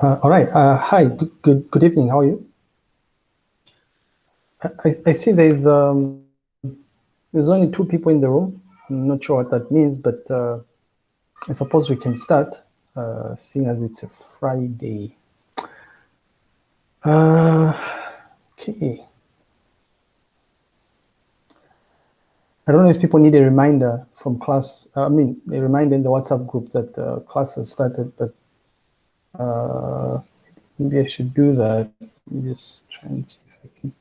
Uh, all right. Uh, hi. Good, good, good evening. How are you? I, I see there's um, there's only two people in the room. I'm not sure what that means, but uh, I suppose we can start, uh, seeing as it's a Friday. Uh, okay. I don't know if people need a reminder from class. Uh, I mean, a reminder in the WhatsApp group that class has started, but uh, maybe I should do that. Let me just try and see if I can.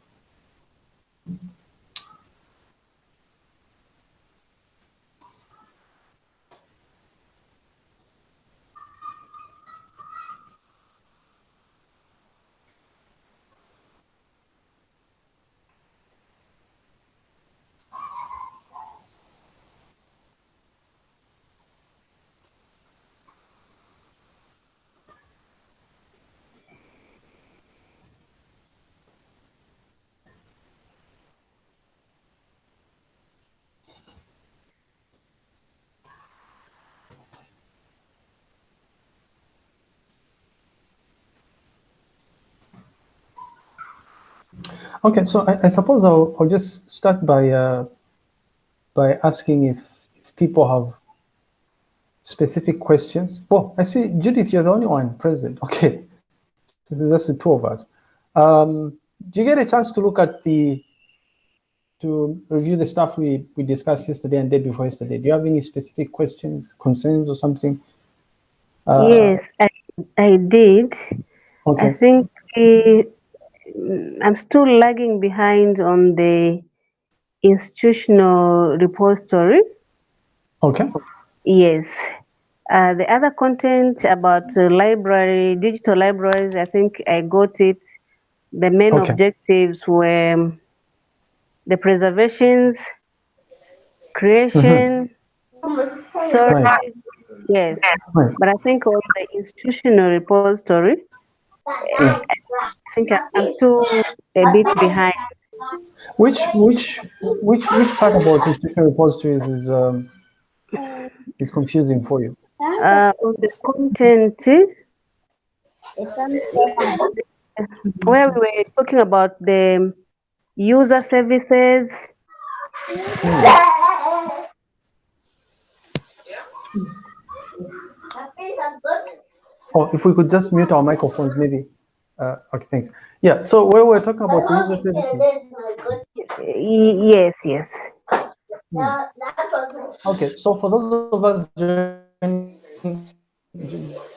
Okay, so I, I suppose I'll, I'll, just start by uh, by asking if, if, people have specific questions. Oh, I see, Judith, you're the only one present. Okay, this is just the two of us. Um, do you get a chance to look at the to review the stuff we, we discussed yesterday and day before yesterday? Do you have any specific questions, concerns, or something? Uh, yes, I, I did. Okay. I think I'm still lagging behind on the institutional repository. Okay. Yes. Uh, the other content about the library, digital libraries, I think I got it. The main okay. objectives were the preservations, creation, mm -hmm. storage. Right. Yes. Right. But I think on the institutional repository. I think I'm still a bit behind. Which which which which part about institutional repositories is um, is confusing for you? Uh, the content where we were talking about the user services. Hmm. Oh, if we could just mute our microphones, maybe. Uh, okay, thanks. Yeah, so where we're talking about the user services. Yes, yes. Hmm. Okay, so for those of us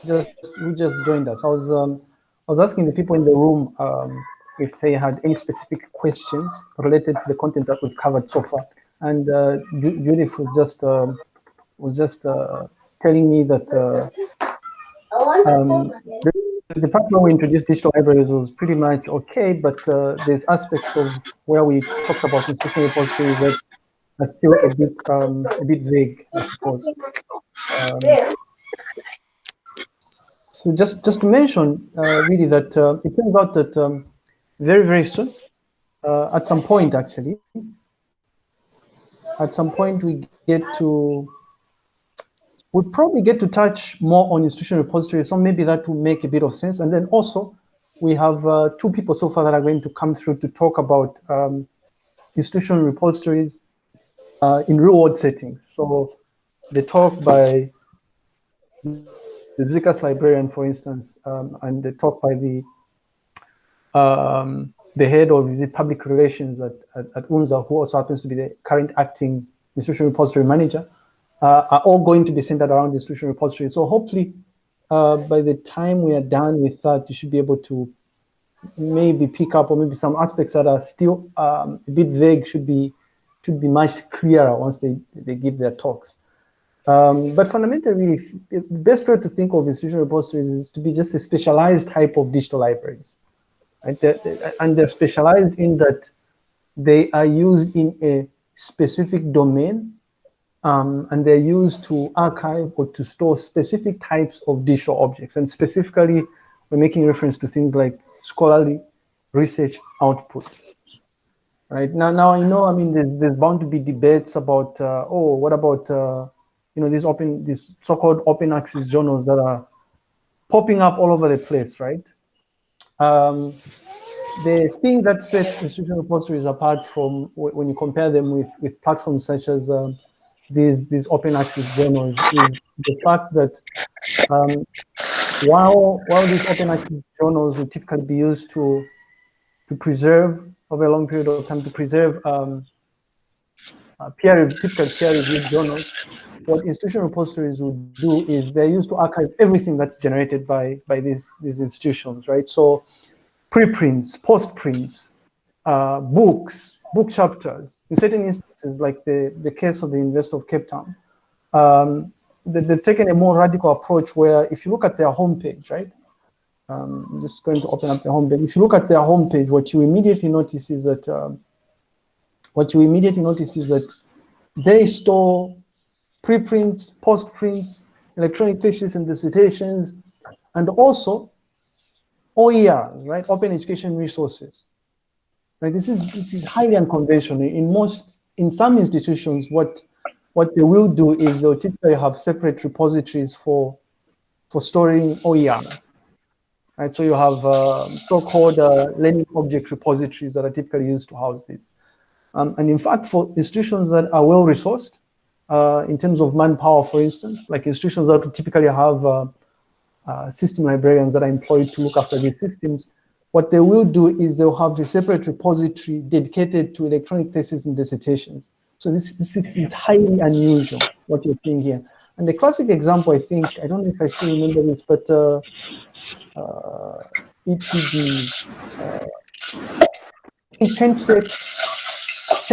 just who just joined us, I was um, I was asking the people in the room um, if they had any specific questions related to the content that we've covered so far, and uh, Judith was just um, was just uh, telling me that uh, um, the, the part where we introduced digital libraries was pretty much okay, but uh, there's aspects of where we talked about institutional repositories that are still a bit um, a bit vague, I suppose. Um, so just just to mention uh, really that uh, it turns out that um, very very soon, uh, at some point actually, at some point we get to We'll probably get to touch more on institutional repositories, so maybe that will make a bit of sense. And then also, we have uh, two people so far that are going to come through to talk about um, institutional repositories uh, in real-world settings. So the talk by the ZCAS librarian, for instance, um, and the talk by the um, the head of the public relations at, at, at UNZA, who also happens to be the current acting institutional repository manager, uh, are all going to be centered around the institutional repository. So hopefully, uh, by the time we are done with that, you should be able to maybe pick up or maybe some aspects that are still um, a bit vague should be should be much clearer once they, they give their talks. Um, but fundamentally, the best way to think of institutional repositories is to be just a specialized type of digital libraries. Right? They're, and they're specialized in that they are used in a specific domain um, and they're used to archive or to store specific types of digital objects. And specifically, we're making reference to things like scholarly research output. Right now, now I know. I mean, there's there's bound to be debates about uh, oh, what about uh, you know these open these so-called open access journals that are popping up all over the place, right? Um, the thing that sets institutional repositories apart from when you compare them with, with platforms such as um, these, these open access journals is the fact that um, while, while these open access journals typically be used to, to preserve over a long period of time to preserve um, uh, peer typical peer-reviewed journals, what institutional repositories would do is they're used to archive everything that's generated by by these these institutions, right? So preprints, postprints, uh, books, book chapters. In certain instances, like the the case of the University of Cape Town, um, they, they've taken a more radical approach where if you look at their homepage, right? Um, I'm just going to open up the homepage. If you look at their homepage, what you immediately notice is that um, what you immediately notice is that they store preprints, postprints, electronic theses and dissertations, and also OERs, right? Open education resources. This is this is highly unconventional. In most, in some institutions, what what they will do is they'll typically have separate repositories for for storing OERs. Right? So you have uh, so-called uh, learning object repositories that are typically used to house these. Um, and in fact, for institutions that are well resourced, uh, in terms of manpower, for instance, like institutions that typically have uh, uh, system librarians that are employed to look after these systems, what they will do is they'll have a separate repository dedicated to electronic theses and dissertations. So this, this is, is highly unusual, what you're seeing here. And the classic example, I think, I don't know if I still remember this, but uh, uh, ETD, uh, Kent State,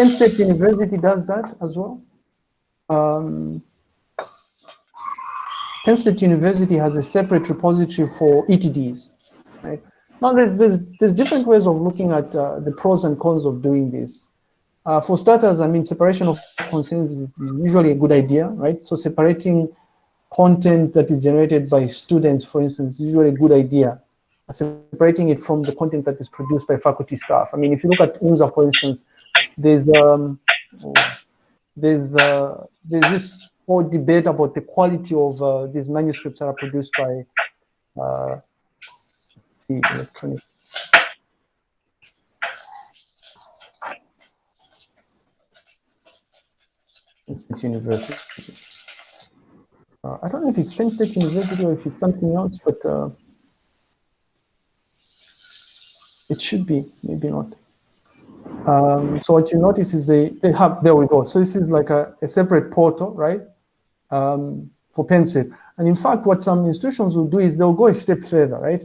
State University does that as well. Um, Penn State University has a separate repository for ETDs. Right? Now, there's, there's, there's different ways of looking at uh, the pros and cons of doing this. Uh, for starters, I mean, separation of concerns is usually a good idea, right? So separating content that is generated by students, for instance, is usually a good idea. Separating it from the content that is produced by faculty staff. I mean, if you look at UNZA, for instance, there's um, there's uh, there's this whole debate about the quality of uh, these manuscripts that are produced by uh, the electronic. University. Uh, I don't know if it's Penn State University or if it's something else, but uh, it should be, maybe not. Um, so what you notice is they, they have, there we go. So this is like a, a separate portal, right? Um, for Penn State. And in fact, what some institutions will do is they'll go a step further, right?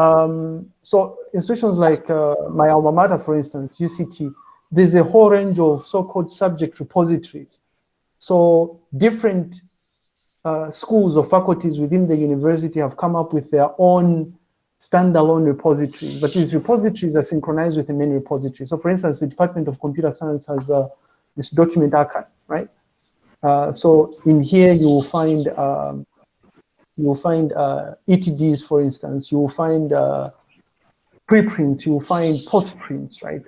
Um, so institutions like uh, my alma mater, for instance, UCT, there's a whole range of so-called subject repositories. So different uh, schools or faculties within the university have come up with their own standalone repositories, but these repositories are synchronized with the main repository. So for instance, the Department of Computer Science has uh, this document archive, right? Uh, so in here you will find um, you will find uh, ETDs, for instance. You will find uh, preprints. You will find postprints, right?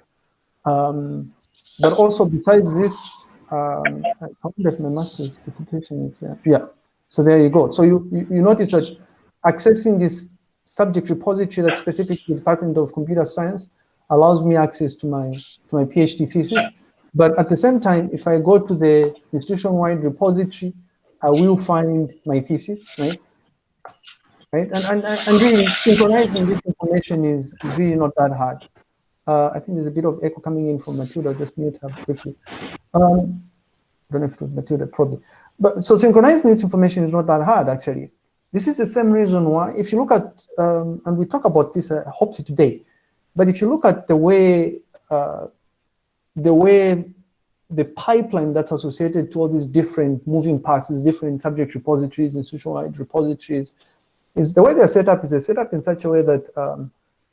Um, but also besides this, um, I wonder if my master's dissertation is there. Yeah. So there you go. So you, you, you notice that accessing this subject repository that's specific to the Department of Computer Science allows me access to my to my PhD thesis. But at the same time, if I go to the institution-wide repository, I will find my thesis, right? Right, and, and, and really synchronizing this information is really not that hard. Uh, I think there's a bit of echo coming in from Matilda, just mute her briefly. Um, I don't know if it was Matilda, probably. But so synchronizing this information is not that hard, actually. This is the same reason why, if you look at, um, and we talk about this uh, hopefully today, but if you look at the way, uh, the way the pipeline that's associated to all these different moving parts, these different subject repositories, institutional repositories, is the way they're set up is they're set up in such a way that um,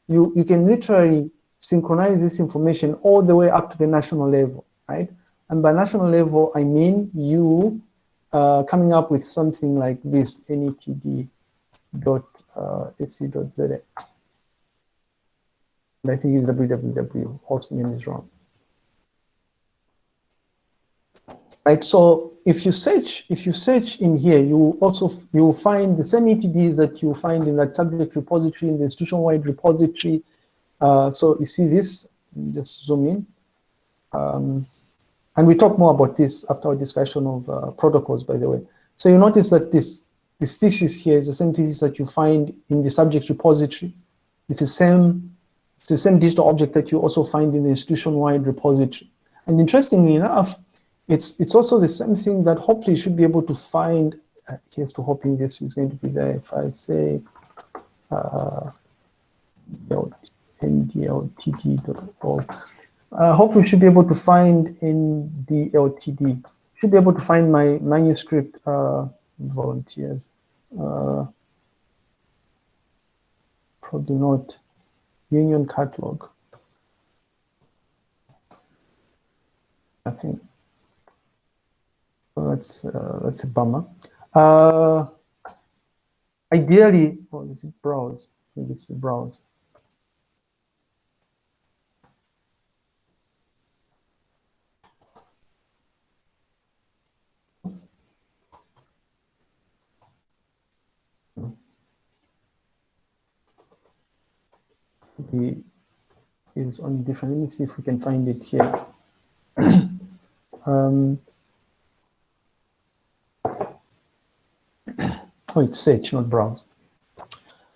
you, you can literally synchronize this information all the way up to the national level, right? And by national level, I mean you uh, coming up with something like this, netd dot uh, And I think it's www, host name is wrong. Right? So if you search, if you search in here, you also you will find the same ETDs that you find in that subject repository in the institution-wide repository. Uh, so you see this, just zoom in. Um, and we talk more about this after our discussion of uh, protocols, by the way. So you notice that this this thesis here is the same thesis that you find in the subject repository. It's the same, it's the same digital object that you also find in the institution-wide repository. And interestingly enough, it's it's also the same thing that hopefully you should be able to find. Uh, here's to hoping this is going to be there. If I say uh, ndltd.org, uh, hopefully you should be able to find NDLTD. Should be able to find my manuscript. Uh, volunteers. Uh, probably not union catalog. I think so that's uh, that's a bummer. Uh, ideally, oh, is it browse? Maybe it's browse. the is on different. Let me see if we can find it here. um, it's search, not browse.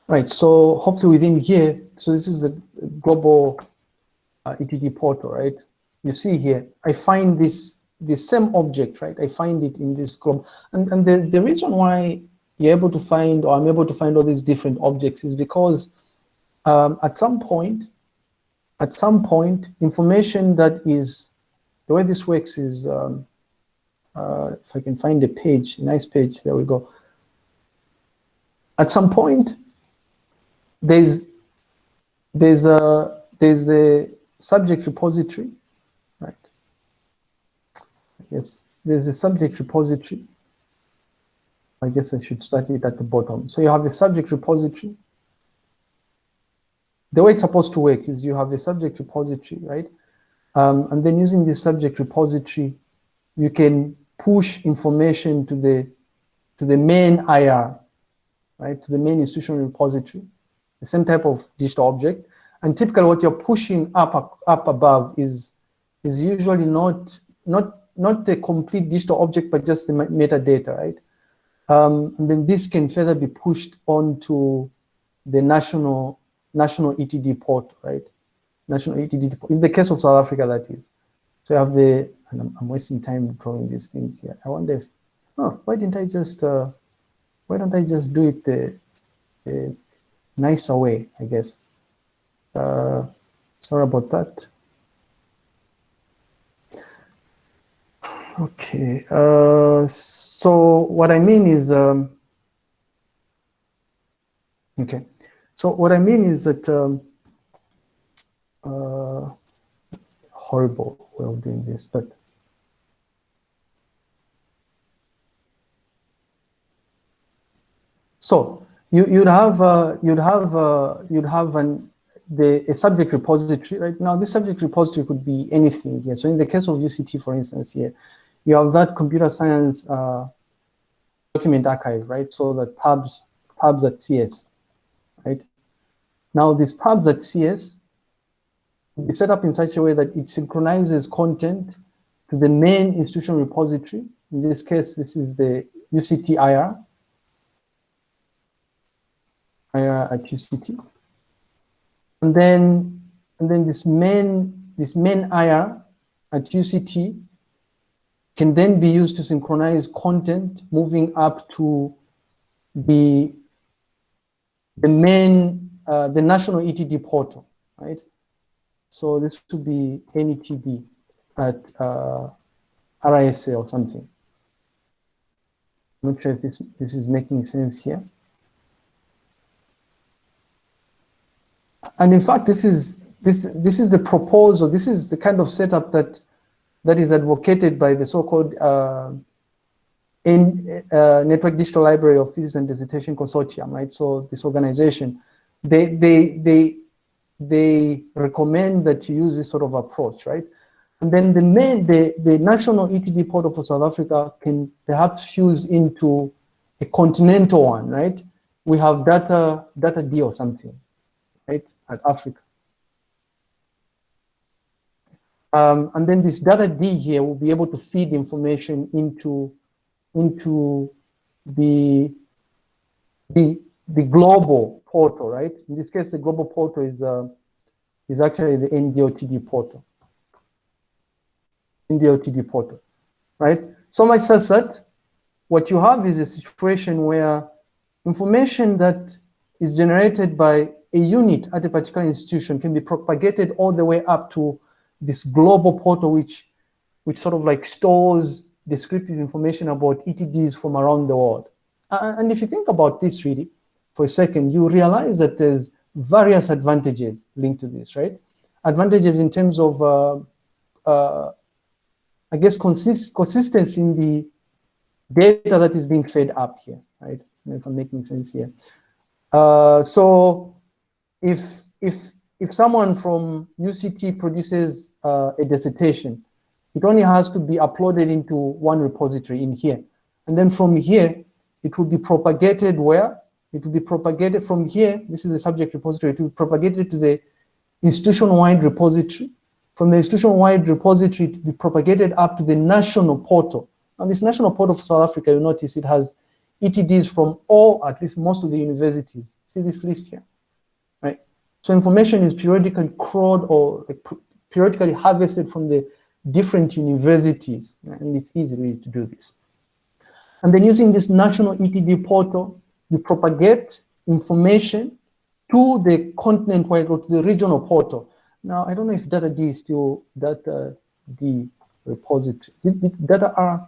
Right, so hopefully within here, so this is the global uh, portal, right? You see here, I find this the same object, right? I find it in this global, and, and the, the reason why you're able to find, or I'm able to find all these different objects is because um, at some point, at some point, information that is, the way this works is, um, uh, if I can find a page, a nice page, there we go. At some point, there's, there's a, there's the subject repository, right? Yes, there's a subject repository. I guess I should start it at the bottom. So you have the subject repository, the way it's supposed to work is you have a subject repository, right? Um, and then using this subject repository, you can push information to the to the main IR, right? To the main institutional repository, the same type of digital object. And typically what you're pushing up up above is is usually not not not the complete digital object, but just the metadata, right? Um, and then this can further be pushed onto the national national ETD port, right? National ETD port. In the case of South Africa, that is. So you have the, and I'm, I'm wasting time drawing these things here. I wonder if, oh, why didn't I just, uh, why don't I just do it the, the nicer way, I guess. Uh, sorry about that. Okay, uh, so what I mean is, um, okay, so what I mean is that um, uh, horrible way of doing this, but so you you'd have uh, you'd have uh, you'd have an the a subject repository right now. This subject repository could be anything here. So in the case of UCT, for instance, here you have that computer science uh, document archive, right? So that pubs pubs.cs right? Now this pubs.cs is set up in such a way that it synchronizes content to the main institutional repository. In this case, this is the UCT At UCT. And then, and then this main, this main IR at UCT can then be used to synchronize content moving up to the the main, uh, the national ETD portal, right? So this would be NETD at uh, RISA or something. I'm not sure if this, this is making sense here. And in fact, this is this this is the proposal. This is the kind of setup that that is advocated by the so-called uh, in uh, Network Digital Library of Thesis and Dissertation Consortium, right? So this organization, they, they, they, they recommend that you use this sort of approach, right? And then the main, the, the national ETD portal for South Africa can perhaps fuse into a continental one, right? We have data, DATAD or something, at Africa. Um, and then this DATAD here will be able to feed information into, into the, the, the global portal, right? In this case, the global portal is, uh, is actually the NDLTD portal. NDLTD portal, right? So much so that what you have is a situation where information that is generated by a unit at a particular institution can be propagated all the way up to this global portal, which, which sort of like stores descriptive information about ETDs from around the world. and if you think about this really for a second, you realize that there's various advantages linked to this, right? Advantages in terms of, uh, uh, I guess, consist consistency in the data that is being fed up here, right? If I'm making sense here. Uh, so if, if, if someone from UCT produces uh, a dissertation, it only has to be uploaded into one repository in here. And then from here, it will be propagated where? It will be propagated from here. This is the subject repository. It will be propagated to the institution-wide repository. From the institution-wide repository, it will be propagated up to the national portal. And this national portal for South Africa, you notice it has ETDs from all, at least most of the universities. See this list here? So information is periodically crawled or periodically harvested from the different universities, and it's easy really to do this. And then using this national ETD portal, you propagate information to the continent-wide or to the regional portal. Now, I don't know if DATAD is still data D repository. Is it data R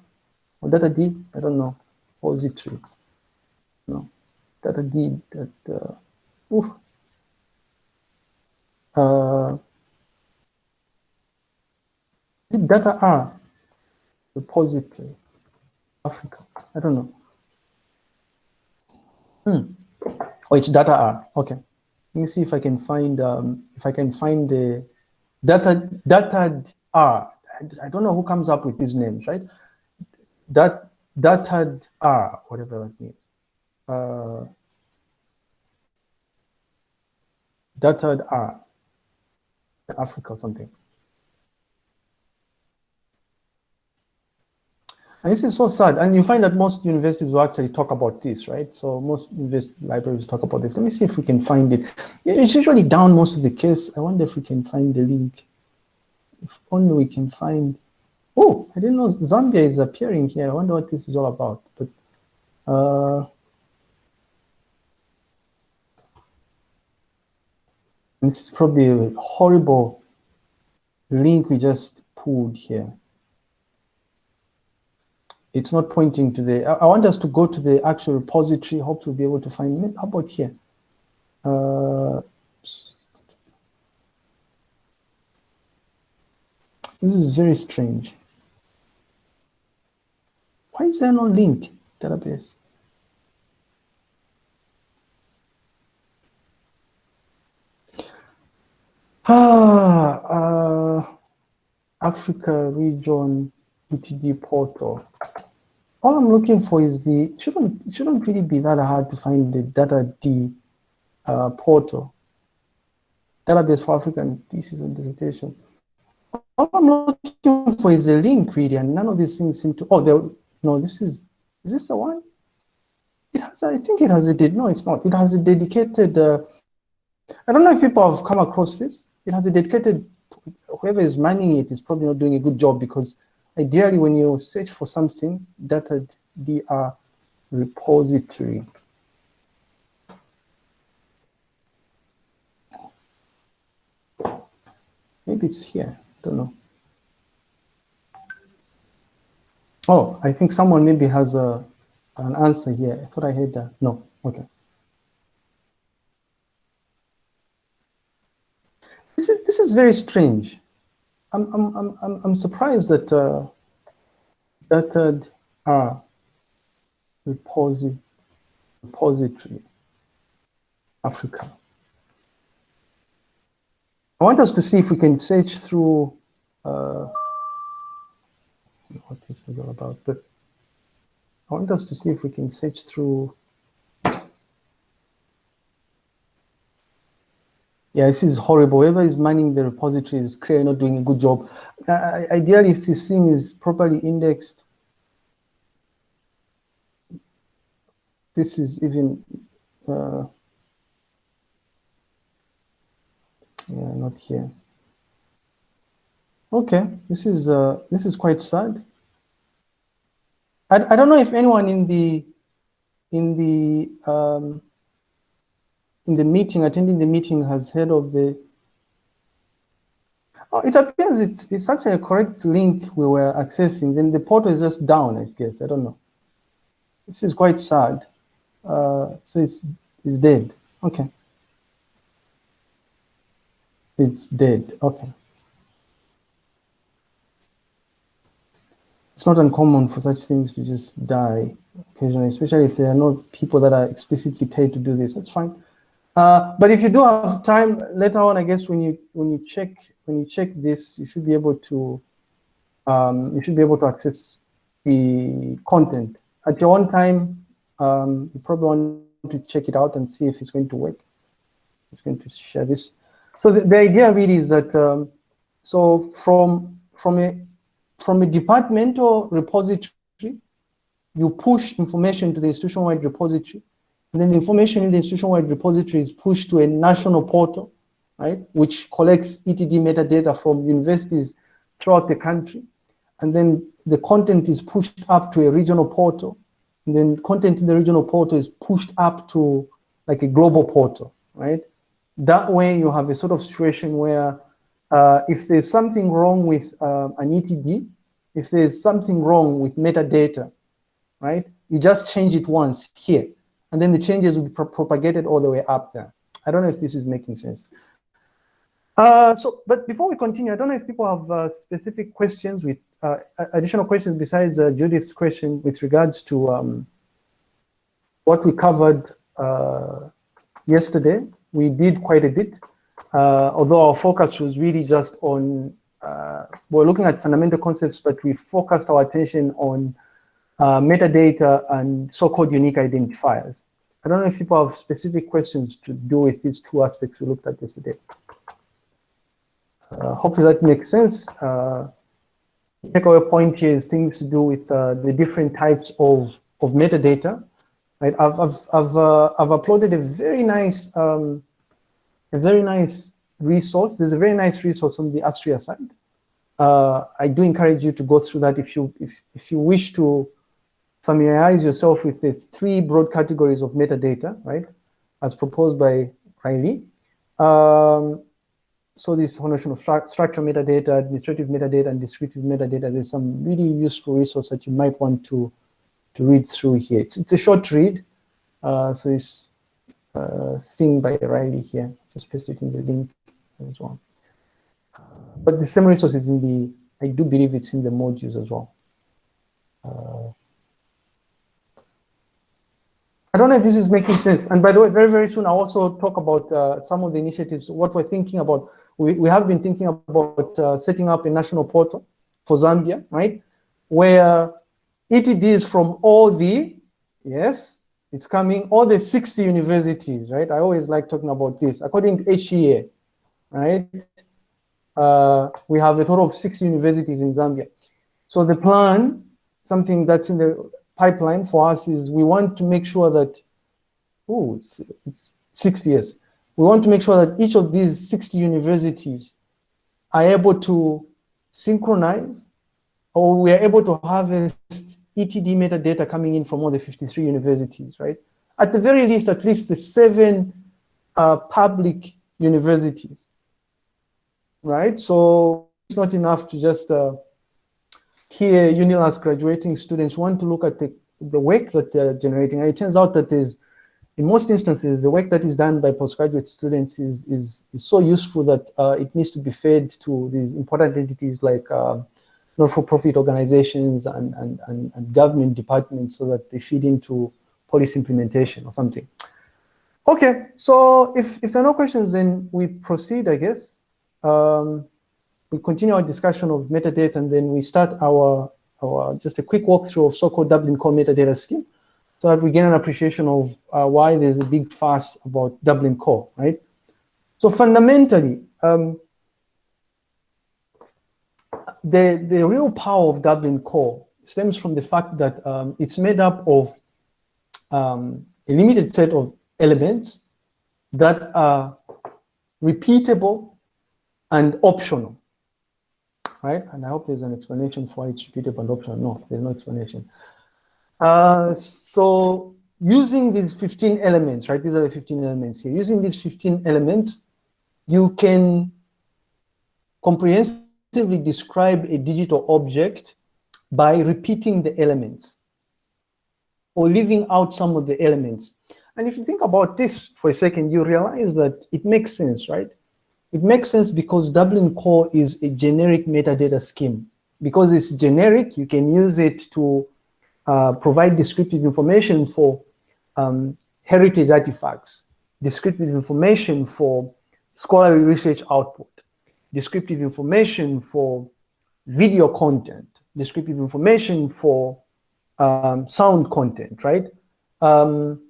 or DATAD? I don't know. Repository. No. DATAD, data, uh, oof. Uh, it data R? Repository. Africa. I don't know. Hmm. Oh, it's data R. Okay. Let me see if I can find um, if I can find the data data R. I don't know who comes up with these names, right? That data R, whatever that means. Uh, data R, Africa or something. And this is so sad. And you find that most universities will actually talk about this, right? So most libraries talk about this. Let me see if we can find it. It's usually down most of the case. I wonder if we can find the link. If only we can find. Oh, I didn't know Zambia is appearing here. I wonder what this is all about. But uh, this is probably a horrible link we just pulled here it's not pointing to the, I, want us to go to the actual repository, hope we'll be able to find, how about here? Uh, this is very strange. Why is there no link database? Ah, uh, Africa region ETD portal. All I'm looking for is the, shouldn't, shouldn't really be that hard to find the DATAD uh, portal, database for African thesis and dissertation. All I'm looking for is the link really, and none of these things seem to, oh, no, this is, is this the one? It has, I think it has a, no, it's not. It has a dedicated, uh, I don't know if people have come across this. It has a dedicated, whoever is manning it is probably not doing a good job because Ideally, when you search for something, that would be a repository. Maybe it's here, I don't know. Oh, I think someone maybe has a, an answer here. I thought I heard that. No, okay. This is, very strange. I'm, I'm, I'm, I'm surprised that uh, that uh, reposi repository Africa. I want us to see if we can search through uh, what this is all about, but I want us to see if we can search through. Yeah, this is horrible. Whoever is manning the repository is clearly not doing a good job. Uh, ideally, if this thing is properly indexed, this is even, uh, yeah, not here. Okay, this is uh, this is quite sad. I, I don't know if anyone in the in the um, in the meeting attending the meeting has heard of the. Oh, it appears it's it's actually a correct link we were accessing. Then the portal is just down. I guess I don't know. This is quite sad. Uh, so it's it's dead. Okay. It's dead. Okay. it's not uncommon for such things to just die occasionally, especially if there are not people that are explicitly paid to do this. That's fine. Uh, but if you do have time later on, I guess when you when you check when you check this, you should be able to um, you should be able to access the content at your own time. Um, you probably want to check it out and see if it's going to work. It's going to share this. So the, the idea really is that um, so from from a from a departmental repository, you push information to the institution-wide repository, and then the information in the institution-wide repository is pushed to a national portal, right, which collects ETD metadata from universities throughout the country. And then the content is pushed up to a regional portal. And then content in the regional portal is pushed up to like a global portal, right? That way you have a sort of situation where uh, if there's something wrong with uh, an ETD, if there's something wrong with metadata, right, you just change it once here, and then the changes will be pro propagated all the way up there. I don't know if this is making sense. Uh, so, but before we continue, I don't know if people have uh, specific questions with uh, additional questions besides uh, Judith's question with regards to um, what we covered uh, yesterday. We did quite a bit, uh, although our focus was really just on we're looking at fundamental concepts, but we focused our attention on uh, metadata and so-called unique identifiers. I don't know if people have specific questions to do with these two aspects we looked at yesterday. Uh, hopefully that makes sense. Uh, takeaway point here is things to do with uh, the different types of, of metadata. Right, I've, I've, I've, uh, I've uploaded a very nice, um, a very nice resource. There's a very nice resource on the Astria side. Uh, I do encourage you to go through that if you if, if you wish to familiarize yourself with the three broad categories of metadata, right, as proposed by Riley. Um, so this whole notion of stru structural metadata, administrative metadata, and descriptive metadata, there's some really useful resource that you might want to, to read through here. It's, it's a short read, uh, so a uh, thing by Riley here. Just paste it in the link as well. But the same resource is in the, I do believe it's in the modules as well. Uh, I don't know if this is making sense. And by the way, very, very soon, I'll also talk about uh, some of the initiatives, what we're thinking about. We, we have been thinking about uh, setting up a national portal for Zambia, right? Where ETDs from all the, yes, it's coming, all the 60 universities, right? I always like talking about this. According to HEA, right? Uh, we have a total of six universities in Zambia. So the plan, something that's in the pipeline for us is we want to make sure that, oh, it's, it's six years. We want to make sure that each of these 60 universities are able to synchronize or we are able to harvest ETD metadata coming in from all the 53 universities, right? At the very least, at least the seven uh, public universities right? So it's not enough to just uh, hear UNILUS graduating students want to look at the, the work that they're generating. And it turns out that is, in most instances, the work that is done by postgraduate students is, is, is so useful that uh, it needs to be fed to these important entities like uh, not-for-profit organizations and, and, and, and government departments so that they feed into policy implementation or something. Okay, so if, if there are no questions, then we proceed, I guess um, we continue our discussion of metadata and then we start our, or just a quick walkthrough of so-called Dublin Core metadata scheme so that we get an appreciation of uh, why there's a big fuss about Dublin Core, right? So fundamentally, um, the, the real power of Dublin Core stems from the fact that um, it's made up of um, a limited set of elements that are repeatable and optional, right? And I hope there's an explanation for it's repeatable and optional. No, there's no explanation. Uh, so using these 15 elements, right? These are the 15 elements here. Using these 15 elements, you can comprehensively describe a digital object by repeating the elements or leaving out some of the elements. And if you think about this for a second, you realize that it makes sense, right? It makes sense because Dublin Core is a generic metadata scheme. Because it's generic, you can use it to uh, provide descriptive information for um, heritage artifacts, descriptive information for scholarly research output, descriptive information for video content, descriptive information for um, sound content, right? Um,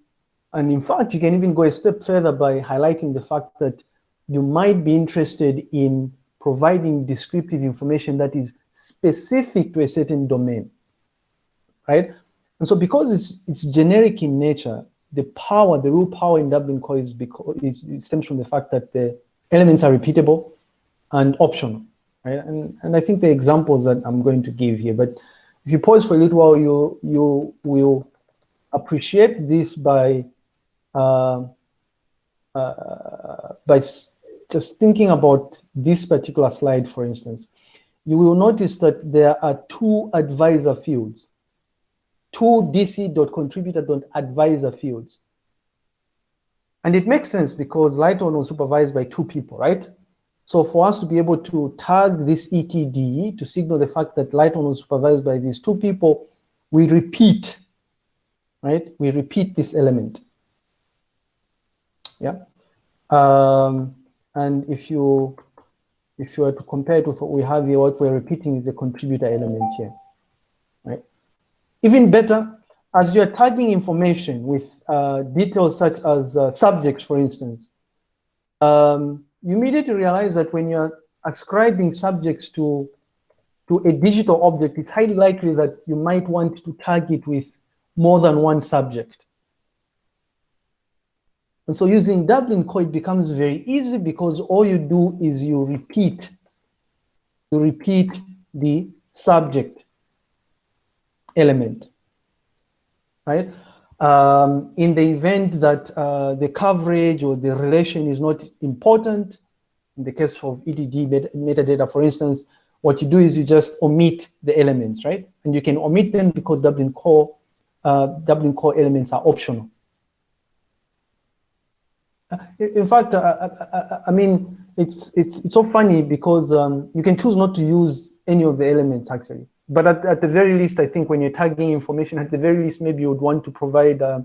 and in fact, you can even go a step further by highlighting the fact that you might be interested in providing descriptive information that is specific to a certain domain, right? And so because it's, it's generic in nature, the power, the real power in Dublin Core is because it stems from the fact that the elements are repeatable and optional, right? And, and I think the examples that I'm going to give here, but if you pause for a little while, you, you will appreciate this by, uh, uh, by just thinking about this particular slide, for instance. You will notice that there are two advisor fields, two dc.contributor.advisor fields. And it makes sense because Lighton was supervised by two people, right? So for us to be able to tag this ETD to signal the fact that Lighton was supervised by these two people, we repeat, right? We repeat this element. Yeah. Um, and if you if you were to compare it with what we have here, what we're repeating is the contributor element here, right? Even better, as you're tagging information with uh, details such as uh, subjects, for instance, um, you immediately realize that when you're ascribing subjects to, to a digital object, it's highly likely that you might want to tag it with more than one subject. And so using Dublin Core, it becomes very easy because all you do is you repeat, you repeat the subject element, right? Um, in the event that uh, the coverage or the relation is not important, in the case of ETD metadata, for instance, what you do is you just omit the elements, right? And you can omit them because Dublin Core, uh, Dublin Core elements are optional. Uh, in fact, uh, uh, uh, I mean, it's it's it's so funny because um, you can choose not to use any of the elements actually. But at, at the very least, I think when you're tagging information, at the very least, maybe you would want to provide uh,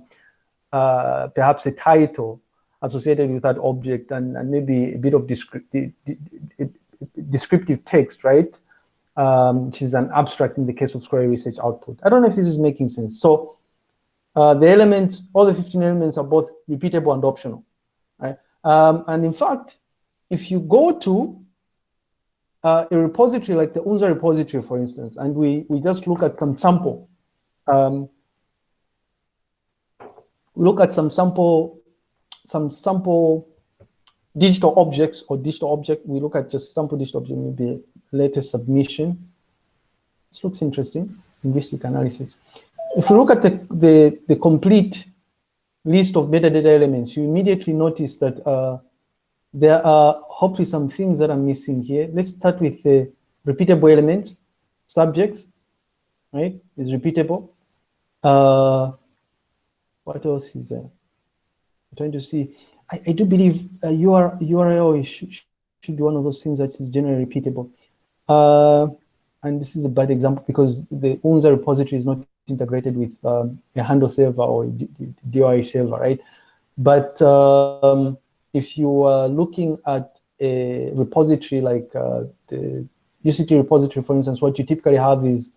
uh, perhaps a title associated with that object and, and maybe a bit of descriptive, descriptive text, right? Um, which is an abstract in the case of scholarly research output. I don't know if this is making sense. So the elements, all the 15 elements are both repeatable and optional. Um, and in fact, if you go to uh, a repository like the UNZA repository, for instance, and we, we just look at some sample, um, look at some sample, some sample digital objects or digital object, we look at just sample digital object, maybe latest submission. This looks interesting, linguistic analysis. If you look at the, the, the complete list of metadata elements, you immediately notice that uh, there are hopefully some things that are missing here. Let's start with the repeatable elements, subjects, right? Is repeatable. Uh, what else is there? I'm trying to see. I, I do believe uh, UR, URL should, should be one of those things that is generally repeatable. Uh, and this is a bad example because the UNZA repository is not integrated with um, a handle server or DOI server, right? But um, if you are looking at a repository like uh, the UCT repository, for instance, what you typically have is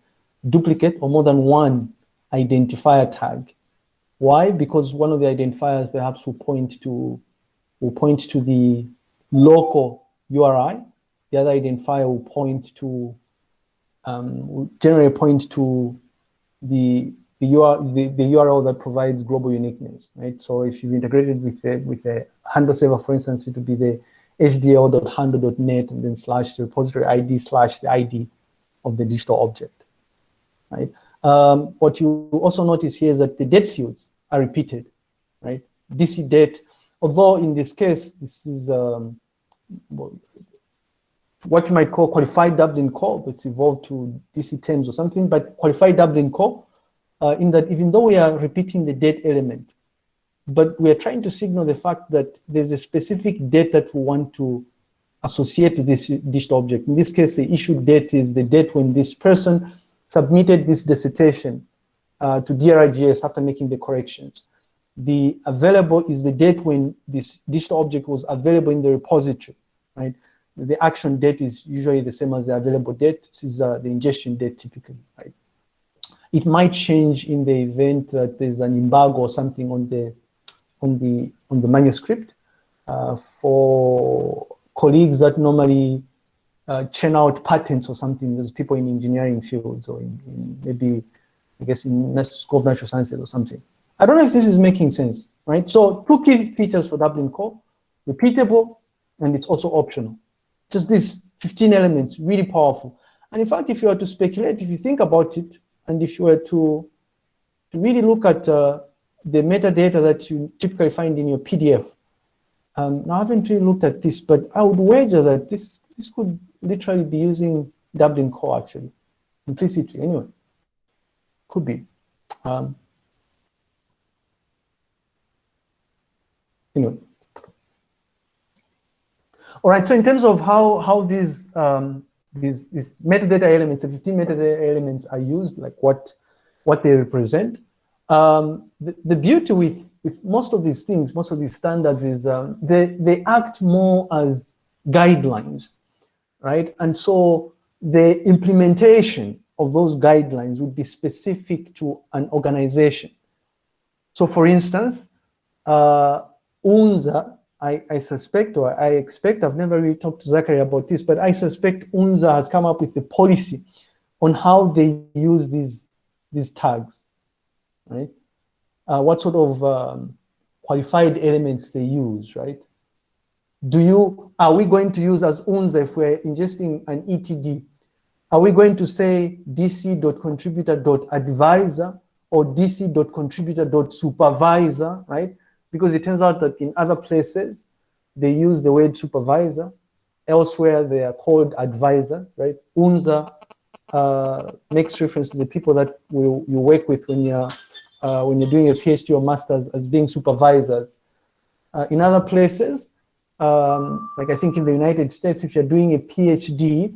duplicate or more than one identifier tag. Why? Because one of the identifiers perhaps will point to will point to the local URI. The other identifier will point to um, generally point to the the, URL, the, the URL that provides global uniqueness, right? So if you've integrated with a, with a handle server, for instance, it would be the hdl.handle.net and then slash the repository ID slash the ID of the digital object, right? Um, what you also notice here is that the date fields are repeated, right? DC date, although in this case, this is um, what you might call qualified Dublin core, but it's evolved to DC terms or something, but qualified Dublin core, uh, in that even though we are repeating the date element, but we are trying to signal the fact that there's a specific date that we want to associate with this digital object. In this case, the issued date is the date when this person submitted this dissertation uh, to DRIGS after making the corrections. The available is the date when this digital object was available in the repository, right? The action date is usually the same as the available date. This is uh, the ingestion date typically, right? It might change in the event that there's an embargo or something on the on the on the manuscript. Uh, for colleagues that normally uh, churn out patents or something, there's people in engineering fields or in, in maybe, I guess, in School of Natural Sciences or something. I don't know if this is making sense, right? So two key features for Dublin Core, repeatable, and it's also optional. Just these 15 elements, really powerful. And in fact, if you were to speculate, if you think about it, and if you were to, to really look at uh, the metadata that you typically find in your PDF. Um, now, I haven't really looked at this, but I would wager that this, this could literally be using Dublin core actually, implicitly anyway. Could be. Um, anyway. All right, so in terms of how, how these, um, these, these metadata elements, the 15 metadata elements are used, like what, what they represent, um, the, the, beauty with, with most of these things, most of these standards is um, they, they act more as guidelines, right? And so the implementation of those guidelines would be specific to an organization. So for instance, uh, UNZA, I, I, suspect or I expect, I've never really talked to Zachary about this, but I suspect UNZA has come up with a policy on how they use these, these tags right? Uh, what sort of um, qualified elements they use, right? Do you, are we going to use as UNZA if we're ingesting an ETD? Are we going to say dc.contributor.advisor or dc.contributor.supervisor, right? Because it turns out that in other places, they use the word supervisor. Elsewhere, they are called advisors, right? UNZA uh, makes reference to the people that you, you work with when you're uh, when you're doing a PhD or master's as being supervisors. Uh, in other places, um, like I think in the United States, if you're doing a PhD,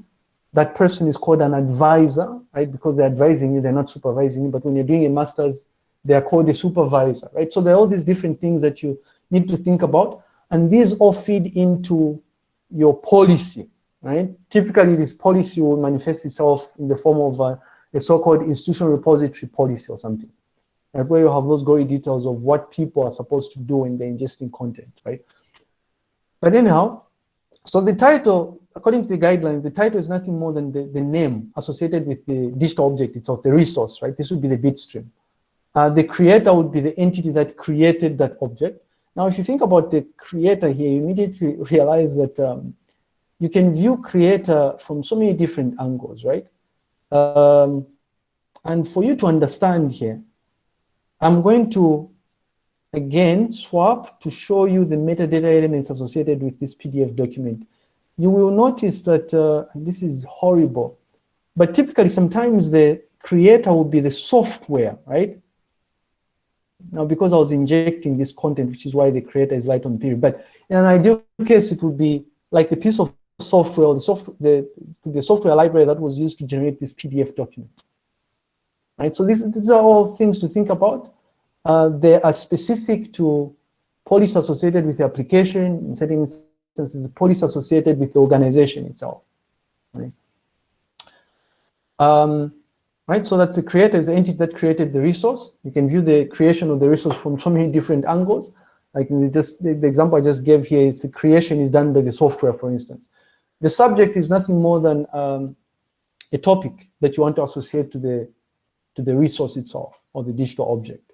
that person is called an advisor, right? Because they're advising you, they're not supervising you. But when you're doing a master's, they are called a supervisor, right? So there are all these different things that you need to think about. And these all feed into your policy, right? Typically, this policy will manifest itself in the form of a, a so-called institutional repository policy or something right, where you have those gory details of what people are supposed to do when they're ingesting content, right? But anyhow, so the title, according to the guidelines, the title is nothing more than the, the name associated with the digital object itself, the resource, right? This would be the bitstream. Uh, the creator would be the entity that created that object. Now, if you think about the creator here, you immediately realize that um, you can view creator from so many different angles, right? Um, and for you to understand here, I'm going to, again, swap to show you the metadata elements associated with this PDF document. You will notice that, uh, this is horrible, but typically sometimes the creator will be the software, right? Now, because I was injecting this content, which is why the creator is Lighton Phiri, but in an ideal case, it would be like the piece of software, the, soft, the, the software library that was used to generate this PDF document right? So these, these are all things to think about. Uh, they are specific to policy associated with the application, in certain instances, policy associated with the organization itself. Right? Um, right? So that's the creator is the entity that created the resource. You can view the creation of the resource from so many different angles. Like just the, the example I just gave here is the creation is done by the software, for instance. The subject is nothing more than um, a topic that you want to associate to the to the resource itself or the digital object.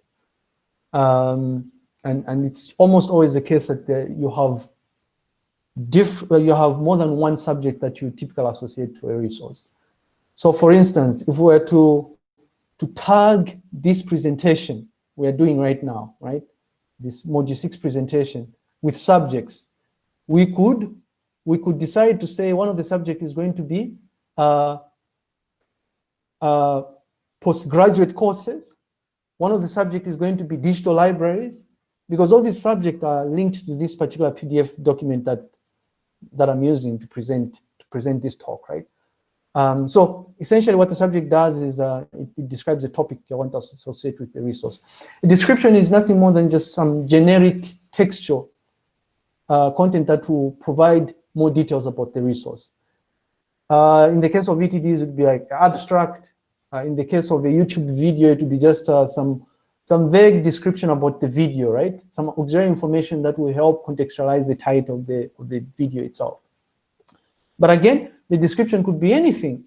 Um, and, and it's almost always the case that the, you have diff uh, you have more than one subject that you typically associate to a resource. So for instance, if we were to, to tag this presentation we are doing right now, right? This module six presentation with subjects, we could, we could decide to say one of the subject is going to be uh, uh, postgraduate courses. One of the subject is going to be digital libraries, because all these subjects are linked to this particular PDF document that that I'm using to present to present this talk, right? Um, so essentially what the subject does is uh, it, it, describes the topic you want to associate with the resource. A description is nothing more than just some generic textual uh, content that will provide more details about the resource. Uh, in the case of ETDs, it would be like abstract. Uh, in the case of a YouTube video, it would be just uh, some some vague description about the video, right? Some auxiliary information that will help contextualize the title of the, of the video itself. But again, the description could be anything.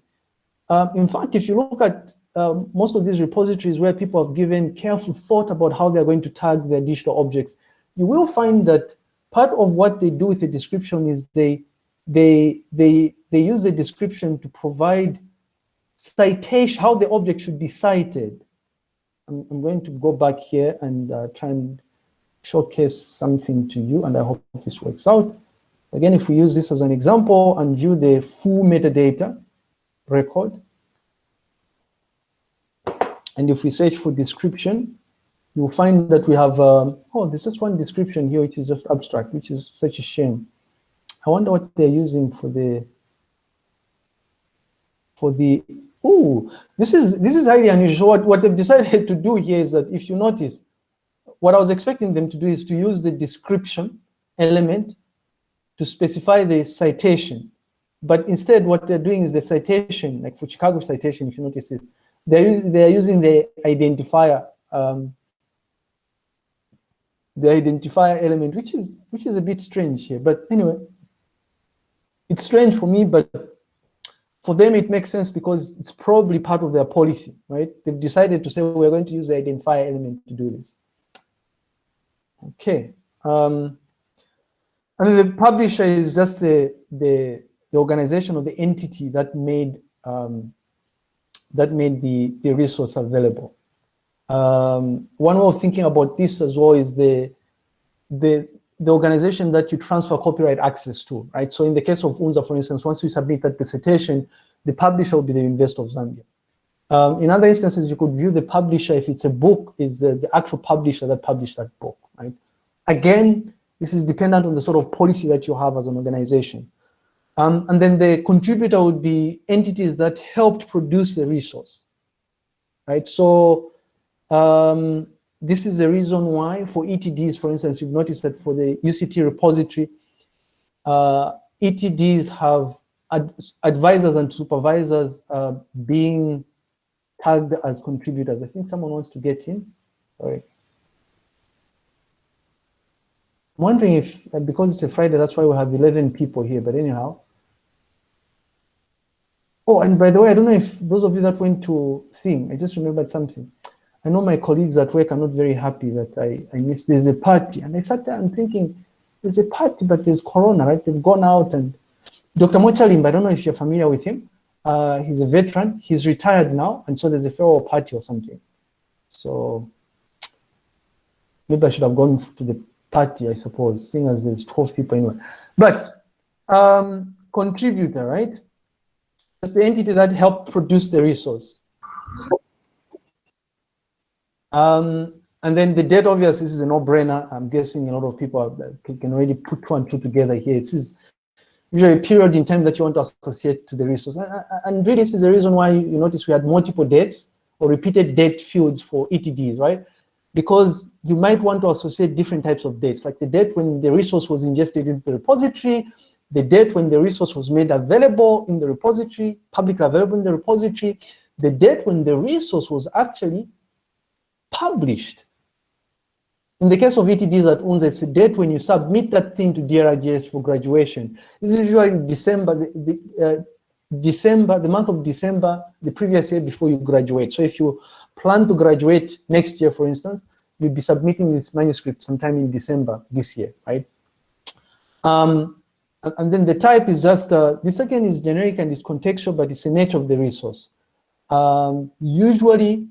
Um, in fact, if you look at um, most of these repositories where people have given careful thought about how they're going to tag their digital objects, you will find that part of what they do with the description is they they they they use the description to provide citation how the object should be cited I'm, I'm going to go back here and uh, try and showcase something to you, and I hope this works out. Again, if we use this as an example and view the full metadata record, and if we search for description, you'll find that we have, um, oh, there's just one description here, which is just abstract, which is such a shame. I wonder what they're using for the, for the Oh, this is this is highly unusual. What, what they've decided to do here is that if you notice, what I was expecting them to do is to use the description element to specify the citation. But instead, what they're doing is the citation, like for Chicago citation, if you notice this, they're, using, they're using the identifier, um, the identifier element, which is which is a bit strange here. But anyway, it's strange for me, but for them, it makes sense because it's probably part of their policy, right? They've decided to say, we're going to use the identifier element to do this. Okay. Um, and the publisher is just the, the, the organization or the entity that made um, that made the, the resource available. Um, one way of thinking about this as well is the, the, the organization that you transfer copyright access to, right? So in the case of UNZA, for instance, once you submit that dissertation, the publisher will be the University of Zambia. Um, in other instances, you could view the publisher, if it's a book, is the, the actual publisher that published that book, right? Again, this is dependent on the sort of policy that you have as an organization. Um, and then the contributor would be entities that helped produce the resource, right? So um, this is the reason why for ETDs, for instance, you've noticed that for the UCT repository, uh, ETDs have ad advisors and supervisors uh, being tagged as contributors. I think someone wants to get in. Sorry. I'm wondering if, uh, because it's a Friday, that's why we have 11 people here, but anyhow. Oh, and by the way, I don't know if those of you that went to Thing, I just remembered something. I know my colleagues at work are not very happy that I, I missed, there's a party. And I sat there and thinking, there's a party, but there's Corona, right? They've gone out and Dr. Mochalimba, I don't know if you're familiar with him. Uh, he's a veteran. He's retired now, and so there's a farewell party or something. So maybe I should have gone to the party, I suppose, seeing as there's 12 people anyway. But um, contributor, right? It's the entity that helped produce the resource. Um, and then the date, obviously, this is a no-brainer. I'm guessing a lot of people can already put two and two together here. It is usually a period in time that you want to associate to the resource. And, and really, this is the reason why you notice we had multiple dates or repeated date fields for ETDs, right? Because you might want to associate different types of dates, like the date when the resource was ingested into the repository, the date when the resource was made available in the repository, publicly available in the repository, the date when the resource was actually published. In the case of ETDs at UNZA, it's the date when you submit that thing to DRGS for graduation. This is usually December, the, the uh, December, the month of December, the previous year before you graduate. So if you plan to graduate next year, for instance, you'll be submitting this manuscript sometime in December this year, right? Um, and then the type is just, uh, the second is generic and it's contextual, but it's the nature of the resource. Um, usually,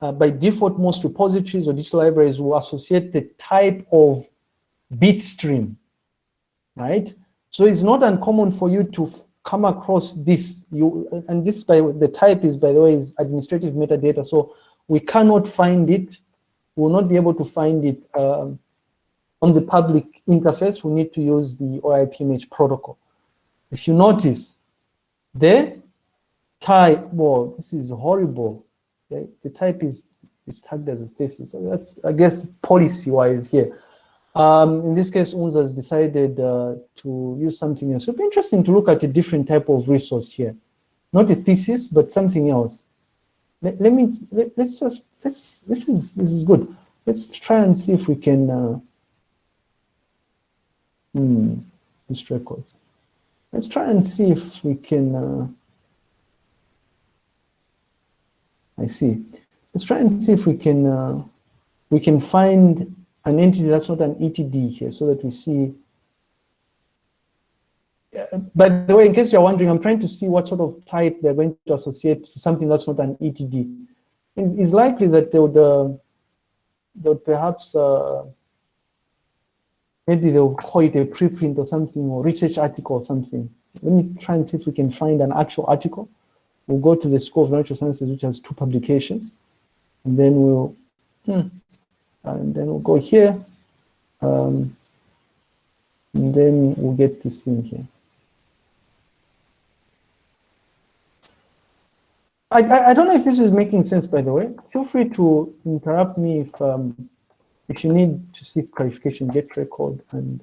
uh, by default, most repositories or digital libraries will associate the type of bit stream, right? So it's not uncommon for you to come across this. You and this by the type is by the way is administrative metadata. So we cannot find it. We will not be able to find it um, on the public interface. We need to use the OAI-PMH protocol. If you notice, the type, well, this is horrible. The, the type is, is tagged as a thesis. So that's, I guess, policy-wise here. Um, in this case, UNZA has decided uh, to use something else. It'd be interesting to look at a different type of resource here. Not a thesis, but something else. Let, let me, let, us just, let's, this is, this is good. Let's try and see if we can, uh, hmm, this records. Let's try and see if we can, uh, I see. Let's try and see if we can uh, we can find an entity that's not an ETD here so that we see. By the way, in case you're wondering, I'm trying to see what sort of type they're going to associate to something that's not an ETD. It's, it's likely that they would, uh, they would perhaps, uh, maybe they'll call it a preprint or something or research article or something. So let me try and see if we can find an actual article we'll go to the School of Natural Sciences, which has two publications, and then we'll, hmm, and then we'll go here, um, and then we'll get this thing here. I, I, I, don't know if this is making sense, by the way. Feel free to interrupt me if um, if you need to seek clarification, get record and,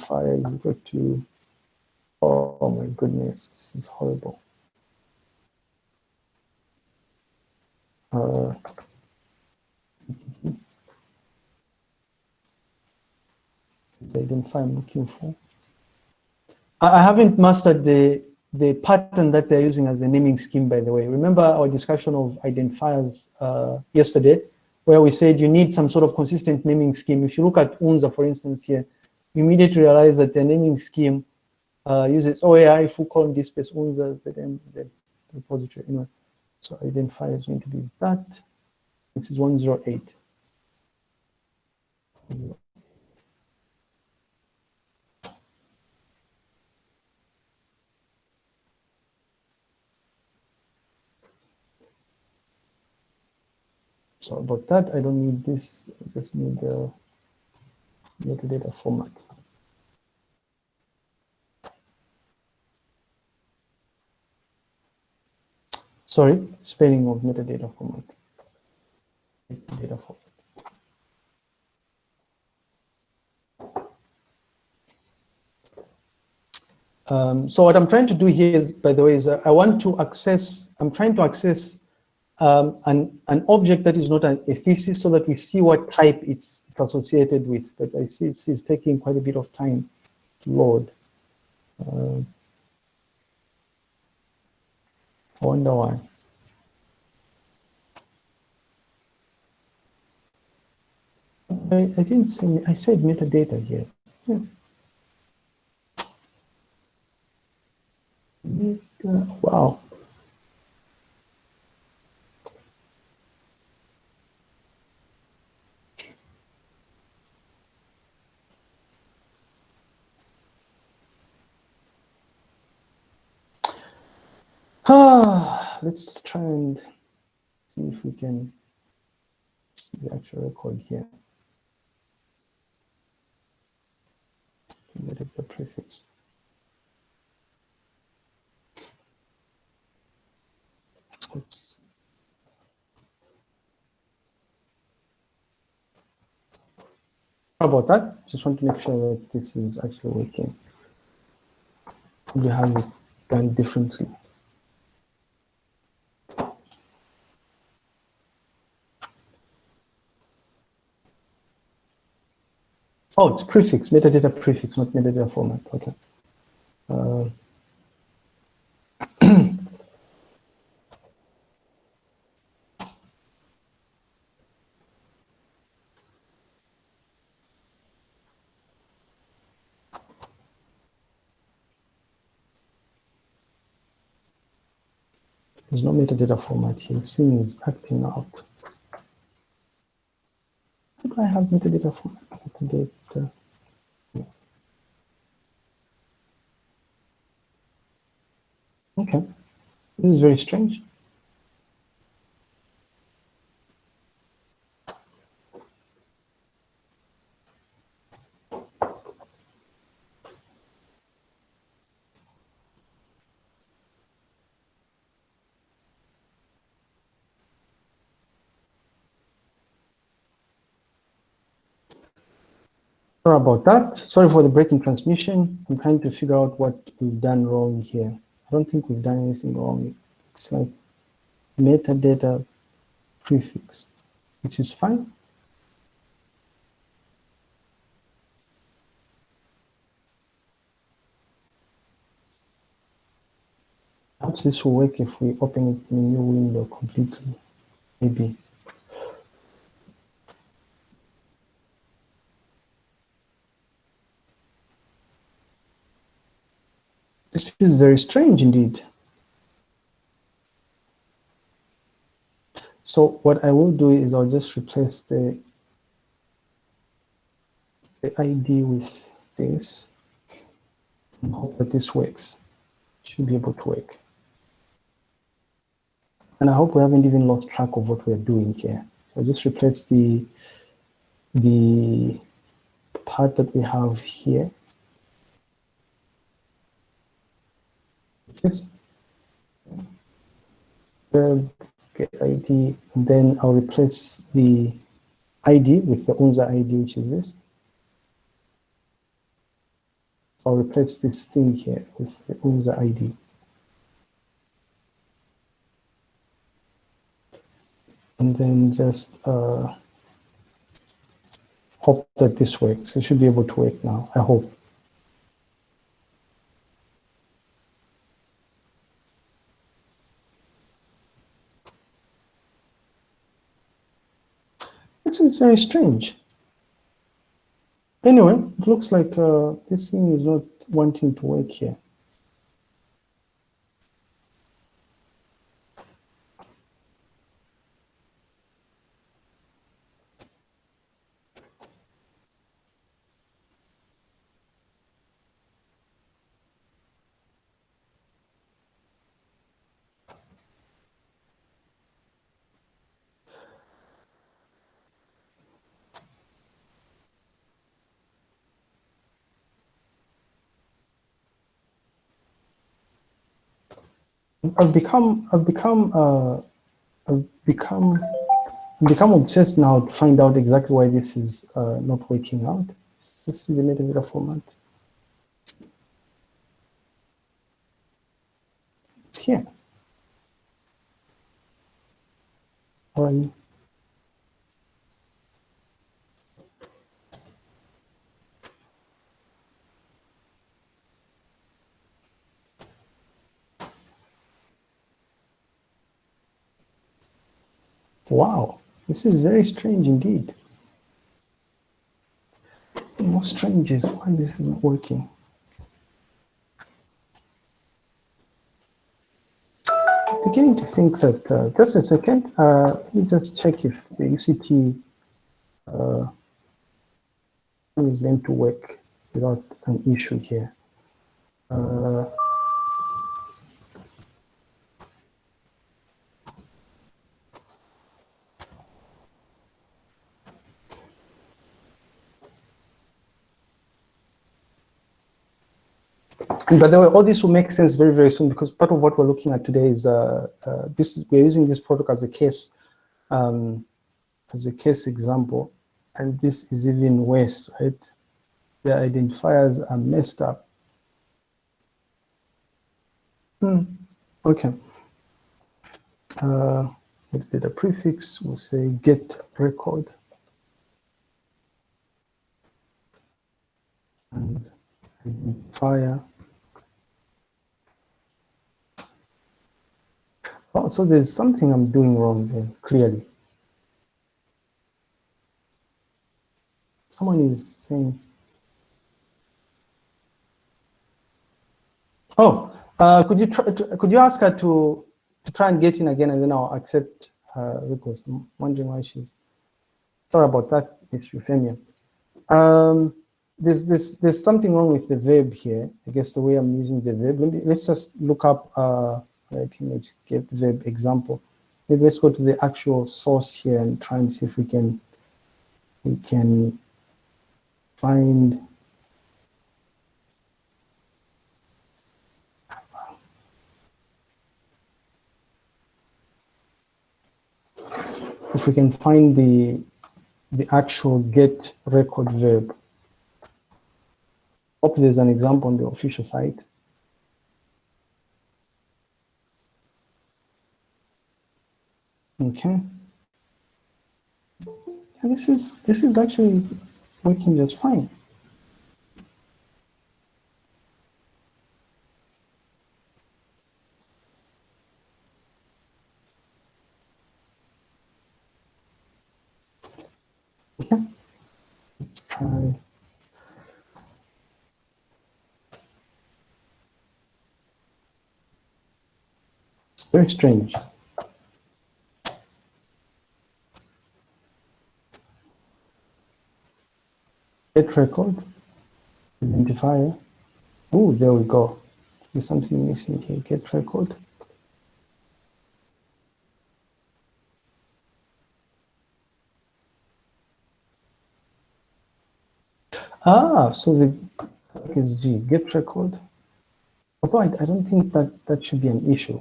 fire is equal to, oh my goodness, this is horrible. uh, identify I'm looking for. I haven't mastered the the pattern that they're using as a naming scheme, by the way. Remember our discussion of identifiers uh, yesterday, where we said you need some sort of consistent naming scheme. If you look at UNZA, for instance, here, you immediately realize that the naming scheme uh, uses OAI, full column DSpace, UNZA, ZM, the repository. Anyway. So identifier is going to be that. This is 108. So about that, I don't need this. I just need the metadata format. sorry, spelling of metadata format. Metadata format. Um, so what I'm trying to do here is, by the way, is uh, I want to access, I'm trying to access um, an, an object that is not an, a thesis so that we see what type it's, it's associated with. But I see it's, it's, taking quite a bit of time to load. Uh, I wonder why. I, I didn't say, I said metadata here. Yeah. Wow. Ah, let's try and see if we can see the actual record here. Let the prefix. Oops. How about that? Just want to make sure that this is actually working. You have it done differently. Oh, it's prefix, metadata prefix, not metadata format. Okay. Uh, There's no metadata format here. Scene is acting out. How do I have metadata format? Metadata. Okay, this is very strange. Sorry about that. Sorry for the breaking transmission. I'm trying to figure out what we've done wrong here. I don't think we've done anything wrong. It's like metadata prefix, which is fine. Perhaps this will work if we open it in a new window completely, maybe. This is very strange indeed. So what I will do is I'll just replace the, the ID with this hope that this works. Should be able to work. And I hope we haven't even lost track of what we're doing here. So I'll just replace the, the part that we have here this get ID, and then I'll replace the ID with the UNZA ID, which is this. So I'll replace this thing here with the UNZA ID. And then just uh, hope that this works. It should be able to work now, I hope. This is very strange. Anyway, it looks like uh, this thing is not wanting to work here. I've become I've become uh, I've become become obsessed now to find out exactly why this is uh, not working out. Let's see the metadata format. It's here. How are you? Wow, this is very strange indeed. Most strange is why this isn't working. I'm beginning to think that, uh, just a second, uh, let me just check if the UCT uh, is meant to work without an issue here. Uh, But all this will make sense very, very soon because part of what we're looking at today is uh, uh, this. We're using this protocol as a case, um, as a case example, and this is even worse, right? The identifiers are messed up. Hmm. Okay. Uh, with data prefix, we'll say get record. And fire. Oh, so there's something I'm doing wrong there, clearly. Someone is saying, oh, uh, could you try to, could you ask her to to try and get in again, and then I'll accept her request. I'm wondering why she's sorry about that, Miss Euphemia. Um, there's, there's, there's something wrong with the verb here. I guess the way I'm using the verb. Let me, let's just look up uh, like image get verb example. Maybe let's go to the actual source here and try and see if we can we can find if we can find the the actual get record verb. Hope there's an example on the official site. Okay. Yeah, this is this is actually working just fine. Very strange. Get record, identifier. Oh, there we go. There's something missing here. Get record. Ah, so the is G, get record. Right, I don't think that that should be an issue.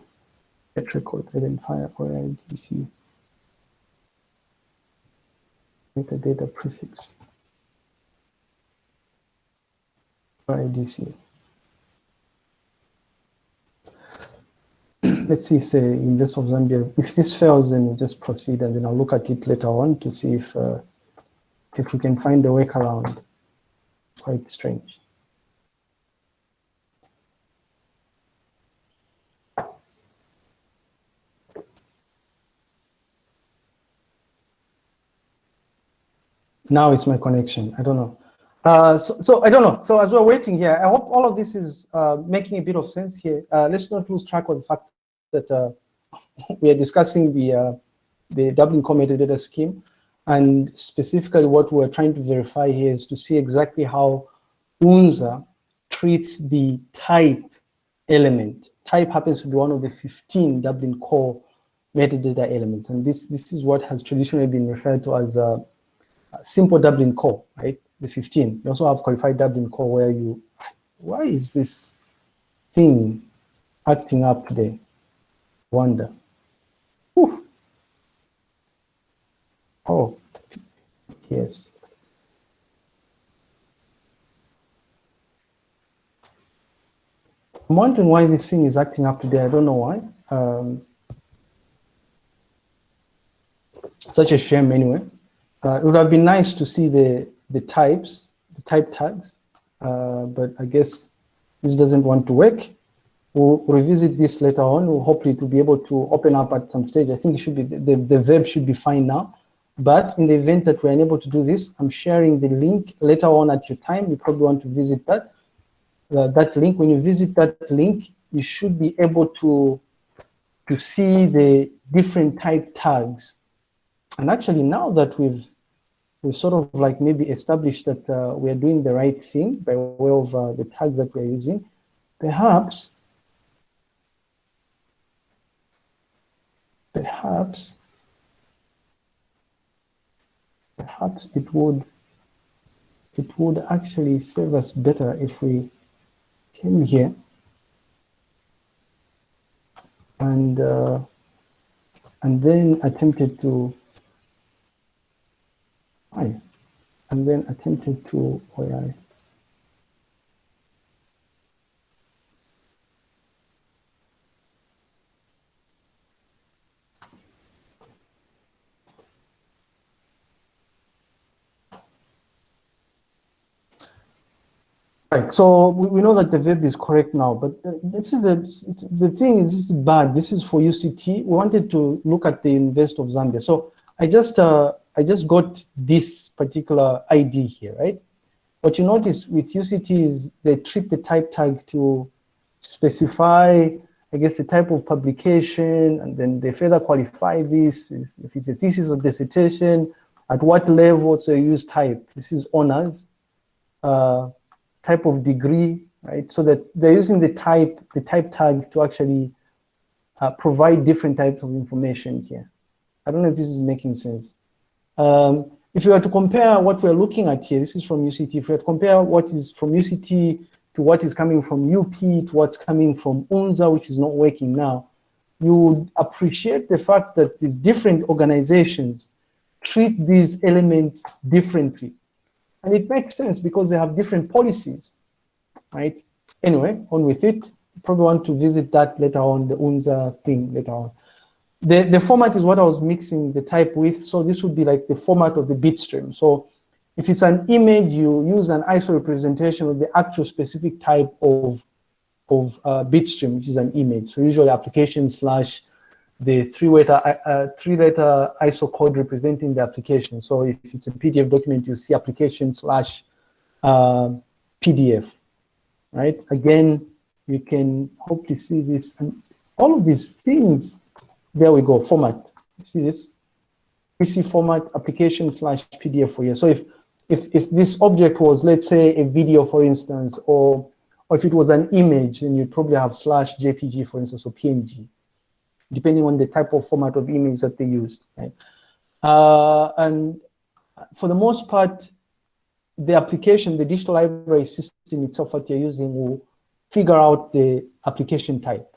Get record, identifier, or IDC. Metadata prefix. IDC. Let's see if the University of Zambia, if this fails, then we'll just proceed and then I'll look at it later on to see if uh, if we can find a workaround. Quite strange. Now it's my connection. I don't know. Uh, so, so, I don't know. So as we're waiting here, I hope all of this is uh, making a bit of sense here. Uh, let's not lose track of the fact that uh, we are discussing the uh, the Dublin Core Metadata Scheme, and specifically what we're trying to verify here is to see exactly how UNZA treats the type element. Type happens to be one of the 15 Dublin Core metadata elements, and this this is what has traditionally been referred to as a simple Dublin Core, right? The 15. You also have qualified Dublin core where you, why is this thing acting up today? Wonder. Whew. Oh, yes. I'm wondering why this thing is acting up today. I don't know why. Um, such a shame anyway. Uh, it would have been nice to see the the types, the type tags, uh, but I guess this doesn't want to work. We'll revisit this later on. We'll hopefully to be able to open up at some stage. I think it should be the, the verb should be fine now. But in the event that we're unable to do this, I'm sharing the link later on at your time. You probably want to visit that. Uh, that link, when you visit that link, you should be able to, to see the different type tags. And actually now that we've we sort of like maybe established that uh, we are doing the right thing by way of uh, the tags that we're using, perhaps, perhaps, perhaps it would, it would actually serve us better if we came here and uh, and then attempted to I, and then attempted to OI. Right. So we, know that the verb is correct now, but uh, this is a the thing is this is bad. This is for UCT. We wanted to look at the University of Zambia. So I just uh, I just got this particular ID here, right? What you notice with UCT is they treat the type tag to specify, I guess, the type of publication, and then they further qualify this if it's a thesis or dissertation, at what level, so you use type. This is honors. Uh, type of degree, right? So that they're using the type, the type tag to actually uh, provide different types of information here. I don't know if this is making sense. Um, if you were to compare what we're looking at here, this is from UCT, if you were to compare what is from UCT to what is coming from UP to what's coming from UNZA, which is not working now, you would appreciate the fact that these different organizations treat these elements differently. And it makes sense because they have different policies, right? Anyway, on with it. Probably want to visit that later on, the UNZA thing later on. The, the format is what I was mixing the type with. So this would be like the format of the bitstream. So if it's an image, you use an ISO representation of the actual specific type of, of uh, bitstream, which is an image. So usually application slash the three-letter uh, three-letter ISO code representing the application. So if it's a PDF document, you see application slash uh, PDF, right? Again, you can hopefully see this and all of these things. There we go, format. See this? DC format application slash PDF for you. So if if if this object was, let's say, a video, for instance, or or if it was an image, then you'd probably have slash JPG, for instance, or PNG depending on the type of format of image that they used. Right? Uh, and for the most part, the application, the digital library system itself, what you're using will figure out the application type.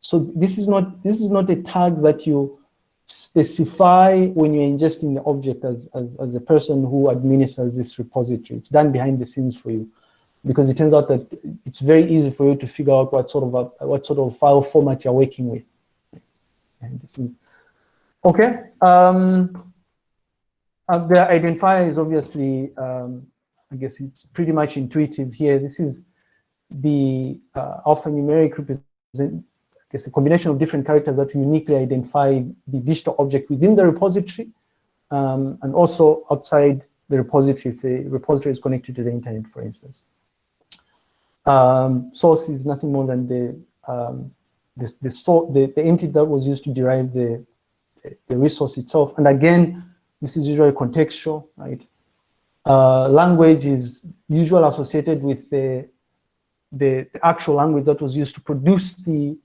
So this is not this is not a tag that you specify when you're ingesting the object as, as, as the person who administers this repository. It's done behind the scenes for you because it turns out that it's very easy for you to figure out what sort of a, what sort of file format you're working with. And this is okay. Um, uh, the identifier is obviously, um, I guess it's pretty much intuitive here. This is the uh, alphanumeric represent, I guess a combination of different characters that uniquely identify the digital object within the repository um, and also outside the repository if the repository is connected to the internet, for instance. Um, source is nothing more than the um, the, the, so, the, the entity that was used to derive the, the resource itself. And again, this is usually contextual, right? Uh, language is usually associated with the, the, actual language that was used to produce the,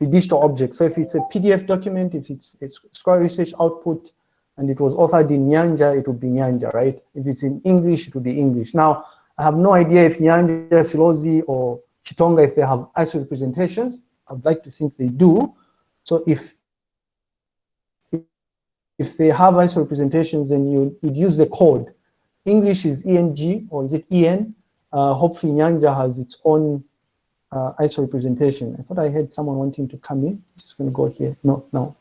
the digital object. So if it's a PDF document, if it's a scholarly Research output, and it was authored in Nyanja, it would be Nyanja, right? If it's in English, it would be English. Now, I have no idea if Nyanja, Silozi, or Chitonga, if they have ISO representations, I'd like to think they do. So if if they have ISO representations, then you would use the code. English is ENG or is it EN? Uh, hopefully Nyanja has its own uh, ISO representation. I thought I had someone wanting to come in. Just gonna go here. No, no.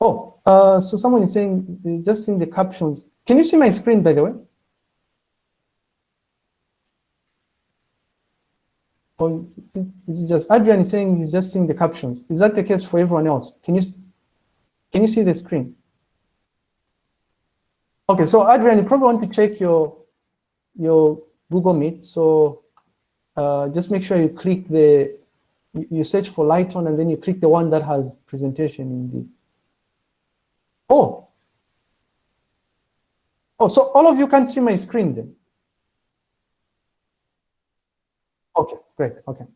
Oh, uh, so someone is saying, just in the captions. Can you see my screen, by the way? Or is it just Adrian is saying he's just seeing the captions? Is that the case for everyone else? Can you can you see the screen? Okay, so Adrian, you probably want to check your your Google Meet. So uh, just make sure you click the you search for Lighton and then you click the one that has presentation in the. Oh. Oh, so all of you can see my screen then. Okay, great. Okay.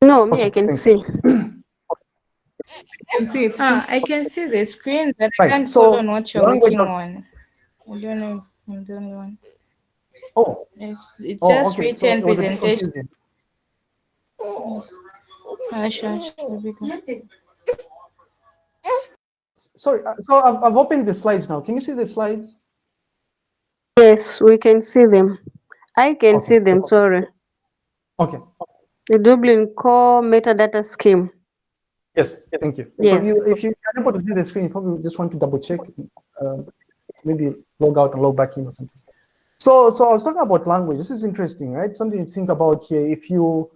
No, me, okay, I can see. ah, I can see the screen, but right. I can't so, follow on what you're working on. I don't know if I'm the only one. Oh. It's, it's oh, just okay. written so, presentation. Sorry, uh, so I've, I've opened the slides now. Can you see the slides? Yes, we can see them. I can okay. see them, sorry. Okay. The Dublin core metadata scheme. Yes, thank you. Yes. So you, if you're able to see the screen, you probably just want to double check. Uh, maybe log out and log back in or something. So, so I was talking about language. This is interesting, right? Something to think about here. If you,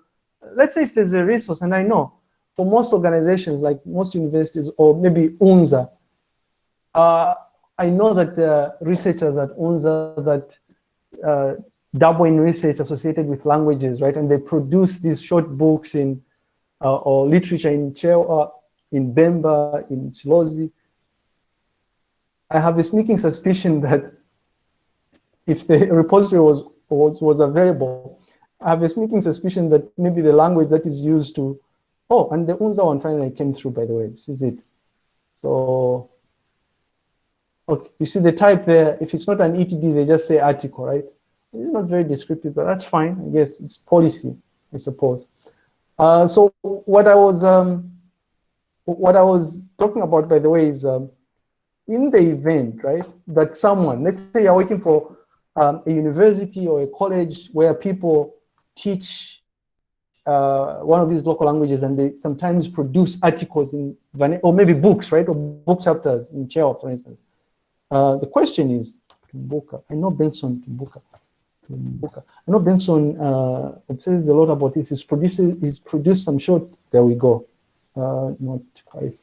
let's say if there's a resource, and I know for most organizations, like most universities or maybe UNZA, uh, I know that are researchers at UNZA that uh, double in research associated with languages, right? And they produce these short books in uh, or literature in Chewa, in Bemba, in Silozi. I have a sneaking suspicion that if the repository was, was, was available, I have a sneaking suspicion that maybe the language that is used to, oh, and the UNZA one finally came through, by the way, this is it. So, okay, you see the type there, if it's not an ETD, they just say article, right? It's not very descriptive, but that's fine, I guess, it's policy, I suppose. Uh, so what I was um, what I was talking about, by the way, is um, in the event, right, that someone, let's say you're working for um, a university or a college where people teach uh, one of these local languages and they sometimes produce articles in, or maybe books, right, or book chapters in Chewa, for instance. Uh, the question is, Tumbuka, I know Benson Tumbuka. Tumbuka. I know Benson uh, says a lot about this. He's produced, he's produced some short, there we go. Uh, not quite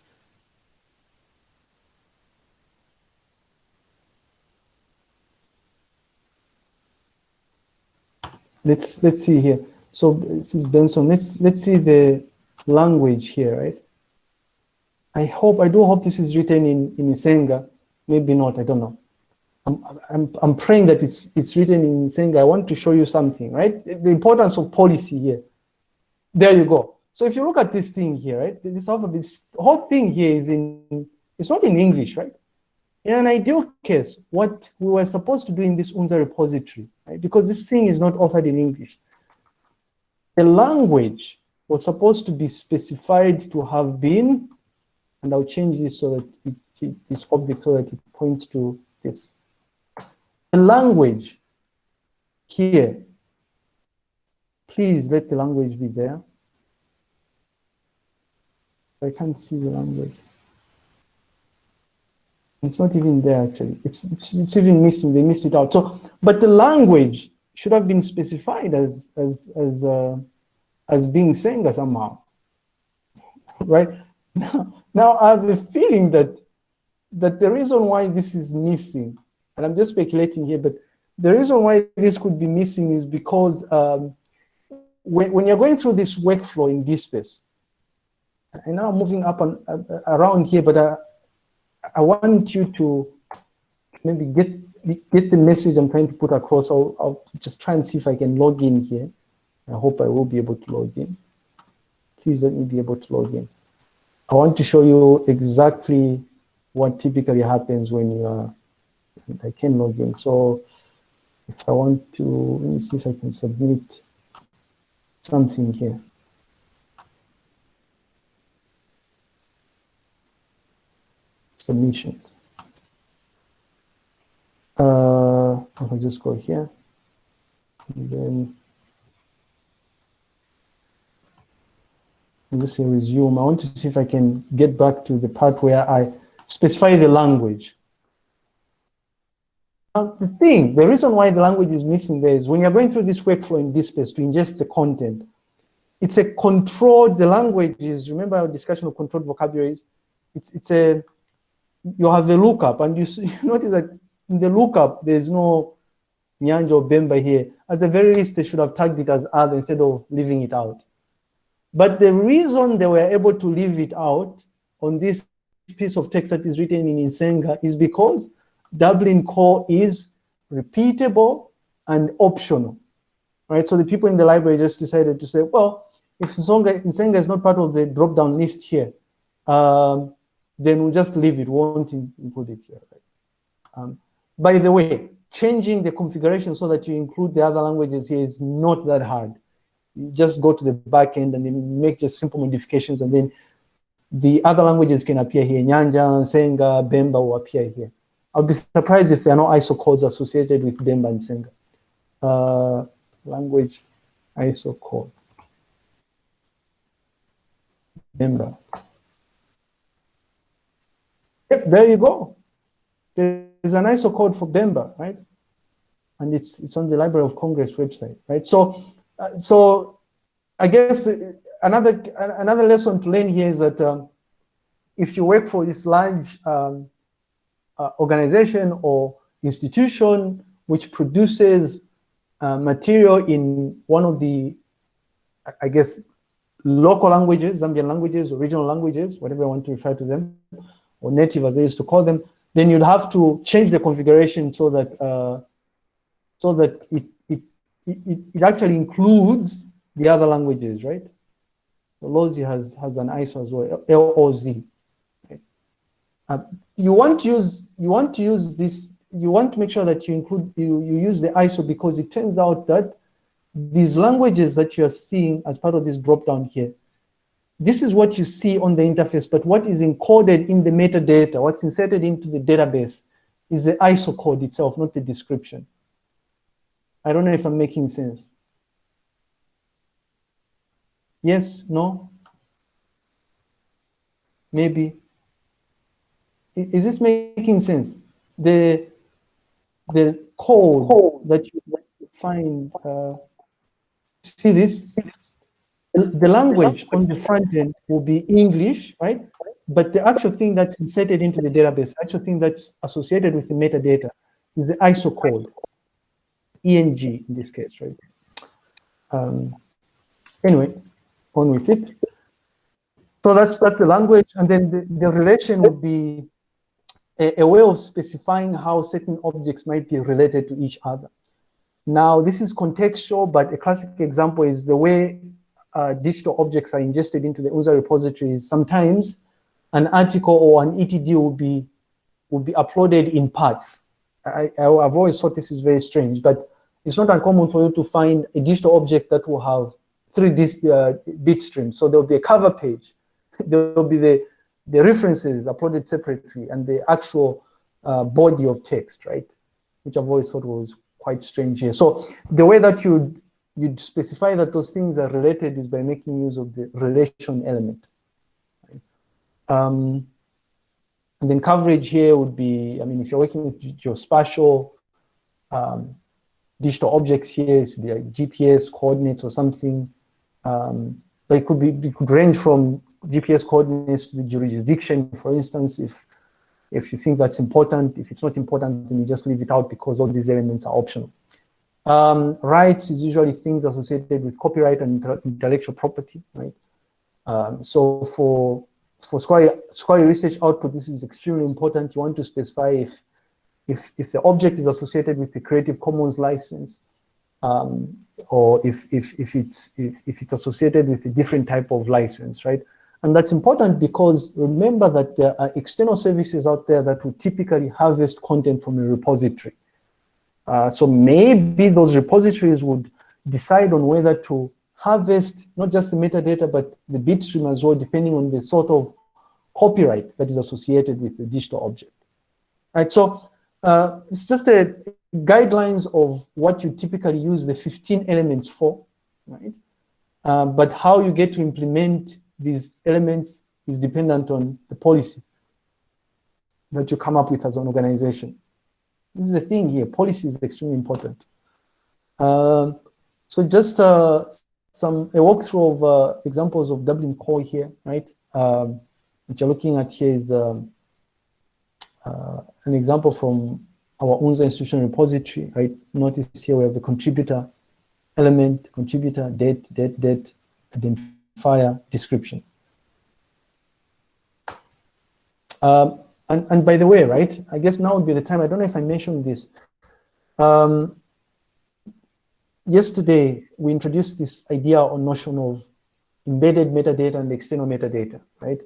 let's let's see here. So this is Benson. Let's let's see the language here, right? I hope I do hope this is written in in Isenga. Maybe not. I don't know. I'm I'm I'm praying that it's it's written in Isenga. I want to show you something, right? The importance of policy here. There you go. So if you look at this thing here, right? This alphabet, this whole thing here is in. It's not in English, right? In an ideal case, what we were supposed to do in this UNZA repository, right, because this thing is not authored in English, the language was supposed to be specified to have been, and I'll change this so that it, this object so that it points to this. The language here, please let the language be there. I can't see the language. It's not even there actually. It's, it's, it's even missing. They missed it out. So, but the language should have been specified as as as uh, as being Senga somehow, right? Now, now I have a feeling that that the reason why this is missing, and I'm just speculating here, but the reason why this could be missing is because um, when, when you're going through this workflow in DSpace, and now I'm moving up and uh, around here, but uh, I want you to maybe get get the message I'm trying to put across. I'll, I'll just try and see if I can log in here. I hope I will be able to log in. Please let me be able to log in. I want to show you exactly what typically happens when you are, I can log in. So if I want to, let me see if I can submit something here. Submissions. Uh, I'll just go here. And then I'll just say resume. I want to see if I can get back to the part where I specify the language. Now, the thing, the reason why the language is missing there is when you're going through this workflow in DSpace to ingest the content, it's a controlled, the language is, remember our discussion of controlled vocabularies? It's, it's a you have a lookup and you, see, you notice that in the lookup, there's no Nyanja or Bemba here. At the very least, they should have tagged it as other instead of leaving it out. But the reason they were able to leave it out on this piece of text that is written in Isenga is because Dublin core is repeatable and optional, right? So the people in the library just decided to say, well, if Isenga is not part of the drop-down list here, um, then we'll just leave it, we won't include it here. Right? Um, by the way, changing the configuration so that you include the other languages here is not that hard. You just go to the back end and then make just simple modifications and then the other languages can appear here. Nyanja, Senga, Bemba will appear here. I'll be surprised if there are no ISO codes associated with Bemba and Senga. Uh, language ISO code. Bemba. Yep, there you go. there's an ISO code for Bemba, right? And it's it's on the Library of Congress website, right? So, uh, so I guess another another lesson to learn here is that um, if you work for this large um, uh, organization or institution which produces uh, material in one of the, I guess, local languages, Zambian languages, or regional languages, whatever you want to refer to them, or native as they used to call them, then you'd have to change the configuration so that uh, so that it, it, it, it actually includes the other languages, right? So LOZ has, has an ISO as well, LOZ. Uh, you want to use you want to use this you want to make sure that you include you, you use the ISO because it turns out that these languages that you're seeing as part of this drop down here, this is what you see on the interface, but what is encoded in the metadata, what's inserted into the database is the ISO code itself, not the description. I don't know if I'm making sense. Yes, no? Maybe. Is this making sense? The the code that you find, uh, see this? The language on the front end will be English, right? But the actual thing that's inserted into the database, actual thing that's associated with the metadata is the ISO code, ENG in this case, right? Um, anyway, on with it. So that's that's the language, and then the, the relation would be a, a, way of specifying how certain objects might be related to each other. Now, this is contextual, but a classic example is the way uh, digital objects are ingested into the UNZA repositories. Sometimes an article or an ETD will be will be uploaded in parts. I, have always thought this is very strange, but it's not uncommon for you to find a digital object that will have three uh, bit streams. So there'll be a cover page, there'll be the the references uploaded separately and the actual uh, body of text, right? Which I've always thought was quite strange here. So the way that you'd, you'd specify that those things are related is by making use of the relation element. Um, and then coverage here would be, I mean, if you're working with geospatial um, digital objects here, it should be like GPS coordinates or something. Um, but it could be, it could range from GPS coordinates to the jurisdiction, for instance, if if you think that's important. If it's not important, then you just leave it out because all these elements are optional. Um, rights is usually things associated with copyright and intellectual property, right? Um, so for for scholarly, scholarly research output, this is extremely important. You want to specify if if if the object is associated with the Creative Commons license, um, or if if if it's if, if it's associated with a different type of license, right? And that's important because remember that there are external services out there that will typically harvest content from a repository. Uh, so maybe those repositories would decide on whether to harvest not just the metadata, but the bitstream as well, depending on the sort of copyright that is associated with the digital object. Right, so uh, it's just a guidelines of what you typically use the 15 elements for, right? Uh, but how you get to implement these elements is dependent on the policy that you come up with as an organization. This is the thing here, policy is extremely important. Uh, so just uh, some a walkthrough of uh, examples of Dublin Core here, right? Um, what you're looking at here is um, uh, an example from our UNZA institutional repository, right? Notice here we have the contributor element, contributor, date, date, date, identifier, description. Um, and, and by the way, right, I guess now would be the time, I don't know if I mentioned this. Um, yesterday, we introduced this idea or notion of embedded metadata and external metadata, right?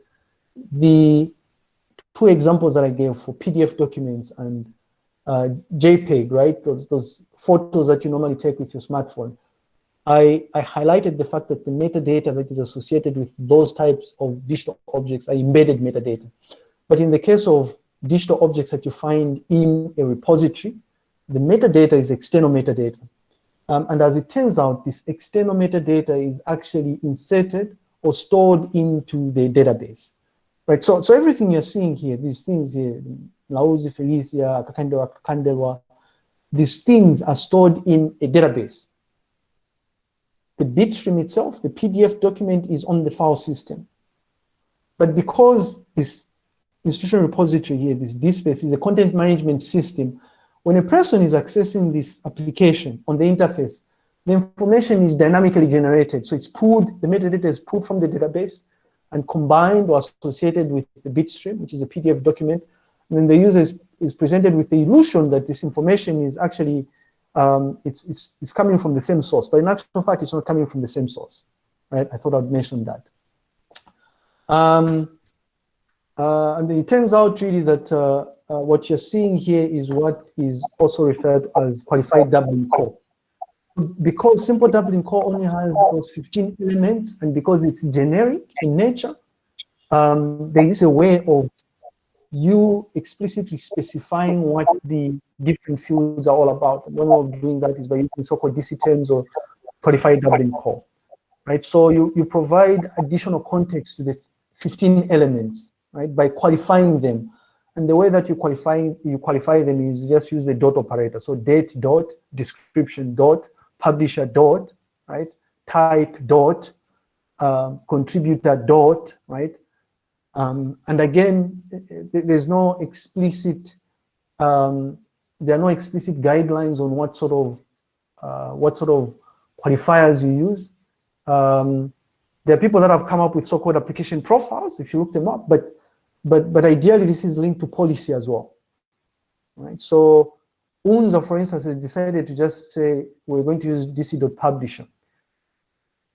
The two examples that I gave for PDF documents and uh, JPEG, right? Those, those photos that you normally take with your smartphone. I, I highlighted the fact that the metadata that is associated with those types of digital objects are embedded metadata. But in the case of digital objects that you find in a repository, the metadata is external metadata. Um, and as it turns out, this external metadata is actually inserted or stored into the database. Right, so, so everything you're seeing here, these things here, Lauzi, Felicia, Kakandewa, Kakandewa, these things are stored in a database. The bitstream itself, the PDF document is on the file system. But because this institutional repository here, this DSpace is a content management system, when a person is accessing this application on the interface, the information is dynamically generated. So it's pulled, the metadata is pulled from the database and combined or associated with the bitstream, which is a PDF document. And then the user is, is presented with the illusion that this information is actually, um, it's, it's, it's coming from the same source. But in actual fact, it's not coming from the same source, right? I thought I'd mention that. Um, uh, and it turns out really that uh, uh, what you're seeing here is what is also referred as qualified Dublin core because simple Dublin core only has those 15 elements and because it's generic in nature, um, there is a way of you explicitly specifying what the different fields are all about. One way of doing that is by using so-called DC terms or qualified Dublin core, right? So you, you provide additional context to the 15 elements, right, by qualifying them. And the way that you qualify you qualify them is just use the dot operator. So date dot, description dot, publisher dot, right? Type dot, um, contributor dot, right? Um, and again, there's no explicit, um, there are no explicit guidelines on what sort of, uh, what sort of qualifiers you use. Um, there are people that have come up with so-called application profiles, if you look them up, but, but, but ideally this is linked to policy as well, right? So UNZA, for instance, has decided to just say, we're going to use dc.publisher.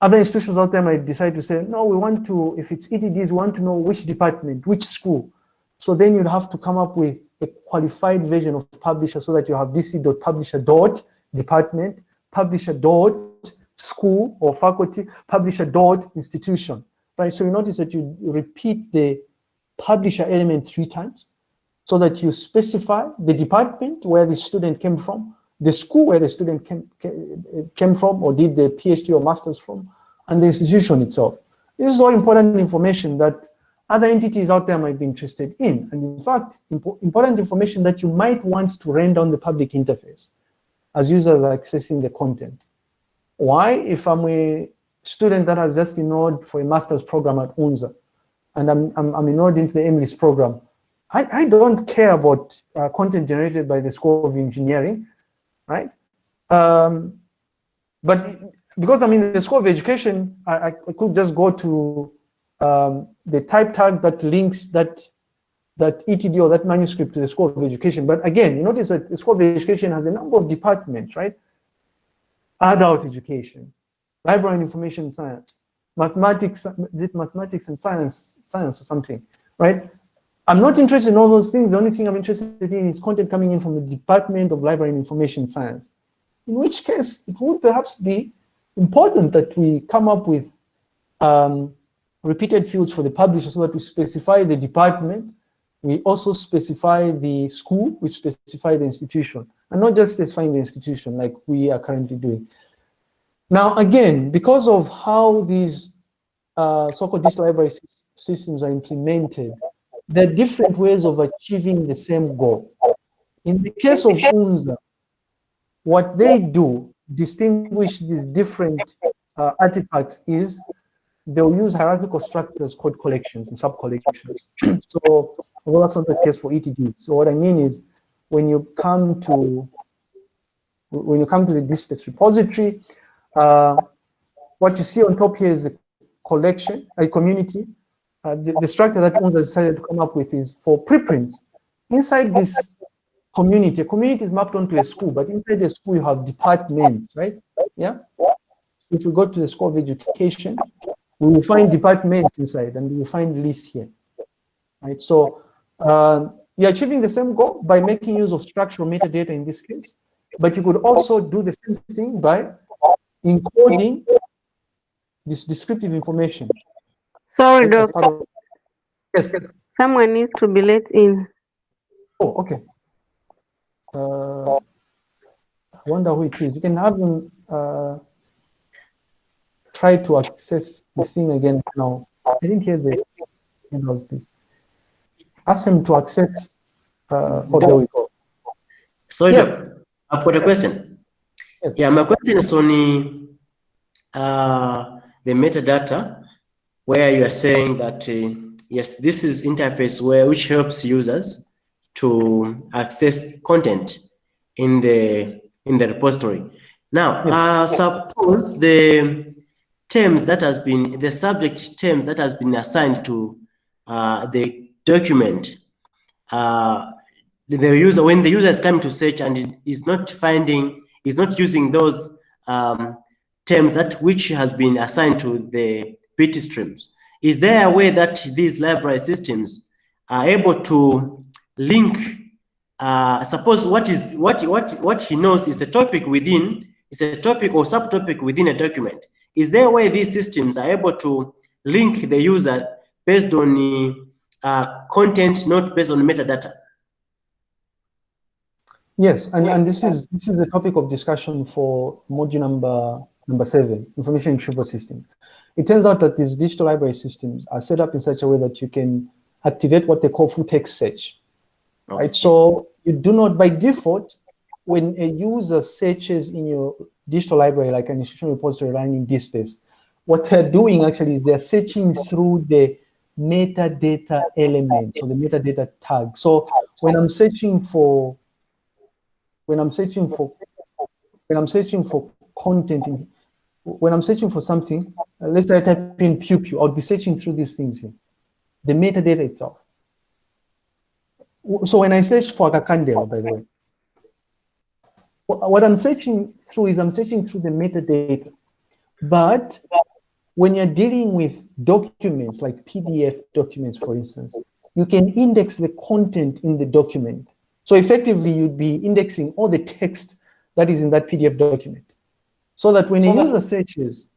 Other institutions out there might decide to say, no, we want to, if it's ETDs, we want to know which department, which school. So then you'd have to come up with a qualified version of publisher so that you have dc.publisher dot department, publisher dot school or faculty, publisher dot institution, right? So you notice that you repeat the publisher element three times so that you specify the department where the student came from, the school where the student came, came from or did the PhD or master's from, and the institution itself. This is all important information that other entities out there might be interested in. And in fact, impo important information that you might want to render on the public interface as users are accessing the content. Why? If I'm a student that has just enrolled for a master's program at UNZA, and I'm, I'm, I'm enrolled into the EMILIS program, I, I don't care about uh, content generated by the School of Engineering, right? Um, but because I'm in the School of Education, I, I could just go to um, the type tag that links that that ETD or that manuscript to the School of Education. But again, you notice that the School of Education has a number of departments, right? Adult education, library and information science, mathematics, is it mathematics and science, science or something, right? I'm not interested in all those things. The only thing I'm interested in is content coming in from the Department of Library and Information Science. In which case, it would perhaps be important that we come up with um, repeated fields for the publisher so that we specify the department, we also specify the school, we specify the institution, and not just specifying the institution like we are currently doing. Now, again, because of how these uh, so-called digital library systems are implemented, there are different ways of achieving the same goal. In the case of UNZA, what they do distinguish these different uh, artifacts is they'll use hierarchical structures called collections and sub-collections. so well, that's not the case for ETD. So what I mean is when you come to when you come to the DSpace repository, uh, what you see on top here is a collection, a community, uh, the, the, structure that UNZA decided to come up with is for preprints. Inside this community, a community is mapped onto a school, but inside the school you have departments, right? Yeah. If we go to the School of Education, we will find departments inside and we will find lists here, right? So um, you're achieving the same goal by making use of structural metadata in this case, but you could also do the same thing by encoding this descriptive information Sorry, doctor. Yes, yes. Someone needs to be let in. Oh, okay. Uh, I wonder who it is. You can have them uh, try to access the thing again now. I didn't hear the end of this. Ask them to access Uh, oh, there we go. So yes. I've got a question. Yes. Yeah, my question is on uh, the metadata, where you are saying that uh, yes, this is interface where which helps users to access content in the in the repository. Now, uh, suppose the terms that has been the subject terms that has been assigned to uh, the document uh, the user when the user is coming to search and is not finding is not using those um, terms that which has been assigned to the bit streams. Is there a way that these library systems are able to link uh, suppose what is what what what he knows is the topic within is a topic or subtopic within a document? Is there a way these systems are able to link the user based on the uh, content not based on metadata Yes, and, and this is this is a topic of discussion for module number number seven, information retrieval systems. It turns out that these digital library systems are set up in such a way that you can activate what they call full text search. Okay. Right. So you do not by default, when a user searches in your digital library, like an institutional repository running in DSpace, what they're doing actually is they're searching through the metadata element, so the metadata tag. So when I'm searching for when I'm searching for when I'm searching for content, in, when I'm searching for something, uh, let's say I type in pew pew, I'll be searching through these things here, the metadata itself. So when I search for Kakandela, by the way, what I'm searching through is I'm searching through the metadata. But when you're dealing with documents like PDF documents, for instance, you can index the content in the document so effectively, you'd be indexing all the text that is in that PDF document. So that when so a user searches,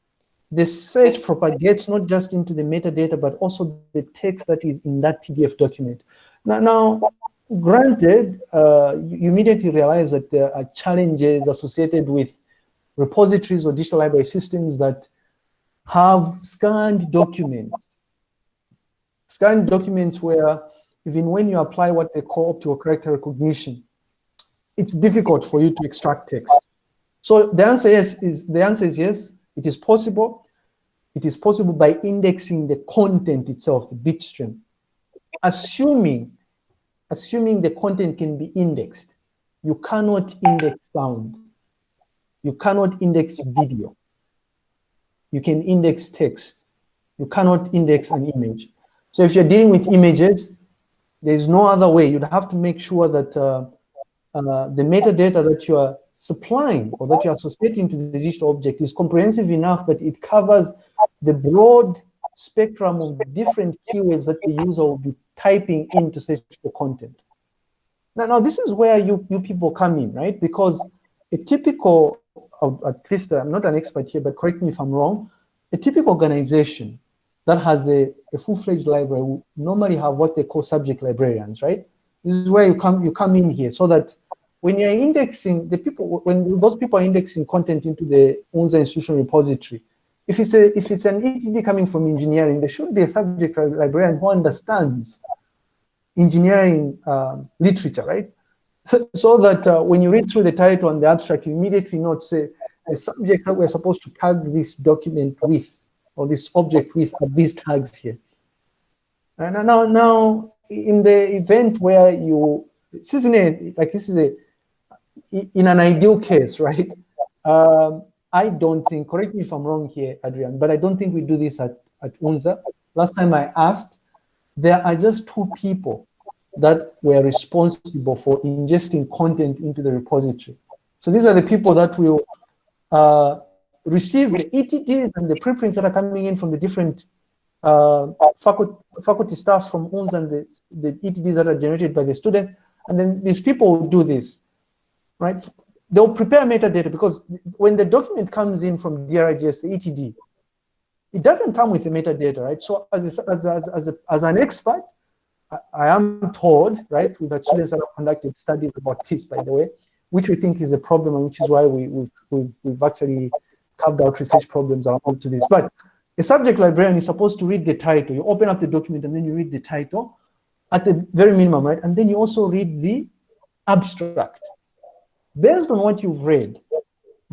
the search propagates not just into the metadata, but also the text that is in that PDF document. Now, now granted, uh, you immediately realize that there are challenges associated with repositories or digital library systems that have scanned documents. Scanned documents where even when you apply what they call optical character recognition, it's difficult for you to extract text. So the answer is, is the answer is yes, it is possible. It is possible by indexing the content itself, the bitstream. Assuming, assuming the content can be indexed, you cannot index sound. You cannot index video. You can index text. You cannot index an image. So if you're dealing with images, there's no other way. You'd have to make sure that uh, uh, the metadata that you are supplying or that you are associating to the digital object is comprehensive enough that it covers the broad spectrum of different keywords that the user will be typing in to search for content. Now, now this is where you, you people come in, right? Because a typical, at least I'm not an expert here, but correct me if I'm wrong, a typical organization that has a, a full-fledged library will normally have what they call subject librarians, right? This is where you come you come in here so that when you're indexing the people when those people are indexing content into the UNZA institutional repository, if it's a if it's an ETD coming from engineering, there should be a subject librarian who understands engineering um, literature, right? So, so that uh, when you read through the title and the abstract, you immediately note say the subject that we're supposed to tag this document with or this object with these tags here. And now, now in the event where you, this is a, like this is a, in an ideal case, right? Um, I don't think, correct me if I'm wrong here, Adrian, but I don't think we do this at, at UNZA. Last time I asked, there are just two people that were responsible for ingesting content into the repository. So these are the people that will uh, receive the ETDs and the preprints that are coming in from the different uh, faculty, faculty staff from UNS and the, the ETDs that are generated by the students. And then these people will do this, right? They'll prepare metadata because when the document comes in from DRGS, ETD, it doesn't come with the metadata, right? So as, a, as, as, as, a, as an expert, I, I am told, right, we've had students that have conducted studies about this, by the way, which we think is a problem and which is why we, we've, we've, we've actually carved out research problems around to this. But a subject librarian is supposed to read the title. You open up the document and then you read the title. at the very minimum, right? And then you also read the abstract. Based on what you've read,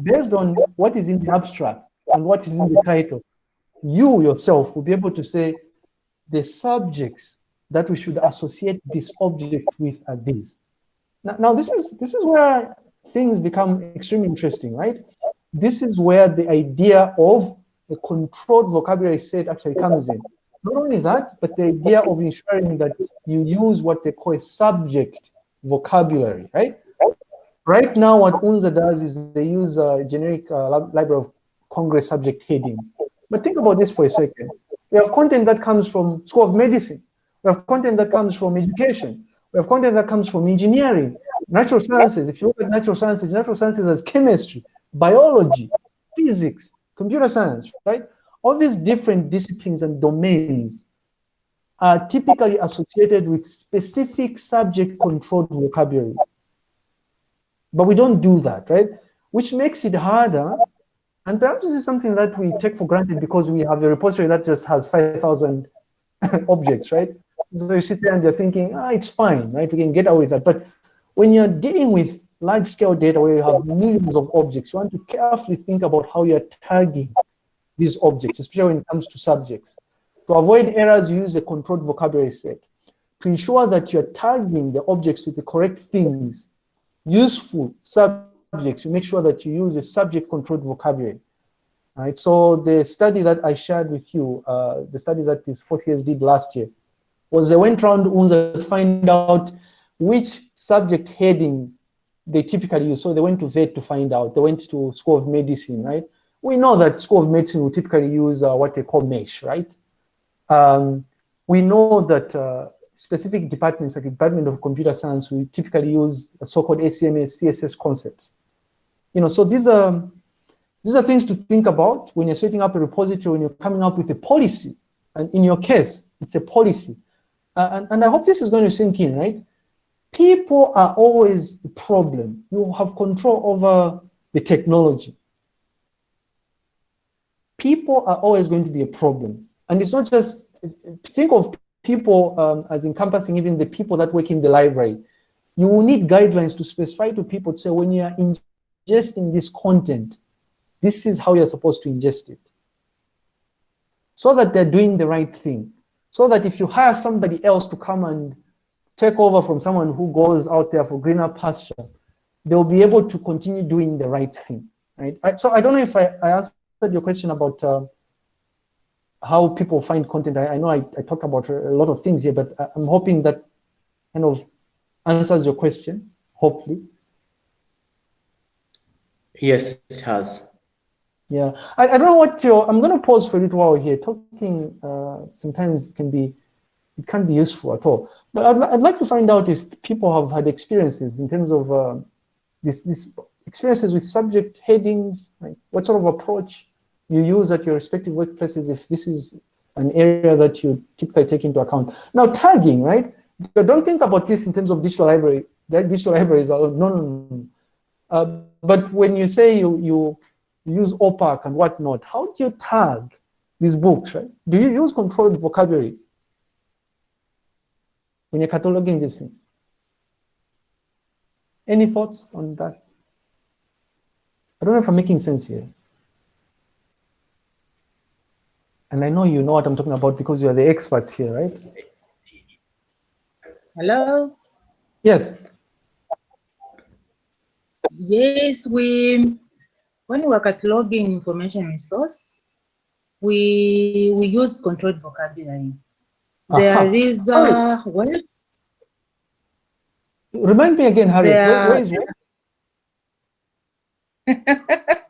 based on what is in the abstract and what is in the title, you yourself will be able to say the subjects that we should associate this object with are these. Now, now this is this is where things become extremely interesting, right? This is where the idea of a controlled vocabulary set actually comes in. Not only that, but the idea of ensuring that you use what they call a subject vocabulary, right? Right now, what UNZA does is they use a generic uh, library of Congress subject headings. But think about this for a second. We have content that comes from School of Medicine. We have content that comes from education. We have content that comes from engineering, natural sciences. If you look at natural sciences, natural sciences as chemistry, biology, physics, computer science, right? All these different disciplines and domains are typically associated with specific subject controlled vocabulary. But we don't do that, right? Which makes it harder. And perhaps this is something that we take for granted because we have a repository that just has 5,000 objects, right? So you sit there and you're thinking, ah, it's fine, right? We can get away with that. But when you're dealing with large scale data where you have millions of objects, you want to carefully think about how you're tagging these objects, especially when it comes to subjects. To avoid errors, you use a controlled vocabulary set. To ensure that you're tagging the objects with the correct things, useful subjects, you make sure that you use a subject controlled vocabulary. Right. so the study that I shared with you, uh, the study that these fourth years did last year, was they went around UNZA to find out which subject headings they typically use. So they went to VET to find out. They went to School of Medicine, right? We know that School of Medicine will typically use uh, what they call MESH, right? Um, we know that uh, specific departments like the Department of Computer Science will typically use so-called ACMS, CCS concepts. You know, so these are these are things to think about when you're setting up a repository, when you're coming up with a policy. And in your case, it's a policy. Uh, and, and I hope this is going to sink in, right? People are always a problem. You have control over the technology. People are always going to be a problem. And it's not just, think of people um, as encompassing even the people that work in the library. You will need guidelines to specify to people to say when you are ingesting this content, this is how you're supposed to ingest it. So that they're doing the right thing. So that if you hire somebody else to come and take over from someone who goes out there for greener pasture, they'll be able to continue doing the right thing, right? I, so I don't know if I, I answered your question about uh, how people find content. I, I know I, I talked about a lot of things here, but I'm hoping that kind of answers your question, hopefully. Yes, it has. Yeah, I, I don't know what your, I'm going to pause for a little while here. Talking uh, sometimes can be, it can't be useful at all. But I'd, I'd like to find out if people have had experiences in terms of uh, this, this experiences with subject headings, like what sort of approach you use at your respective workplaces if this is an area that you typically take into account. Now tagging, right? don't think about this in terms of digital library. That digital libraries are no, no, no. Uh, but when you say you, you use OPAC and whatnot, how do you tag these books, right? Do you use controlled vocabularies? When you're cataloging this thing. Any thoughts on that? I don't know if I'm making sense here. And I know you know what I'm talking about because you are the experts here, right? Hello? Yes. Yes, we, when we are cataloging information resource, we, we use controlled vocabulary. There is uh, words. Remind me again, Harry. There, where is what?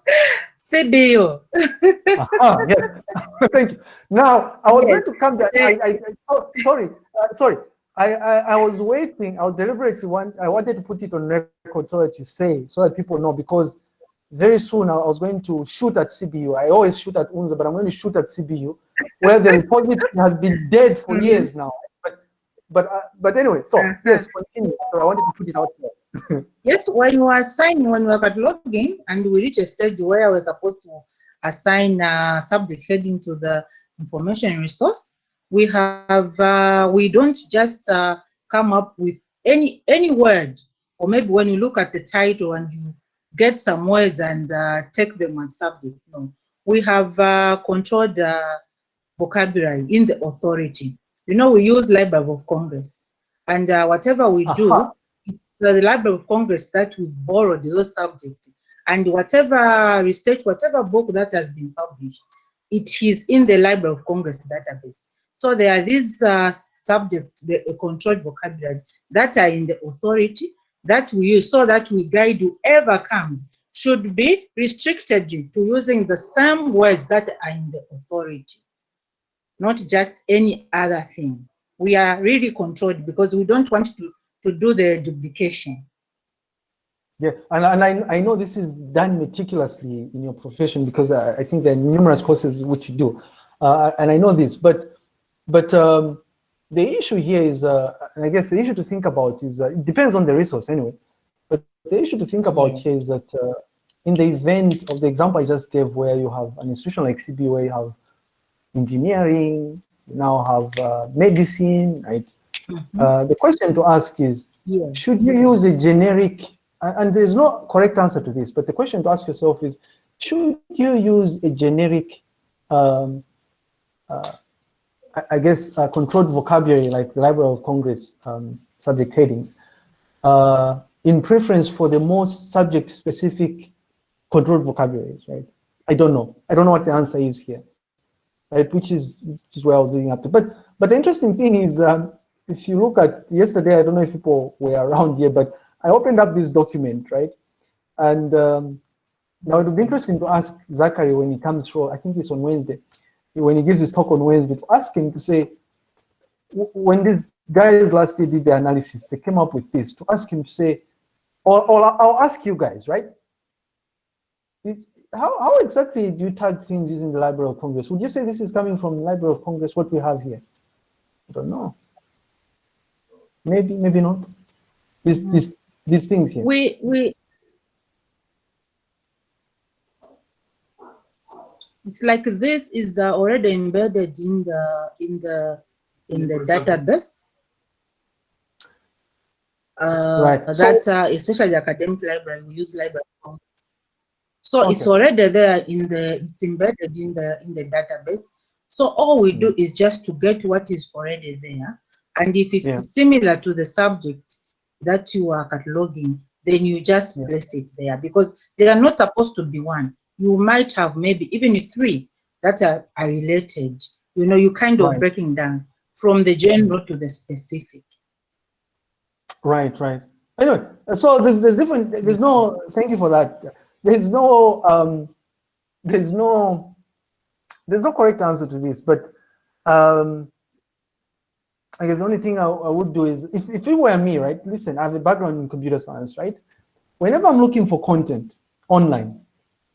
CBU. Aha, yes. Thank you. Now, I was yes. going to come there. I, I, oh, sorry, uh, sorry. I, I, I, was waiting. I was deliberately want. I wanted to put it on record so that you say, so that people know, because very soon I was going to shoot at CBU. I always shoot at UNZA, but I'm going to shoot at CBU where the repository has been dead for mm-hmm. years now. But but uh, but anyway, so uh-huh. yes, continue. So I wanted to put it out there. yes, when you assign when we were cataloging and we reach a stage where I was supposed to assign a subject heading to the information resource, we have, uh, we don't just uh, come up with any, any word, or maybe when you look at the title and you get some words and uh, take them as subject. No, we have uh, controlled uh, vocabulary in the authority. You know, we use Library of Congress, and uh, whatever we do, uh -huh. it's the Library of Congress that we've borrowed those subjects, and whatever research, whatever book that has been published, it is in the Library of Congress database. So there are these uh, subjects, the controlled vocabulary, that are in the authority that we use so that we guide whoever comes should be restricted to using the same words that are in the authority, not just any other thing. We are really controlled because we don't want to, to do the duplication. Yeah, and, and I, I know this is done meticulously in your profession because I, I think there are numerous courses which you do. Uh, and I know this, but but um, the issue here is, uh, and I guess the issue to think about is, uh, it depends on the resource anyway, but the issue to think about yes. here is that uh, in the event of the example I just gave where you have an institution like CB where you have engineering, you now have uh, medicine, right? Mm -hmm. the question to ask is, yes. should you use a generic, and there's no correct answer to this, but the question to ask yourself is, should you use a generic um, uh, I guess, uh, controlled vocabulary like the Library of Congress um, subject headings, uh, in preference for the most subject-specific controlled vocabularies, right? I don't know. I don't know what the answer is here, right? Which is which is where I was doing up to. But but the interesting thing is, um, if you look at yesterday, I don't know if people were around here, but I opened up this document, right? And um, now it would be interesting to ask Zachary when he comes through. I think it's on Wednesday when he gives his talk on Wednesday, to ask him to say, when these guys last year did the analysis, they came up with this, to ask him to say, or, or I'll ask you guys, right? It's, how, how exactly do you tag things using the Library of Congress? Would you say this is coming from the Library of Congress, what we have here? I don't know. Maybe, maybe not. These, these, these things here. We, we, It's like this is uh, already embedded in the in the in the database. Uh, right. That so, uh, especially the academic library, we use library So okay. it's already there in the it's embedded in the in the database. So all we do hmm. is just to get what is already there. And if it's yeah. similar to the subject that you are cataloging, then you just yeah. place it there because they are not supposed to be one you might have maybe even three that are, are related. You know, you kind of right. breaking down from the general to the specific. Right, right. Anyway, so there's there's different. There's no. Thank you for that. There's no. Um, there's no. There's no correct answer to this, but um, I guess the only thing I, I would do is if if it were me, right? Listen, I have a background in computer science, right? Whenever I'm looking for content online,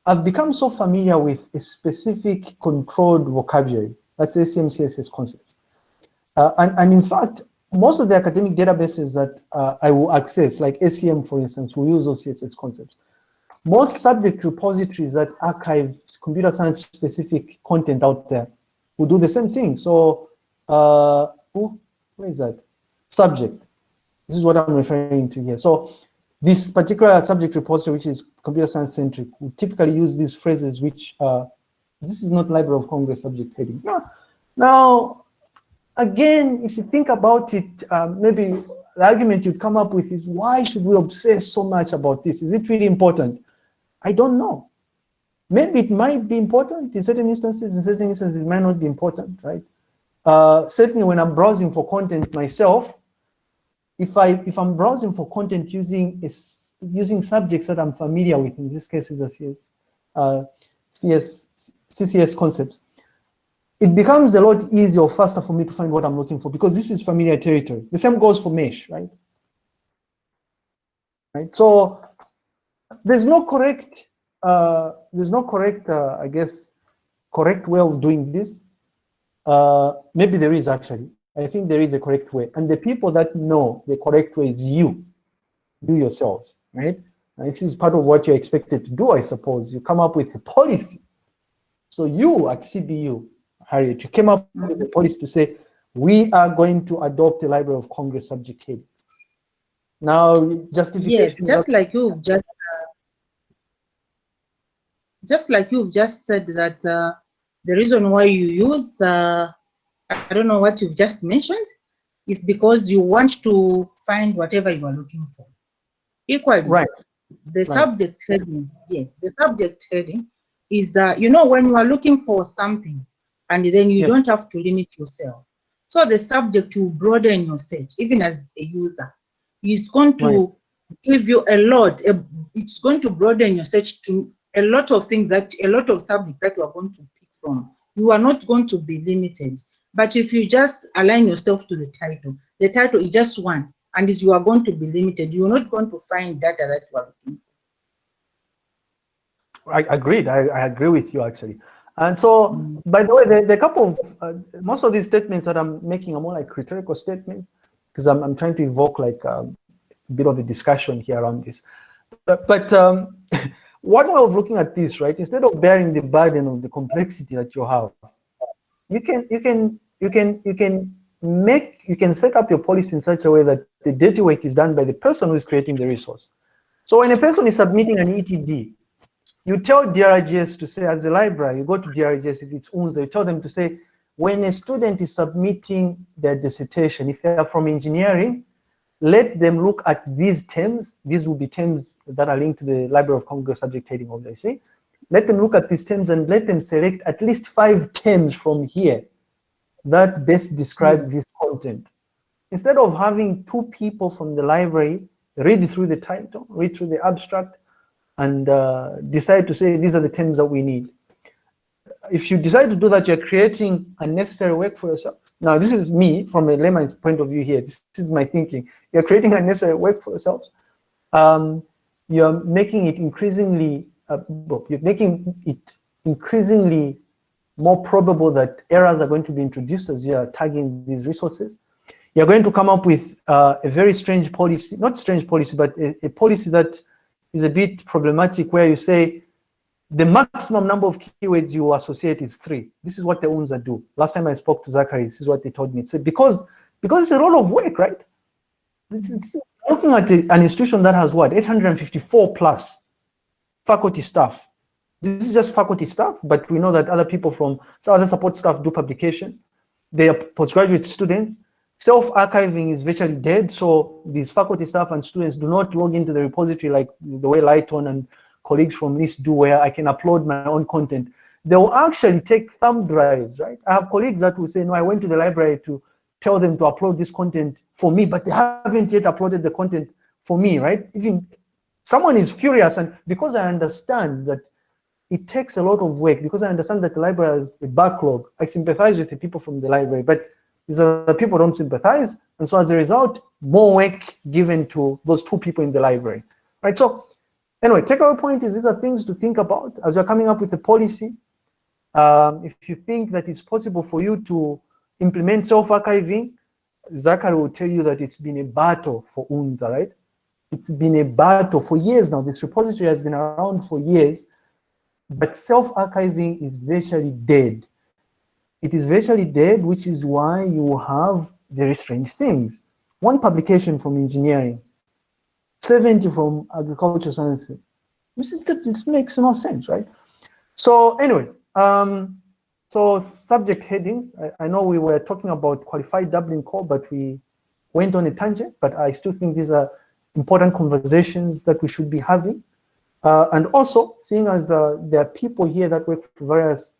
I've become so familiar with a specific controlled vocabulary. That's ACM CCS concept. Uh, and, and in fact, most of the academic databases that uh, I will access, like ACM, for instance, will use those CSS concepts. Most subject repositories that archive computer science specific content out there will do the same thing. So, uh, where is that? Subject. This is what I'm referring to here. So this particular subject repository, which is computer science centric, we typically use these phrases which this is not Library of Congress subject headings. Now, now, again, if you think about it, um, maybe the argument you'd come up with is why should we obsess so much about this? Is it really important? I don't know. Maybe it might be important in certain instances, in certain instances it might not be important, right? Uh, certainly when I'm browsing for content myself, if I if I'm browsing for content using using subjects that I'm familiar with, in this case is a CS, uh, CS CCS concepts, it becomes a lot easier or faster for me to find what I'm looking for because this is familiar territory. The same goes for mesh, right? Right. So there's no correct uh, there's no correct uh, I guess correct way of doing this. Uh, maybe there is actually. I think there is a correct way. And the people that know the correct way is you, you yourselves, right? And this is part of what you're expected to do, I suppose. You come up with a policy. So you at CBU, Harriet. You came up with the policy to say, we are going to adopt the Library of Congress subject headings. Now, justification. Yes, just like you've just, uh, just like you've just said that uh, the reason why you use the, I don't know what you've just mentioned, is because you want to find whatever you are looking for. Equally, right. the right. subject heading, yes, the subject heading is, uh, you know, when you are looking for something, and then you don't have to limit yourself. So the subject will broaden your search, even as a user. It's going to right. give you a lot, it's going to broaden your search to a lot of things that, a lot of subjects that you are going to pick from. You are not going to be limited. But if you just align yourself to the title, the title is just one, and you are going to be limited. You're not going to find data that you are looking for. I agreed. I, I agree with you actually. And so, by the way, the, the couple of, uh, most of these statements that I'm making are more like rhetorical statements because I'm, I'm trying to evoke like um, a bit of a discussion here around this. But, but um, one way of looking at this, right, instead of bearing the burden of the complexity that you have, you can, you can, you can, you can make, you can set up your policy in such a way that the dirty work is done by the person who is creating the resource. So when a person is submitting an ETD, you tell DRGS to say, as a library, you go to DRGS, if it's UNZA, you tell them to say, when a student is submitting their dissertation, if they are from engineering, let them look at these terms. These will be terms that are linked to the Library of Congress subject heading, obviously. Let them look at these terms and let them select at least five terms from here that best describe mm -hmm. this content. Instead of having two people from the library read through the title, read through the abstract, and uh, decide to say these are the terms that we need. If you decide to do that, you're creating unnecessary work for yourself. Now, this is me from a layman's point of view here. This is my thinking. You're creating unnecessary work for yourselves. Um, you're making it increasingly, uh, you're making it increasingly more probable that errors are going to be introduced as you're tagging these resources. You're going to come up with uh, a very strange policy, not strange policy, but a, a policy that is a bit problematic where you say the maximum number of keywords you associate is three. This is what the UNZA do. Last time I spoke to Zachary, this is what they told me. It's because, because it's a lot of work, right? It's, it's looking at an institution that has what, 854 plus faculty staff. This is just faculty staff, but we know that other people from other support staff do publications. They are postgraduate students. Self-archiving is virtually dead, so these faculty staff and students do not log into the repository like the way Lighton and colleagues from NIST do, where I can upload my own content. They will actually take thumb drives, right? I have colleagues that will say, no, I went to the library to tell them to upload this content for me, but they haven't yet uploaded the content for me, right? Even someone is furious, and because I understand that it takes a lot of work, because I understand that the library has a backlog, I sympathize with the people from the library, but these that people don't sympathize. And so as a result, more work given to those two people in the library, right? So anyway, takeaway point is these are things to think about as you're coming up with a policy. Um, if you think that it's possible for you to implement self-archiving, Zachary will tell you that it's been a battle for UNZA, right? It's been a battle for years now. This repository has been around for years, but self-archiving is virtually dead it is virtually dead, which is why you have very strange things. One publication from engineering, 70 from agricultural sciences. This, is, this makes no sense, right? So anyways, um, so subject headings, I, I, know we were talking about qualified Dublin core, but we went on a tangent, but I still think these are important conversations that we should be having. Uh, and also, seeing as uh, there are people here that work for various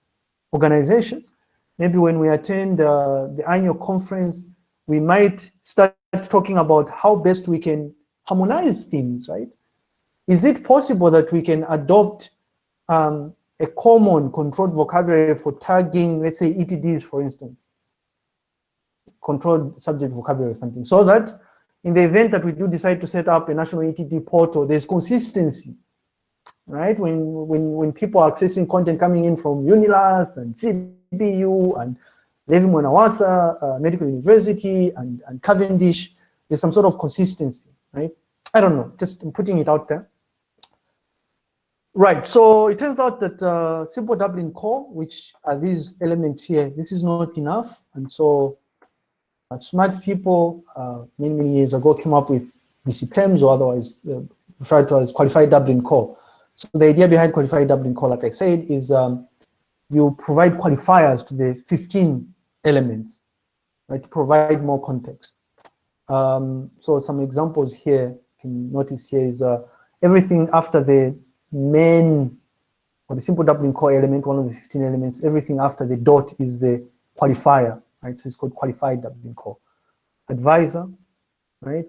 organizations, maybe when we attend uh, the annual conference, we might start talking about how best we can harmonize things, right? Is it possible that we can adopt um, a common controlled vocabulary for tagging, let's say ETDs, for instance, controlled subject vocabulary or something, so that in the event that we do decide to set up a national ETD portal, there's consistency, right? When, when, when people are accessing content coming in from UNILUS and CBU and Levi Mwanawasa uh, Medical University and, and Cavendish, there's some sort of consistency, right? I don't know, just putting it out there. Right, so it turns out that uh, simple Dublin core, which are these elements here, this is not enough. And so uh, smart people uh, many, many years ago came up with DC terms or otherwise uh, referred to as qualified Dublin core. So the idea behind qualified Dublin core, like I said, is um, you provide qualifiers to the 15 elements, right, to provide more context. Um, so some examples here, you can notice here is uh, everything after the main or the simple Dublin core element, one of the 15 elements, everything after the dot is the qualifier, right? So it's called qualified Dublin core. Advisor, right,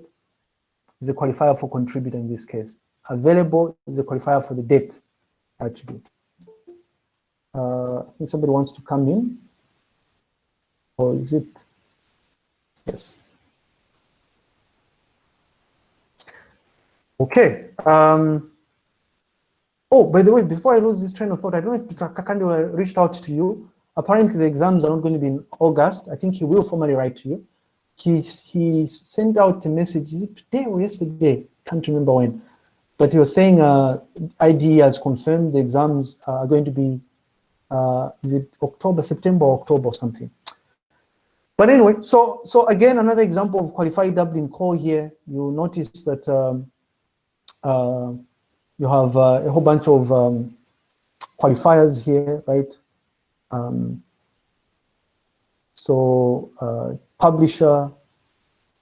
is a qualifier for contributor in this case. Available is a qualifier for the date attribute. Uh, think somebody wants to come in. Or is it? Yes. Okay. Um, Oh, by the way, before I lose this train of thought, I don't know if Kakande reached out to you. Apparently the exams are not going to be in August. I think he will formally write to you. He, he sent out a message, is it today or yesterday? Can't remember when. But was saying uh, ID has confirmed the exams are going to be, uh, is it October, September, October or something. But anyway, so so again, another example of qualified Dublin core here. You'll notice that um, uh, you have uh, a whole bunch of um, qualifiers here, right? Um, so uh, publisher,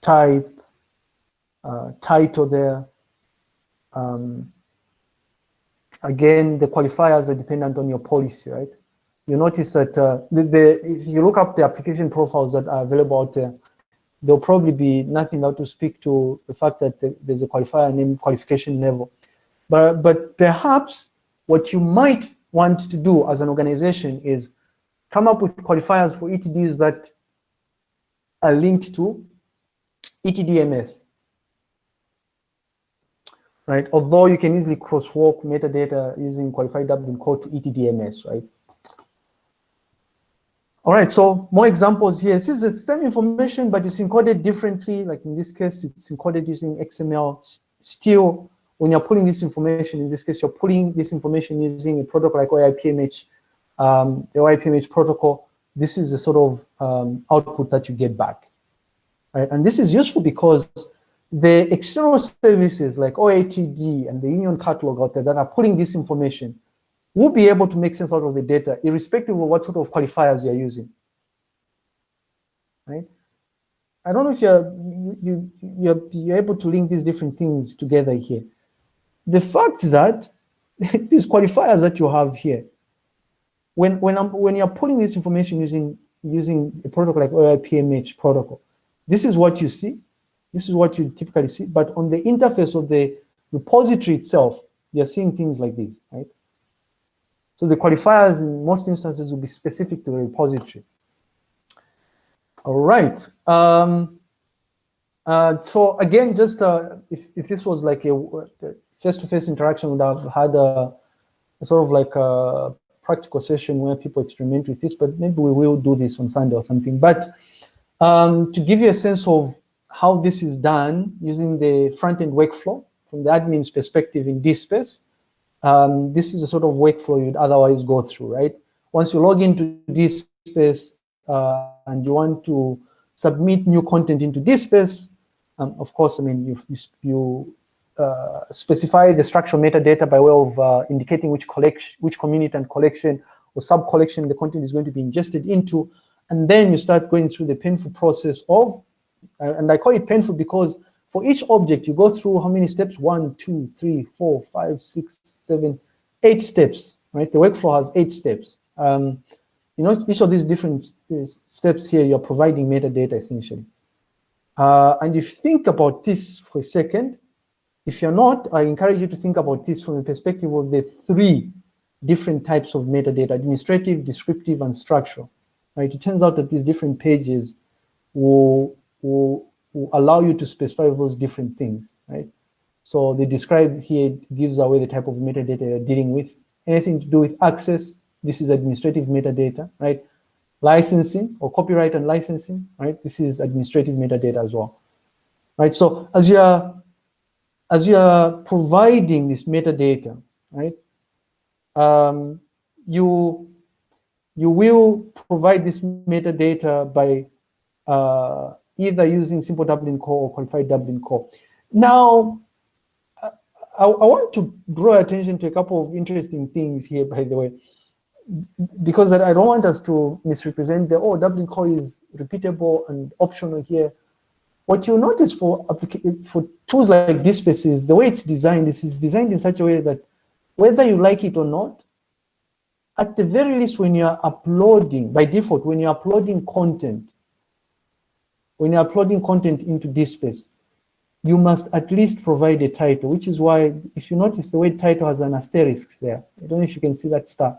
type, uh, title there. Um, again, the qualifiers are dependent on your policy, right? You notice that uh, the, the, if you look up the application profiles that are available out there, there'll probably be nothing out to speak to the fact that there's a qualifier named qualification level. But, but perhaps what you might want to do as an organization is come up with qualifiers for ETDs that are linked to ETDMS. Right? Although you can easily crosswalk metadata using qualified Dublin core to ETDMS, right? All right, so more examples here. This is the same information, but it's encoded differently. Like in this case, it's encoded using XML. Still, when you're pulling this information, in this case, you're pulling this information using a protocol like OAI-PMH, um, the OAI-PMH protocol, this is the sort of um, output that you get back. Right? And this is useful because the external services like OATD and the Union Catalog out there that are pulling this information will be able to make sense out of the data, irrespective of what sort of qualifiers you're using. Right? I don't know if you're, you, you're, you're able to link these different things together here the fact that these qualifiers that you have here, when when I'm when you're putting this information using using a protocol like OAI-PMH protocol, this is what you see. This is what you typically see. But on the interface of the repository itself, you're seeing things like this, right? So the qualifiers in most instances will be specific to the repository. All right. Um, uh, so again, just uh, if, if this was like a, face-to-face -face interaction would have had a, a, sort of like a practical session where people experiment with this, but maybe we will do this on Sunday or something. But um, to give you a sense of how this is done using the front-end workflow from the admin's perspective in DSpace, um, this is a sort of workflow you'd otherwise go through, right? Once you log into DSpace uh, and you want to submit new content into DSpace, um, of course, I mean, you, you uh, specify the structural metadata by way of uh, indicating which collection, which community and collection or sub-collection the content is going to be ingested into. And then you start going through the painful process of, and I call it painful because for each object, you go through how many steps? One, two, three, four, five, six, seven, eight steps, right? The workflow has eight steps. Um, you know, each of these different steps here, you're providing metadata essentially. Uh, and if you think about this for a second, if you're not, I encourage you to think about this from the perspective of the three different types of metadata, administrative, descriptive, and structural. Right? It turns out that these different pages will, will, will allow you to specify those different things, right? So the describe here gives away the type of metadata you're dealing with. Anything to do with access, this is administrative metadata, right? Licensing or copyright and licensing, right? This is administrative metadata as well, right? So as you're as you are providing this metadata, right, um, you you will provide this metadata by uh, either using simple Dublin core or qualified Dublin core. Now, I, I, want to draw attention to a couple of interesting things here, by the way, because I don't want us to misrepresent the, oh, Dublin core is repeatable and optional here. What you'll notice for, for tools like DSpace is the way it's designed, this is designed in such a way that whether you like it or not, at the very least, when you're uploading, by default, when you're uploading content, when you're uploading content into DSpace, you must at least provide a title, which is why, if you notice the word title has an asterisk there, I don't know if you can see that star.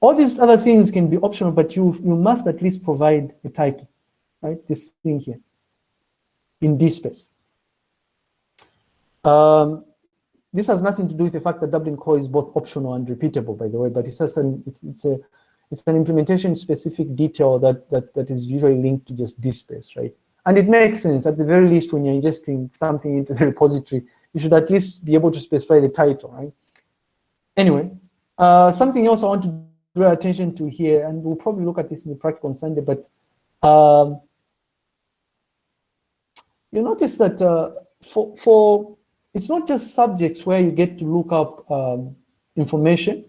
All these other things can be optional, but you, you must at least provide a title, right? This thing here in DSpace. Um, this has nothing to do with the fact that Dublin Core is both optional and repeatable, by the way, but it's just an it's it's a it's an implementation specific detail that that that is usually linked to just DSpace, right? And it makes sense at the very least when you're ingesting something into the repository, you should at least be able to specify the title, right? Anyway, uh, something else I want to draw attention to here, and we'll probably look at this in the practical on Sunday, but um, you notice that uh, for for it's not just subjects where you get to look up um, information,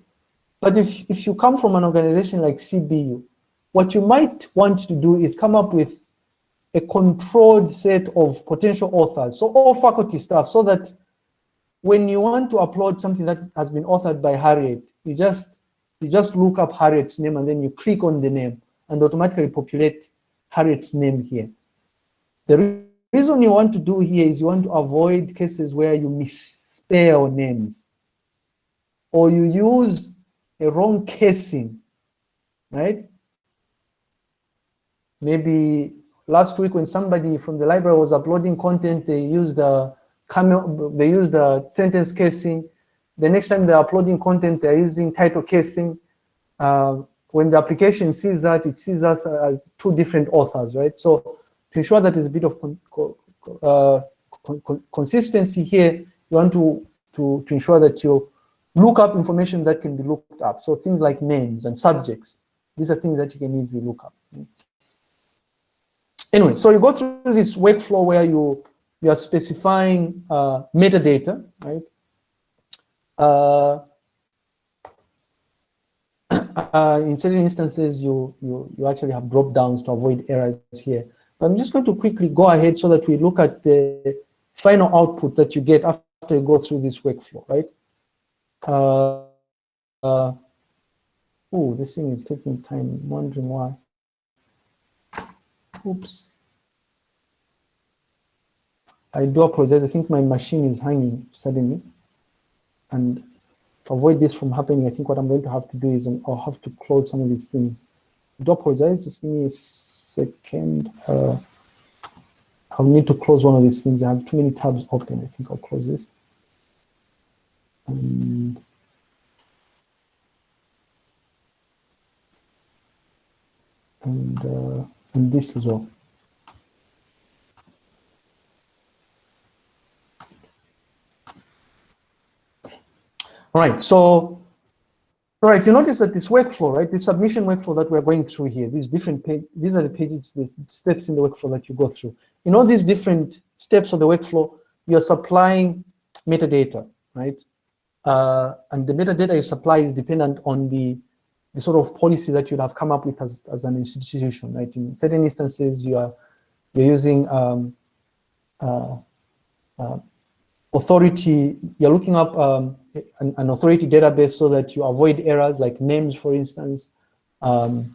but if, if you come from an organization like CBU, what you might want to do is come up with a controlled set of potential authors, so all faculty staff, so that when you want to upload something that has been authored by Harriet, you just you just look up Harriet's name and then you click on the name and automatically populate Harriet's name here. The reason you want to do here is you want to avoid cases where you misspell names or you use a wrong casing, right? Maybe last week when somebody from the library was uploading content, they used the camel, they used the sentence casing. The next time they're uploading content, they're using title casing. Uh, when the application sees that, it sees us as two different authors, right? So to ensure that there's a bit of con uh, con consistency here, you want to, to, to ensure that you look up information that can be looked up. So things like names and subjects, these are things that you can easily look up. Anyway, so you go through this workflow where you, you are specifying uh, metadata, right? Uh, uh, in certain instances, you, you, you actually have drop downs to avoid errors here. But I'm just going to quickly go ahead so that we look at the final output that you get after you go through this workflow, right? Uh, uh, oh, this thing is taking time. I'm wondering why. Oops. I do apologize. I think my machine is hanging suddenly. And to avoid this from happening, I think what I'm going to have to do is um, I'll have to close some of these things. I do apologize. Just give me a second. Uh, I'll need to close one of these things. I have too many tabs open. I think I'll close this. And, and, uh, and this as well. All right, so all right, you notice that this workflow, right, the submission workflow that we're going through here, these different page, these are the pages, the steps in the workflow that you go through. In all these different steps of the workflow, you're supplying metadata, right? Uh, and the metadata you supply is dependent on the, the sort of policy that you'd have come up with as, as an institution, right? In certain instances, you are you're using um, uh, uh, authority, you're looking up um, an, an, authority database so that you avoid errors like names, for instance, um,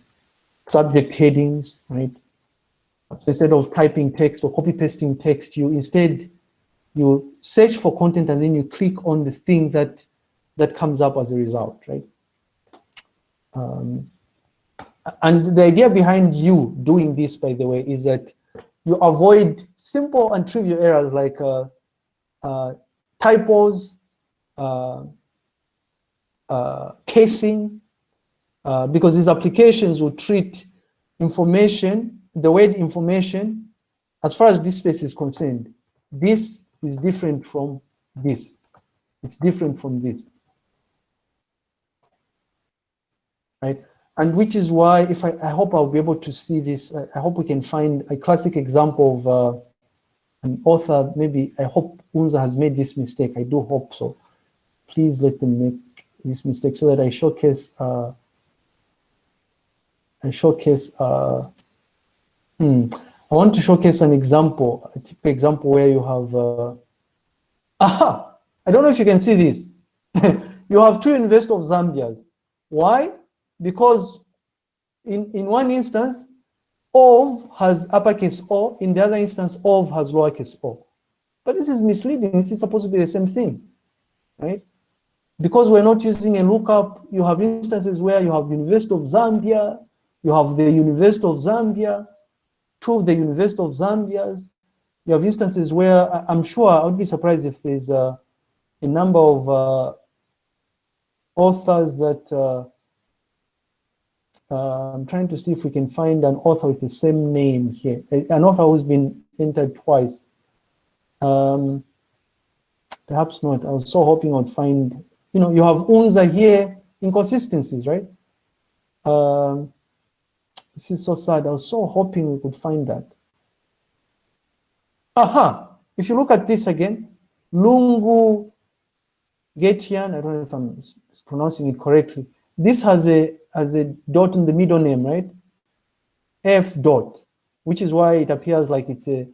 subject headings, right? So instead of typing text or copy pasting text, you instead you search for content and then you click on the thing that that comes up as a result, right? Um, and the idea behind you doing this, by the way, is that you avoid simple and trivial errors like uh, uh, typos, uh, uh, casing, uh, because these applications will treat information, the word information, as far as DSpace is concerned, this is different from this. It's different from this. right? And which is why, if I, I hope I'll be able to see this, I, I hope we can find a classic example of uh, an author, maybe, I hope UNZA has made this mistake, I do hope so. Please let them make this mistake so that I showcase, uh, I showcase, uh, hmm, I want to showcase an example, a typical example where you have, uh, aha, I don't know if you can see this. you have two University of Zambias. Why? Because in, in one instance, of has uppercase O, in the other instance, of has lowercase o. But this is misleading. This is supposed to be the same thing, right? Because we're not using a lookup, you have instances where you have University of Zambia, you have the University of Zambia, two of the University of Zambia's. You have instances where I'm sure I would be surprised if there's a, a number of uh, authors that uh, uh, I'm trying to see if we can find an author with the same name here, an author who's been entered twice. Um, perhaps not. I was so hoping I'd find, you know, you have UNZA here, inconsistencies, right? Um, this is so sad. I was so hoping we could find that. Aha! If you look at this again, Lungu Getian, I don't know if I'm pronouncing it correctly. This has a has a dot in the middle name, right? F dot, which is why it appears like it's a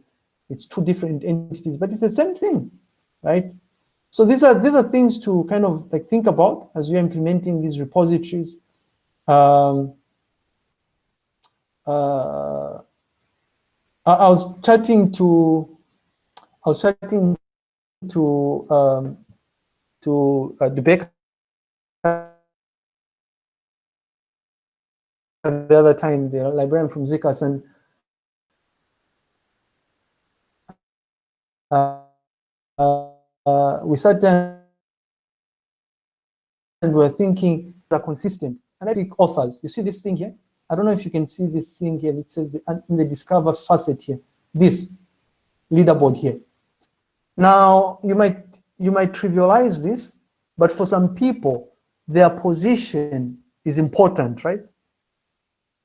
it's two different entities, but it's the same thing, right? So these are these are things to kind of like think about as you're implementing these repositories. Um, uh, I, I, was chatting to, I was chatting to um, to uh, the the other time, the librarian from ZCAS, and uh, uh, we sat down and we are thinking are consistent. And I think authors, you see this thing here? I don't know if you can see this thing here. It says the, in the discover facet here, this leaderboard here. Now you might you might trivialize this, but for some people, their position is important, right?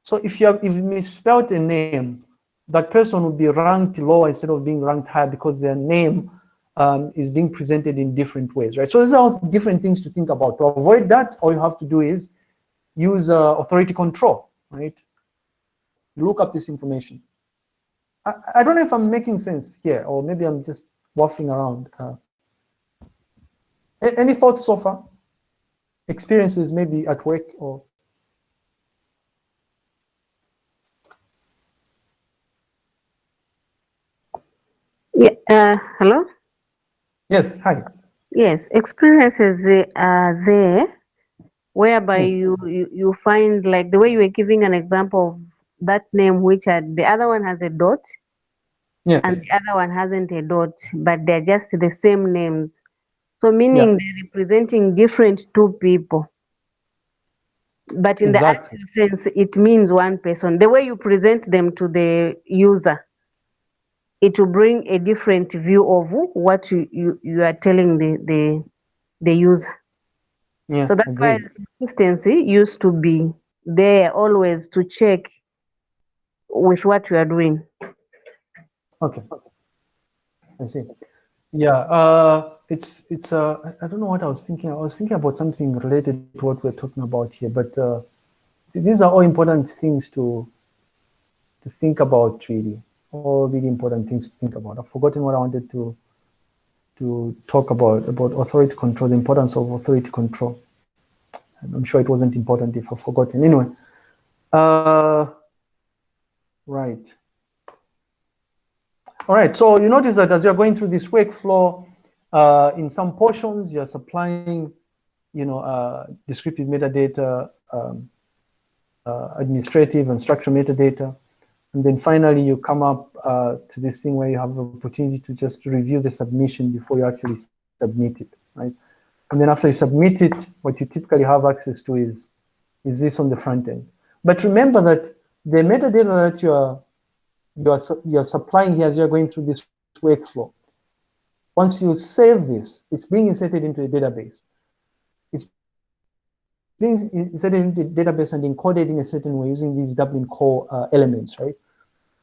So if you have if you misspelled a name, that person will be ranked lower instead of being ranked higher because their name um, is being presented in different ways, right? So these are different things to think about. To avoid that, all you have to do is use uh, authority control right? Look up this information. I, I don't know if I'm making sense here, or maybe I'm just waffling around. Uh, any thoughts so far? Experiences maybe at work or Yeah, uh, hello? Yes, hi. Yes, experiences are there whereby yes. you, you you find like the way you were giving an example of that name which had the other one has a dot yes. and the other one hasn't a dot but they're just the same names so meaning yeah. they're representing different two people but in exactly. the actual sense it means one person the way you present them to the user it will bring a different view of what you, you, you are telling the, the the user yeah, so that's why consistency used to be there always to check with what you are doing. Okay. I see. Yeah, uh, it's it's. Uh, I don't know what I was thinking. I was thinking about something related to what we're talking about here, but uh, these are all important things to to think about. Really, all really important things to think about. I've forgotten what I wanted to to talk about, about authority control, the importance of authority control. I'm sure it wasn't important if I've forgotten. Anyway, uh, right. All right, so you notice that as you're going through this workflow, uh, in some portions, you're supplying, you know, uh, descriptive metadata, um, uh, administrative and structural metadata. And then finally, you come up uh, to this thing where you have the opportunity to just review the submission before you actually submit it, right? And then after you submit it, what you typically have access to is, is this on the front end. But remember that the metadata that you are, you are, you are supplying here as you're going through this workflow, once you save this, it's being inserted into a database. It's things inserted into the database and encoded in a certain way using these Dublin core uh, elements, right?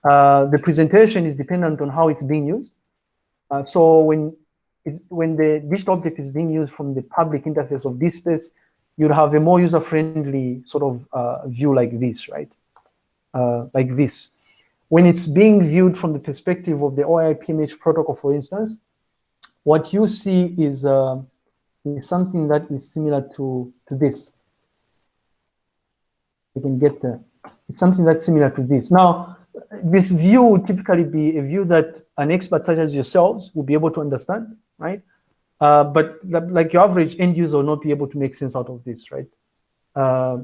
Uh, the presentation is dependent on how it's being used. Uh, so when when the digital object is being used from the public interface of DSpace, you'd have a more user-friendly sort of uh, view like this, right? Uh, like this. When it's being viewed from the perspective of the OAI PMH protocol, for instance, what you see is, uh, is something that is similar to, to this. You can get the, it's something that's similar to this. Now, this view would typically be a view that an expert such as yourselves will be able to understand, right? Uh, but like your average end user will not be able to make sense out of this, right? Uh,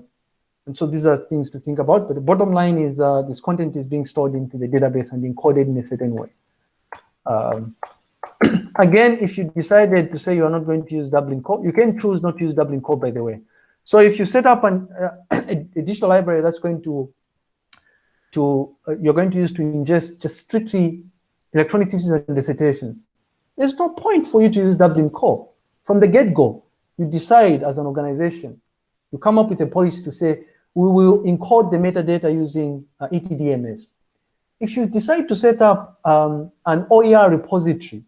and so these are things to think about. But the bottom line is uh, this content is being stored into the database and encoded in a certain way. Um, again, if you decided to say you're not going to use Dublin Core, you can choose not to use Dublin Core, by the way. So if you set up an, uh, a digital library that's going to to uh, you're going to use to ingest just strictly electronic theses and dissertations. There's no point for you to use Dublin Core. From the get-go, you decide as an organization, you come up with a policy to say, we will encode the metadata using uh, ETDMS. If you decide to set up um, an OER repository,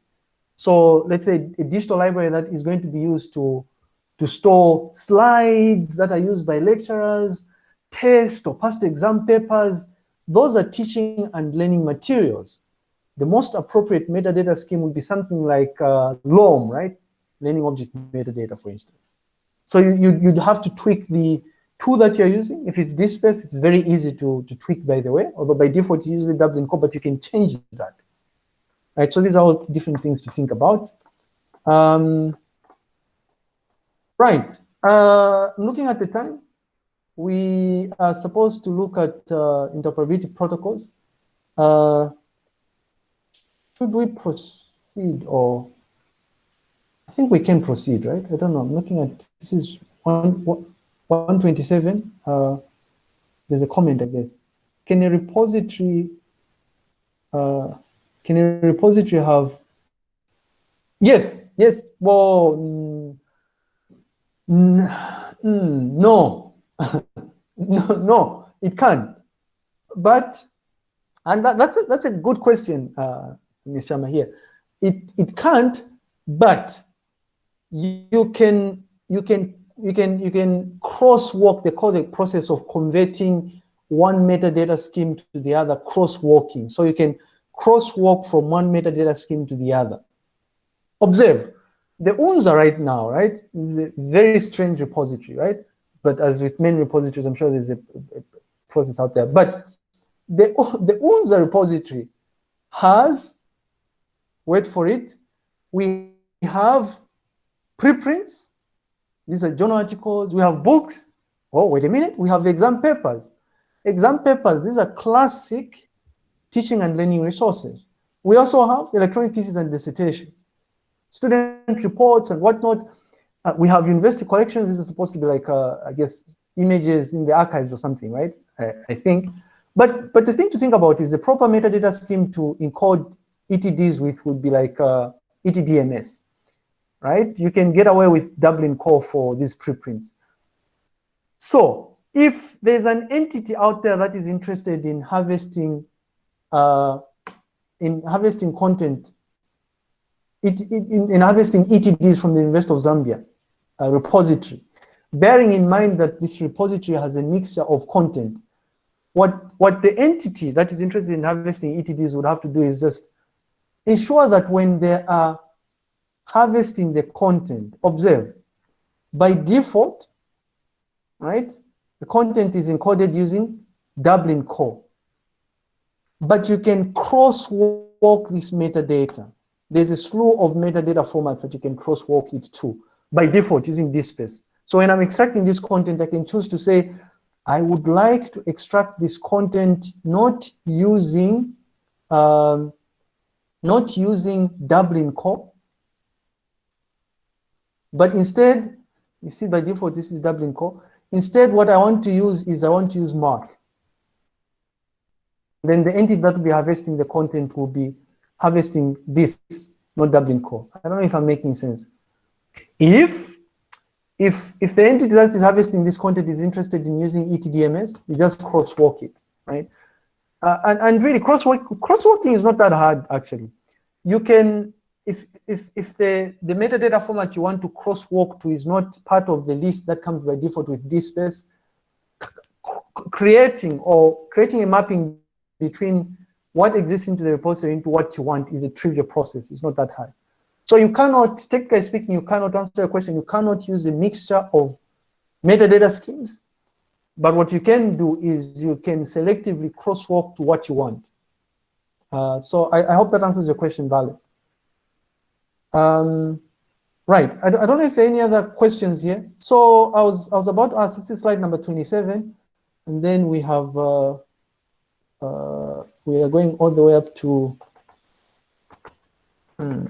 so let's say a digital library that is going to be used to, to store slides that are used by lecturers, test or past exam papers, those are teaching and learning materials. The most appropriate metadata scheme would be something like uh, LOM, right? Learning object metadata, for instance. So you, you, would have to tweak the tool that you're using. If it's DSpace, it's very easy to, to tweak, by the way, although by default you use the Dublin Core, but you can change that. Right, so these are all different things to think about. Um, right, uh, looking at the time, we are supposed to look at uh, interoperability protocols. Uh, should we proceed or I think we can proceed, right? I don't know. I'm looking at this is one, 127. Uh, there's a comment, I guess. Can a repository uh, can a repository have yes, yes, well mm, mm, no, no, no, it can't. But, and that, that's, a, that's a good question, uh, Ms. Sharma here. It, it can't, but you can, you can, you can, you can crosswalk the codec process of converting one metadata scheme to the other, crosswalking. So you can crosswalk from one metadata scheme to the other. Observe, the UNZA right now, right, is a very strange repository, right? But as with many repositories, I'm sure there's a, a process out there. But the, the UNZA repository has, wait for it, we have preprints. These are journal articles. We have books. Oh, wait a minute. We have exam papers. Exam papers, these are classic teaching and learning resources. We also have electronic theses and dissertations, student reports and whatnot. Uh, we have university collections. This is supposed to be like, uh, I guess, images in the archives or something, right? I, I, think. But but the thing to think about is the proper metadata scheme to encode ETDs with would be like uh, ETDMS, right? You can get away with Dublin Core for these preprints. So if there's an entity out there that is interested in harvesting uh, in harvesting content, it, it, in, in harvesting ETDs from the University of Zambia, repository, bearing in mind that this repository has a mixture of content. What, what the entity that is interested in harvesting ETDs would have to do is just ensure that when they are harvesting the content, observe, by default, right, the content is encoded using Dublin Core. But you can crosswalk this metadata. There's a slew of metadata formats that you can crosswalk it to by default using DSpace. So when I'm extracting this content, I can choose to say, I would like to extract this content not using um, not using Dublin Core, but instead, you see by default, this is Dublin Core. Instead, what I want to use is I want to use MARC. Then the entity that will be harvesting the content will be harvesting this, not Dublin Core. I don't know if I'm making sense. If if if the entity that is harvesting this content is interested in using ETDMS, you just crosswalk it, right? Uh, and, and really crosswalk, crosswalking is not that hard actually. You can, if if if the, the metadata format you want to crosswalk to is not part of the list that comes by default with DSpace, creating or creating a mapping between what exists into the repository into what you want is a trivial process. It's not that hard. So you cannot, technically speaking, you cannot answer a question. You cannot use a mixture of metadata schemes. But what you can do is you can selectively crosswalk to what you want. Uh, so I, I, hope that answers your question, Vale. Um, right, I, I, don't know if there are any other questions here. So I was I was about to ask, this is slide number 27, and then we have, uh, uh, we are going all the way up to, hmm.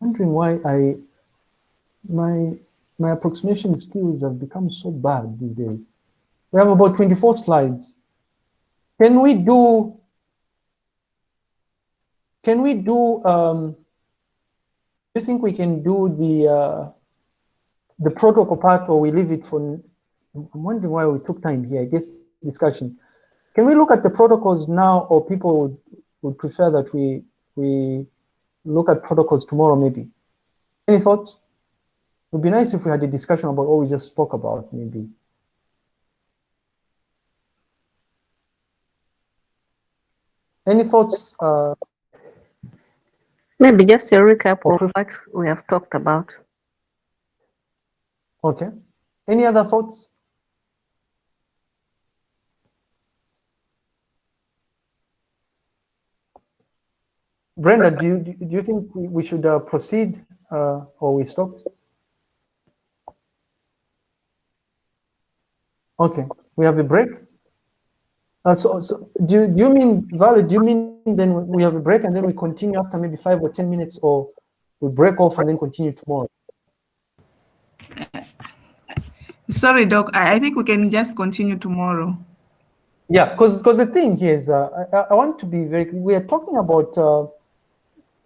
wondering why I my my approximation skills have become so bad these days. We have about 24 slides. Can we do can we do um do you think we can do the uh the protocol part or we leave it for I'm wondering why we took time here, I guess discussions. Can we look at the protocols now or people would, would prefer that we we look at protocols tomorrow, maybe. Any thoughts? It would be nice if we had a discussion about what we just spoke about, maybe. Any thoughts? Uh, maybe just a recap of what we have talked about. Okay. Any other thoughts? Brenda, do you, do you think we should uh, proceed uh, or we stop? Okay, we have a break. Uh, so, so do, you, do you mean, Valerie, do you mean then we have a break and then we continue after maybe five or 10 minutes or we break off and then continue tomorrow? Sorry, Doc, I, I think we can just continue tomorrow. Yeah, because because the thing here is, uh, I, I want to be very, we are talking about uh,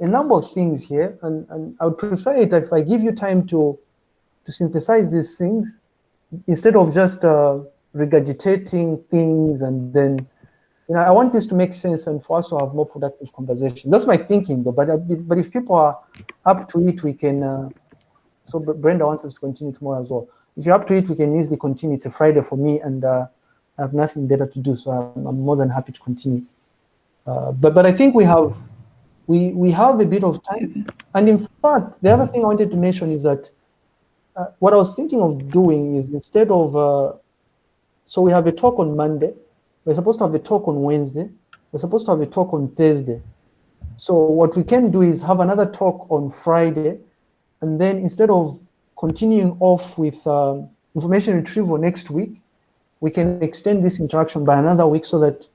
a number of things here, and, and I would prefer it if I give you time to, to synthesize these things instead of just uh, regurgitating things and then, you know, I want this to make sense and for us to have more productive conversation. That's my thinking though, but, uh, but if people are up to it, we can, uh, so Brenda wants us to continue tomorrow as well. If you're up to it, we can easily continue. It's a Friday for me and uh, I have nothing better to do, so I'm, I'm more than happy to continue. Uh, but, but I think we have we, we have a bit of time. And in fact, the other thing I wanted to mention is that uh, what I was thinking of doing is instead of, uh, so we have a talk on Monday, we're supposed to have a talk on Wednesday, we're supposed to have a talk on Thursday. So what we can do is have another talk on Friday, and then instead of continuing off with um, information retrieval next week, we can extend this interaction by another week so that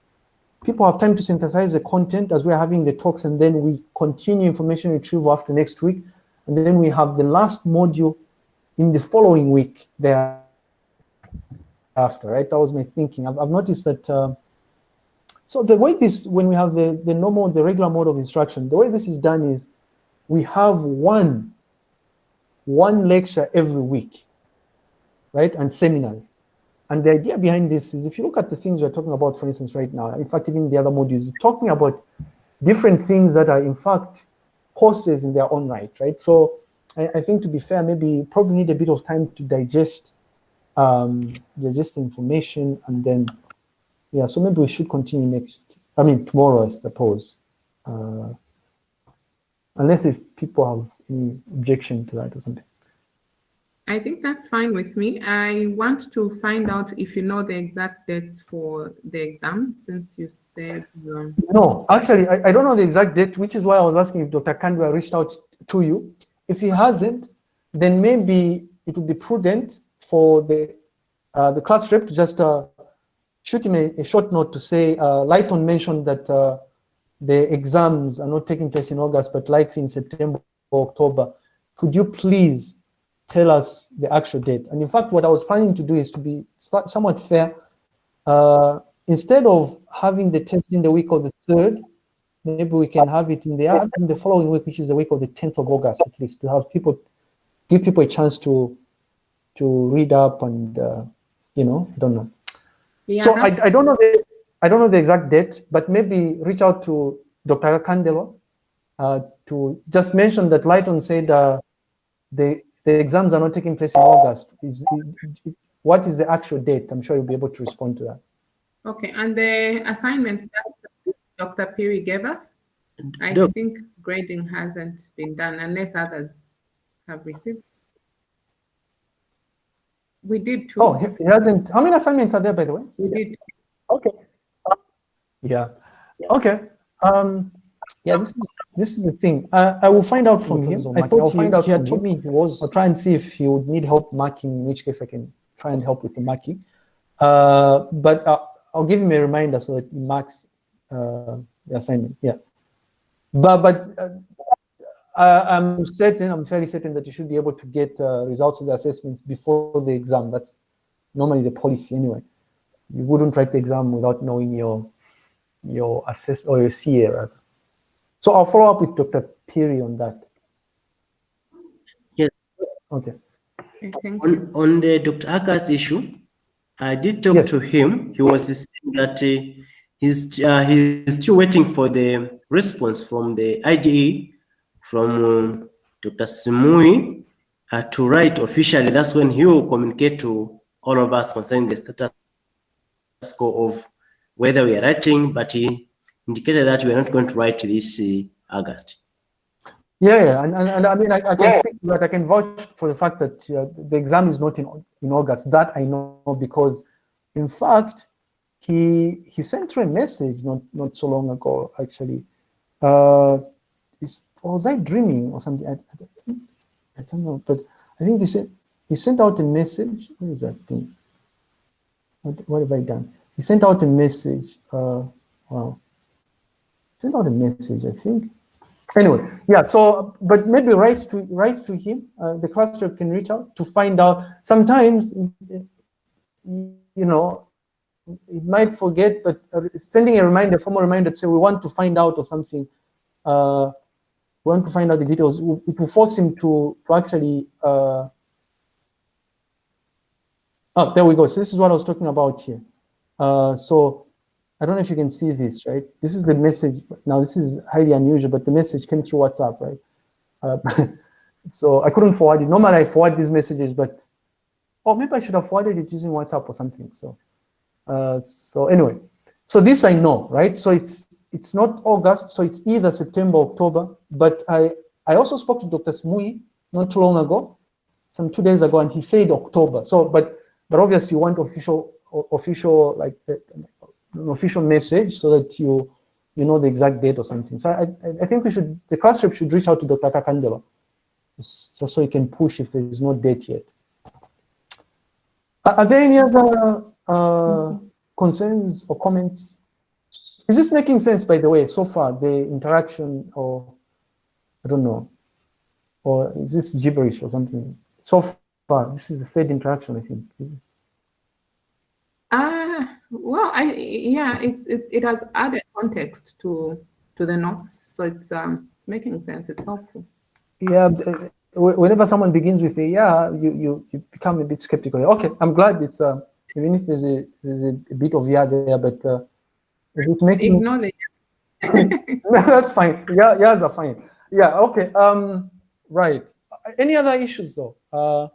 people have time to synthesize the content as we're having the talks and then we continue information retrieval after next week. And then we have the last module in the following week there after, right? That was my thinking. I've, I've noticed that, uh, so the way this, when we have the, the normal, the regular mode of instruction, the way this is done is we have one, one lecture every week, right? And seminars. And the idea behind this is if you look at the things we're talking about, for instance, right now, in fact, even the other modules, we're talking about different things that are in fact courses in their own right, right? So I, I think to be fair, maybe probably need a bit of time to digest um, digest the information and then, yeah, so maybe we should continue next, I mean, tomorrow, I suppose. Uh, unless if people have any objection to that or something. I think that's fine with me. I want to find out if you know the exact dates for the exam, since you said... Um... No, actually, I, I, don't know the exact date, which is why I was asking if Dr. Kandwa reached out to you. If he hasn't, then maybe it would be prudent for the uh, the class rep to just uh, shoot him a, a, short note to say, uh, Lighton mentioned that uh, the exams are not taking place in August, but likely in September or October. Could you please tell us the actual date. And in fact, what I was planning to do is to be somewhat fair. Uh, instead of having the test in the week of the third, maybe we can have it in the in the following week, which is the week of the 10th of August, at least, to have people give people a chance to to read up and uh, you know, don't know. Yeah. So I, I don't know the I don't know the exact date, but maybe reach out to Dr. Candelo uh, to just mention that Lighton said uh, the the exams are not taking place in August. Is what is the actual date? I'm sure you'll be able to respond to that. Okay, and the assignments that Dr. Phiri gave us, I think grading hasn't been done unless others have received. We did two. Oh, he hasn't. How many assignments are there, by the way? We did. Okay. Yeah. Okay. Um, yeah, this is this is the thing. Uh, I will find out from him. I thought I'll find out. He had told me he was. I'll try and see if he would need help marking. In which case, I can try and help with the marking. Uh, but uh, I'll give him a reminder so that he marks uh, the assignment. Yeah. But but uh, I'm certain, I'm fairly certain that you should be able to get uh, results of the assessments before the exam. That's normally the policy anyway. You wouldn't write the exam without knowing your your assess or your CA rather. So I'll follow up with Dr. Phiri on that. Yes. Okay. On, on the Dr. Aka's issue, I did talk yes. to him. He was saying that uh, he's uh, he's still waiting for the response from the IDE from uh, Dr. Simui uh, to write officially. That's when he will communicate to all of us concerning the status quo of whether we are writing, but he indicated that we are not going to write this uh, August. Yeah, yeah, and, and, and I mean, I, I can yeah. speak that I can vouch for the fact that uh, the exam is not in in August. That I know because, in fact, he he sent her a message not not so long ago. Actually, uh, was I dreaming or something? I, I, I, don't know, but I think he sent he sent out a message. What is that thing? What, what have I done? He sent out a message. Uh, wow, sent out a message. I think anyway, yeah. So, but maybe write to write to him. Uh, the cluster can reach out to find out. Sometimes, you know, it might forget, but uh, sending a reminder, formal reminder, to say we want to find out or something. Uh, want to find out the details. It will force him to to actually. Uh, oh, there we go. So this is what I was talking about here. Uh, so I don't know if you can see this, right? This is the message. Now, this is highly unusual, but the message came through WhatsApp, right? Uh, so I couldn't forward it. Normally, I forward these messages, but oh, maybe I should have forwarded it using WhatsApp or something. So, uh, so anyway, so this I know, right? So it's it's not August, so it's either September, or October. But I I also spoke to Dr. Simui not too long ago, some two days ago, and he said October. So, but but obviously, you want official official like an official message so that you you know the exact date or something. So I, I think we should, the class should reach out to Dr. Kakandela just so he can push if there is no date yet. Are there any other uh, concerns or comments? Is this making sense, by the way, so far, the interaction or, I don't know, or is this gibberish or something? So far, this is the third interaction, I think. Is, Ah, well, I yeah, it it it has added context to to the notes, so it's um it's making sense. It's helpful. Yeah, uh, whenever someone begins with a yeah, you you you become a bit skeptical. Okay, I'm glad it's uh even if there's a there's a, bit of yeah there, but uh, it's making ignore it. that's fine. Yeah, yeahs are fine. Yeah, okay. Um, right. Any other issues though? Uh,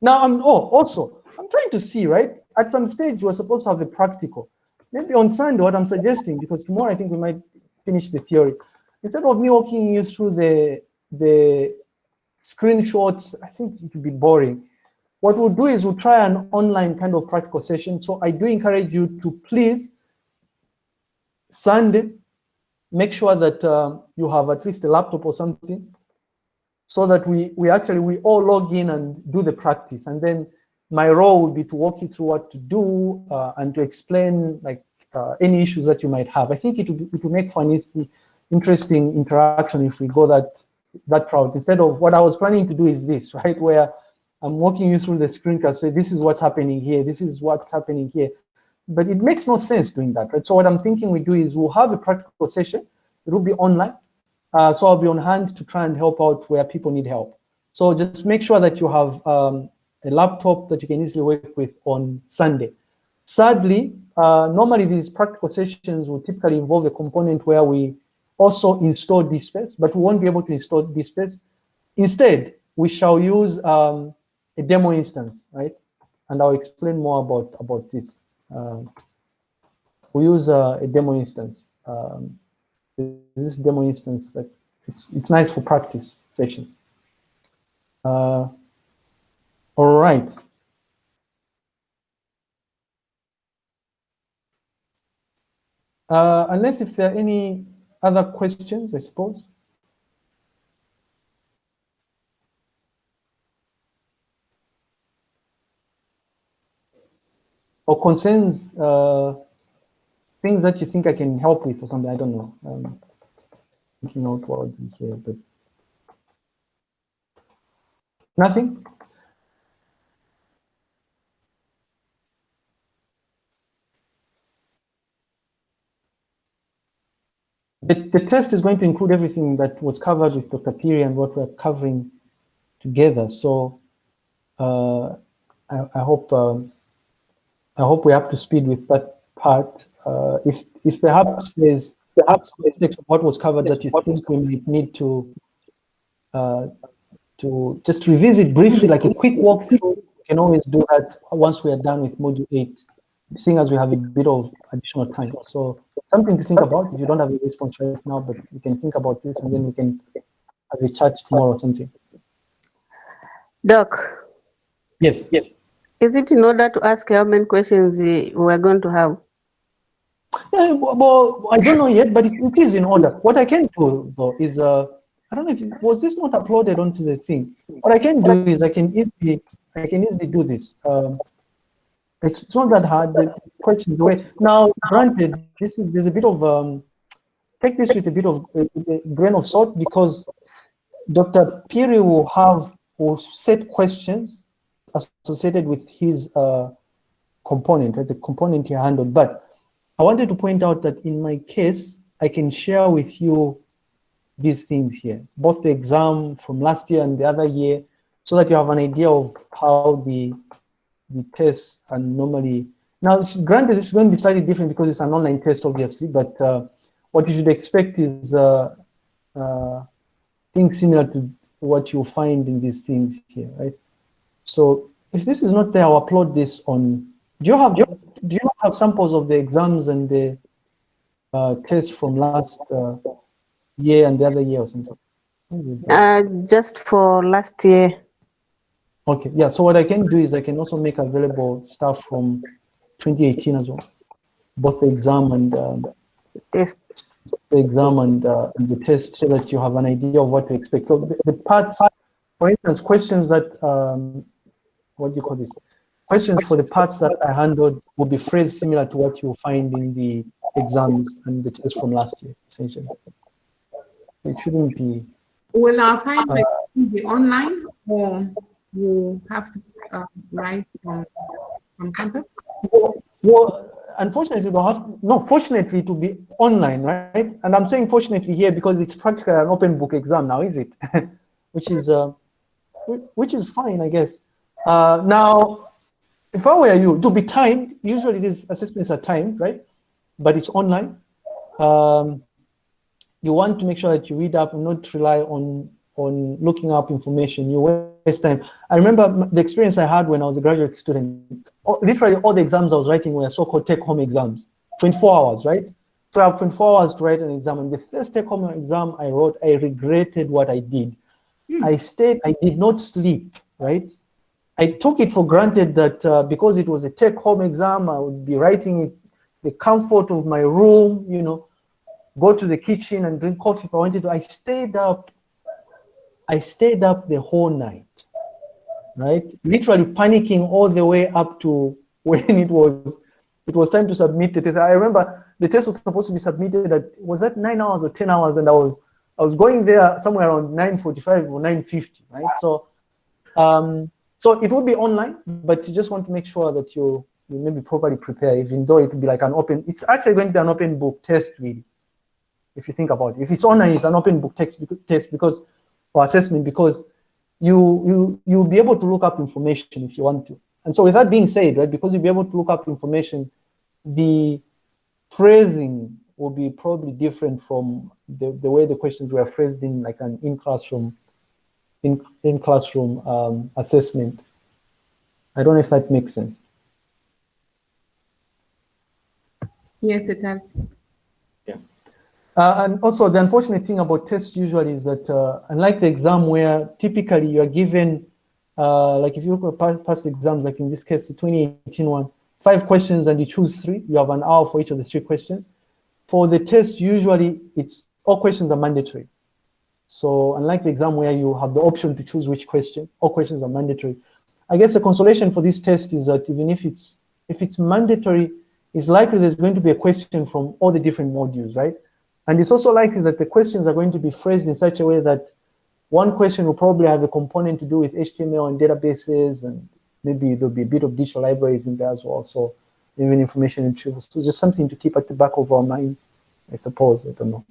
now I'm oh also I'm trying to see right at some stage we're supposed to have a practical. Maybe on Sunday, what I'm suggesting, because tomorrow I think we might finish the theory. Instead of me walking you through the the screenshots, I think it would be boring. What we'll do is we'll try an online kind of practical session. So I do encourage you to please Sunday, make sure that uh, you have at least a laptop or something so that we, we actually, we all log in and do the practice. And then my role would be to walk you through what to do uh, and to explain like uh, any issues that you might have. I think it would, it would make for an interesting interaction if we go that that route instead of what I was planning to do is this, right? Where I'm walking you through the screen card, say this is what's happening here, this is what's happening here. But it makes no sense doing that, right? So what I'm thinking we do is we'll have a practical session. It will be online. Uh, so I'll be on hand to try and help out where people need help. So just make sure that you have um, a laptop that you can easily work with on Sunday. Sadly, uh, normally these practical sessions will typically involve a component where we also install DSpace, but we won't be able to install DSpace. Instead, we shall use um, a demo instance, right? And I'll explain more about, about this. Um, we use uh, a demo instance. Um, this demo instance that it's, it's nice for practice sessions. Uh, all right. Uh, unless if there are any other questions, I suppose. Or concerns, uh, things that you think I can help with or something, I don't know. Um, thinking out loud here, but nothing? The, the test is going to include everything that was covered with Dr. Phiri and what we're covering together. So uh, I, I, hope um, I hope we're up to speed with that part. Uh, if if perhaps there's perhaps what was covered that you think we might need to uh, to just revisit briefly, like a quick walkthrough, you can always do that once we are done with module eight seeing as we have a bit of additional time. So something to think about if you don't have a response right now, but you can think about this and then we can have a chat tomorrow or something. Doc. Yes, yes. Is it in order to ask how many questions we're going to have? Yeah, well, I don't know yet, but it, is in order. What I can do though is, uh, I don't know if it, was this not uploaded onto the thing. What I can do is I can easily, I can easily do this. Um, it's not that hard. The questions away. Now, granted, this is there's a bit of um, take this with a bit of a, a grain of salt because Dr. Phiri will have will set questions associated with his uh, component, right, the component he handled. But I wanted to point out that in my case, I can share with you these things here, both the exam from last year and the other year, so that you have an idea of how the the tests are normally, now granted it's going to be slightly different because it's an online test obviously, but uh, what you should expect is uh, uh, things similar to what you find in these things here, right? So if this is not there, I'll upload this on, do you have, do you have samples of the exams and the uh, tests from last uh, year and the other year or something? Uh, just for last year. Okay, yeah, so what I can do is I can also make available stuff from 2018 as well, both the exam and um, tests. The exam and, uh, and, the test so that you have an idea of what to expect. So the, the parts, for instance, questions that, um, what do you call this? Questions for the parts that I handled will be phrased similar to what you'll find in the exams and the test from last year, essentially. It shouldn't be. Will our assignment uh, be online or? you have to uh, write from, from campus? Well, unfortunately, we have no. Fortunately, to be online, right? And I'm saying fortunately here because it's practically an open book exam now, is it? which is uh, which is fine, I guess. Uh, now, if I were you, to be timed, usually these assessments are timed, right? But it's online. Um, you want to make sure that you read up and not rely on on looking up information. You waste time. I remember the experience I had when I was a graduate student. Literally all the exams I was writing were so-called take-home exams, 24 hours, right? So I have 24 hours to write an exam. And the first take-home exam I wrote, I regretted what I did. Mm. I stayed, I did not sleep, right? I took it for granted that uh, because it was a take-home exam, I would be writing it the comfort of my room, you know, go to the kitchen and drink coffee if I wanted to. I stayed up I stayed up the whole night, right? Literally panicking all the way up to when it was it was time to submit the test. I remember the test was supposed to be submitted at was that nine hours or ten hours, and I was I was going there somewhere around 9:45 or 9:50, right? So, um, so it would be online, but you just want to make sure that you you maybe properly prepare, even though it would be like an open, it's actually going to be an open book test really, if you think about it. If it's online, it's an open book text, test because, or assessment because you, you, you'll be able to look up information if you want to. And so with that being said, right, because you'll be able to look up information, the phrasing will be probably different from the, the way the questions were phrased in like an in-classroom in, in classroom um, assessment. I don't know if that makes sense. Yes, it does. Yeah. Uh, and also the unfortunate thing about tests usually is that uh, unlike the exam where typically you are given, uh, like if you look at past, past exams, like in this case, the 2018 one, five questions and you choose three, you have an hour for each of the three questions. For the test, usually it's all questions are mandatory. So unlike the exam where you have the option to choose which question, all questions are mandatory. I guess the consolation for this test is that even if it's if it's mandatory, it's likely there's going to be a question from all the different modules, right? And it's also likely that the questions are going to be phrased in such a way that one question will probably have a component to do with HTML and databases, and maybe there'll be a bit of digital libraries in there as well. So even information retrieval. So just something to keep at the back of our minds, I suppose. I don't know.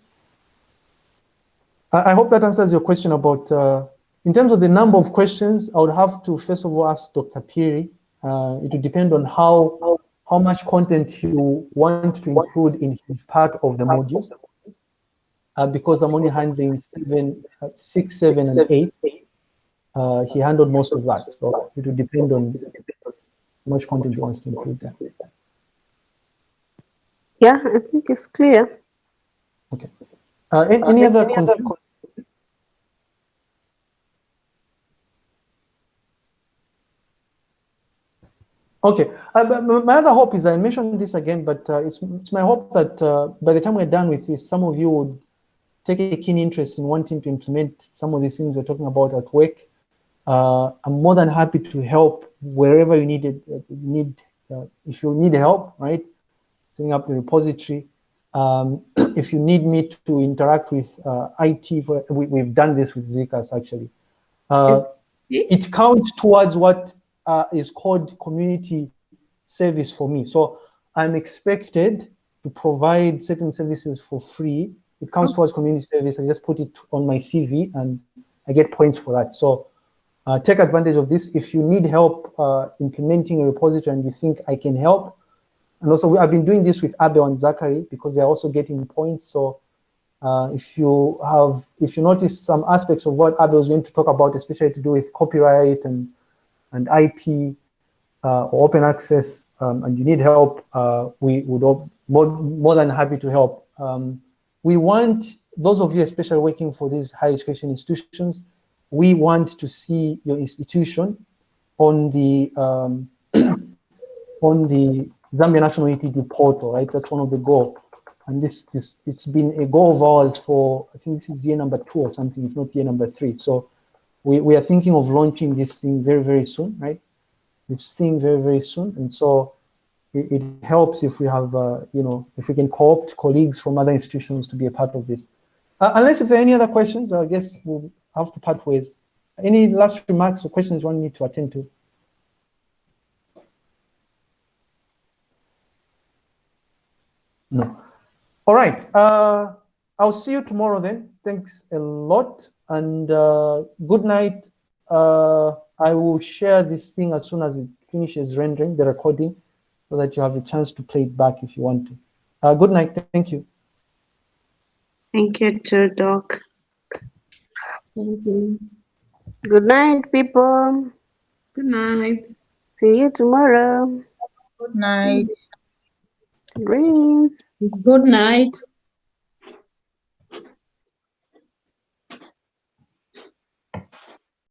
I, I hope that answers your question about, uh, in terms of the number of questions, I would have to first of all ask Dr. Phiri. Uh, it would depend on how how much content you want to include in his part of the modules. Uh, because I'm only handling seven, uh, six, seven, and eight. Uh, he handled most of that, so it will depend on how much content he wants to include there. Yeah, I think it's clear. Okay. Uh, any, any, other any other Okay, uh, my other hope is I mentioned this again, but uh, it's, it's my hope that uh, by the time we're done with this, some of you would take a keen interest in wanting to implement some of these things we're talking about at work. Uh, I'm more than happy to help wherever you need it. Uh, need uh, if you need help, right? Setting up the repository. Um, if you need me to interact with IT, for, we, have done this with ZCAS actually. it counts towards what uh, is called community service for me. So I'm expected to provide certain services for free. It counts towards community service. I just put it on my CV and I get points for that. So uh, take advantage of this. If you need help uh, implementing a repository and you think I can help, and also we, I've been doing this with Abel and Zachary because they're also getting points. So uh, if you have, if you notice some aspects of what Abel is going to talk about, especially to do with copyright and and IP uh, or open access um, and you need help, uh, we would more, more than happy to help. Um, we want, those of you especially working for these higher education institutions, we want to see your institution on the um, on the Zambia National ETD portal, right? That's one of the goals. And this, this, it's been a goal of ours for, I think this is year number two or something, if not year number three. So we, we are thinking of launching this thing very, very soon, right? This thing very, very soon. And so it, it helps if we have, uh, you know, if we can co-opt colleagues from other institutions to be a part of this. Uh, unless if there are any other questions, I guess we'll have to part ways. Any last remarks or questions you want me to attend to? No. All right. Uh, I'll see you tomorrow then. Thanks a lot and uh, good night. Uh, I will share this thing as soon as it finishes rendering the recording so that you have a chance to play it back if you want to. Uh, good night. Thank you. Thank you too, Doc. Thank you. Good night, people. Good night. See you tomorrow. Good night. Greens. Good night.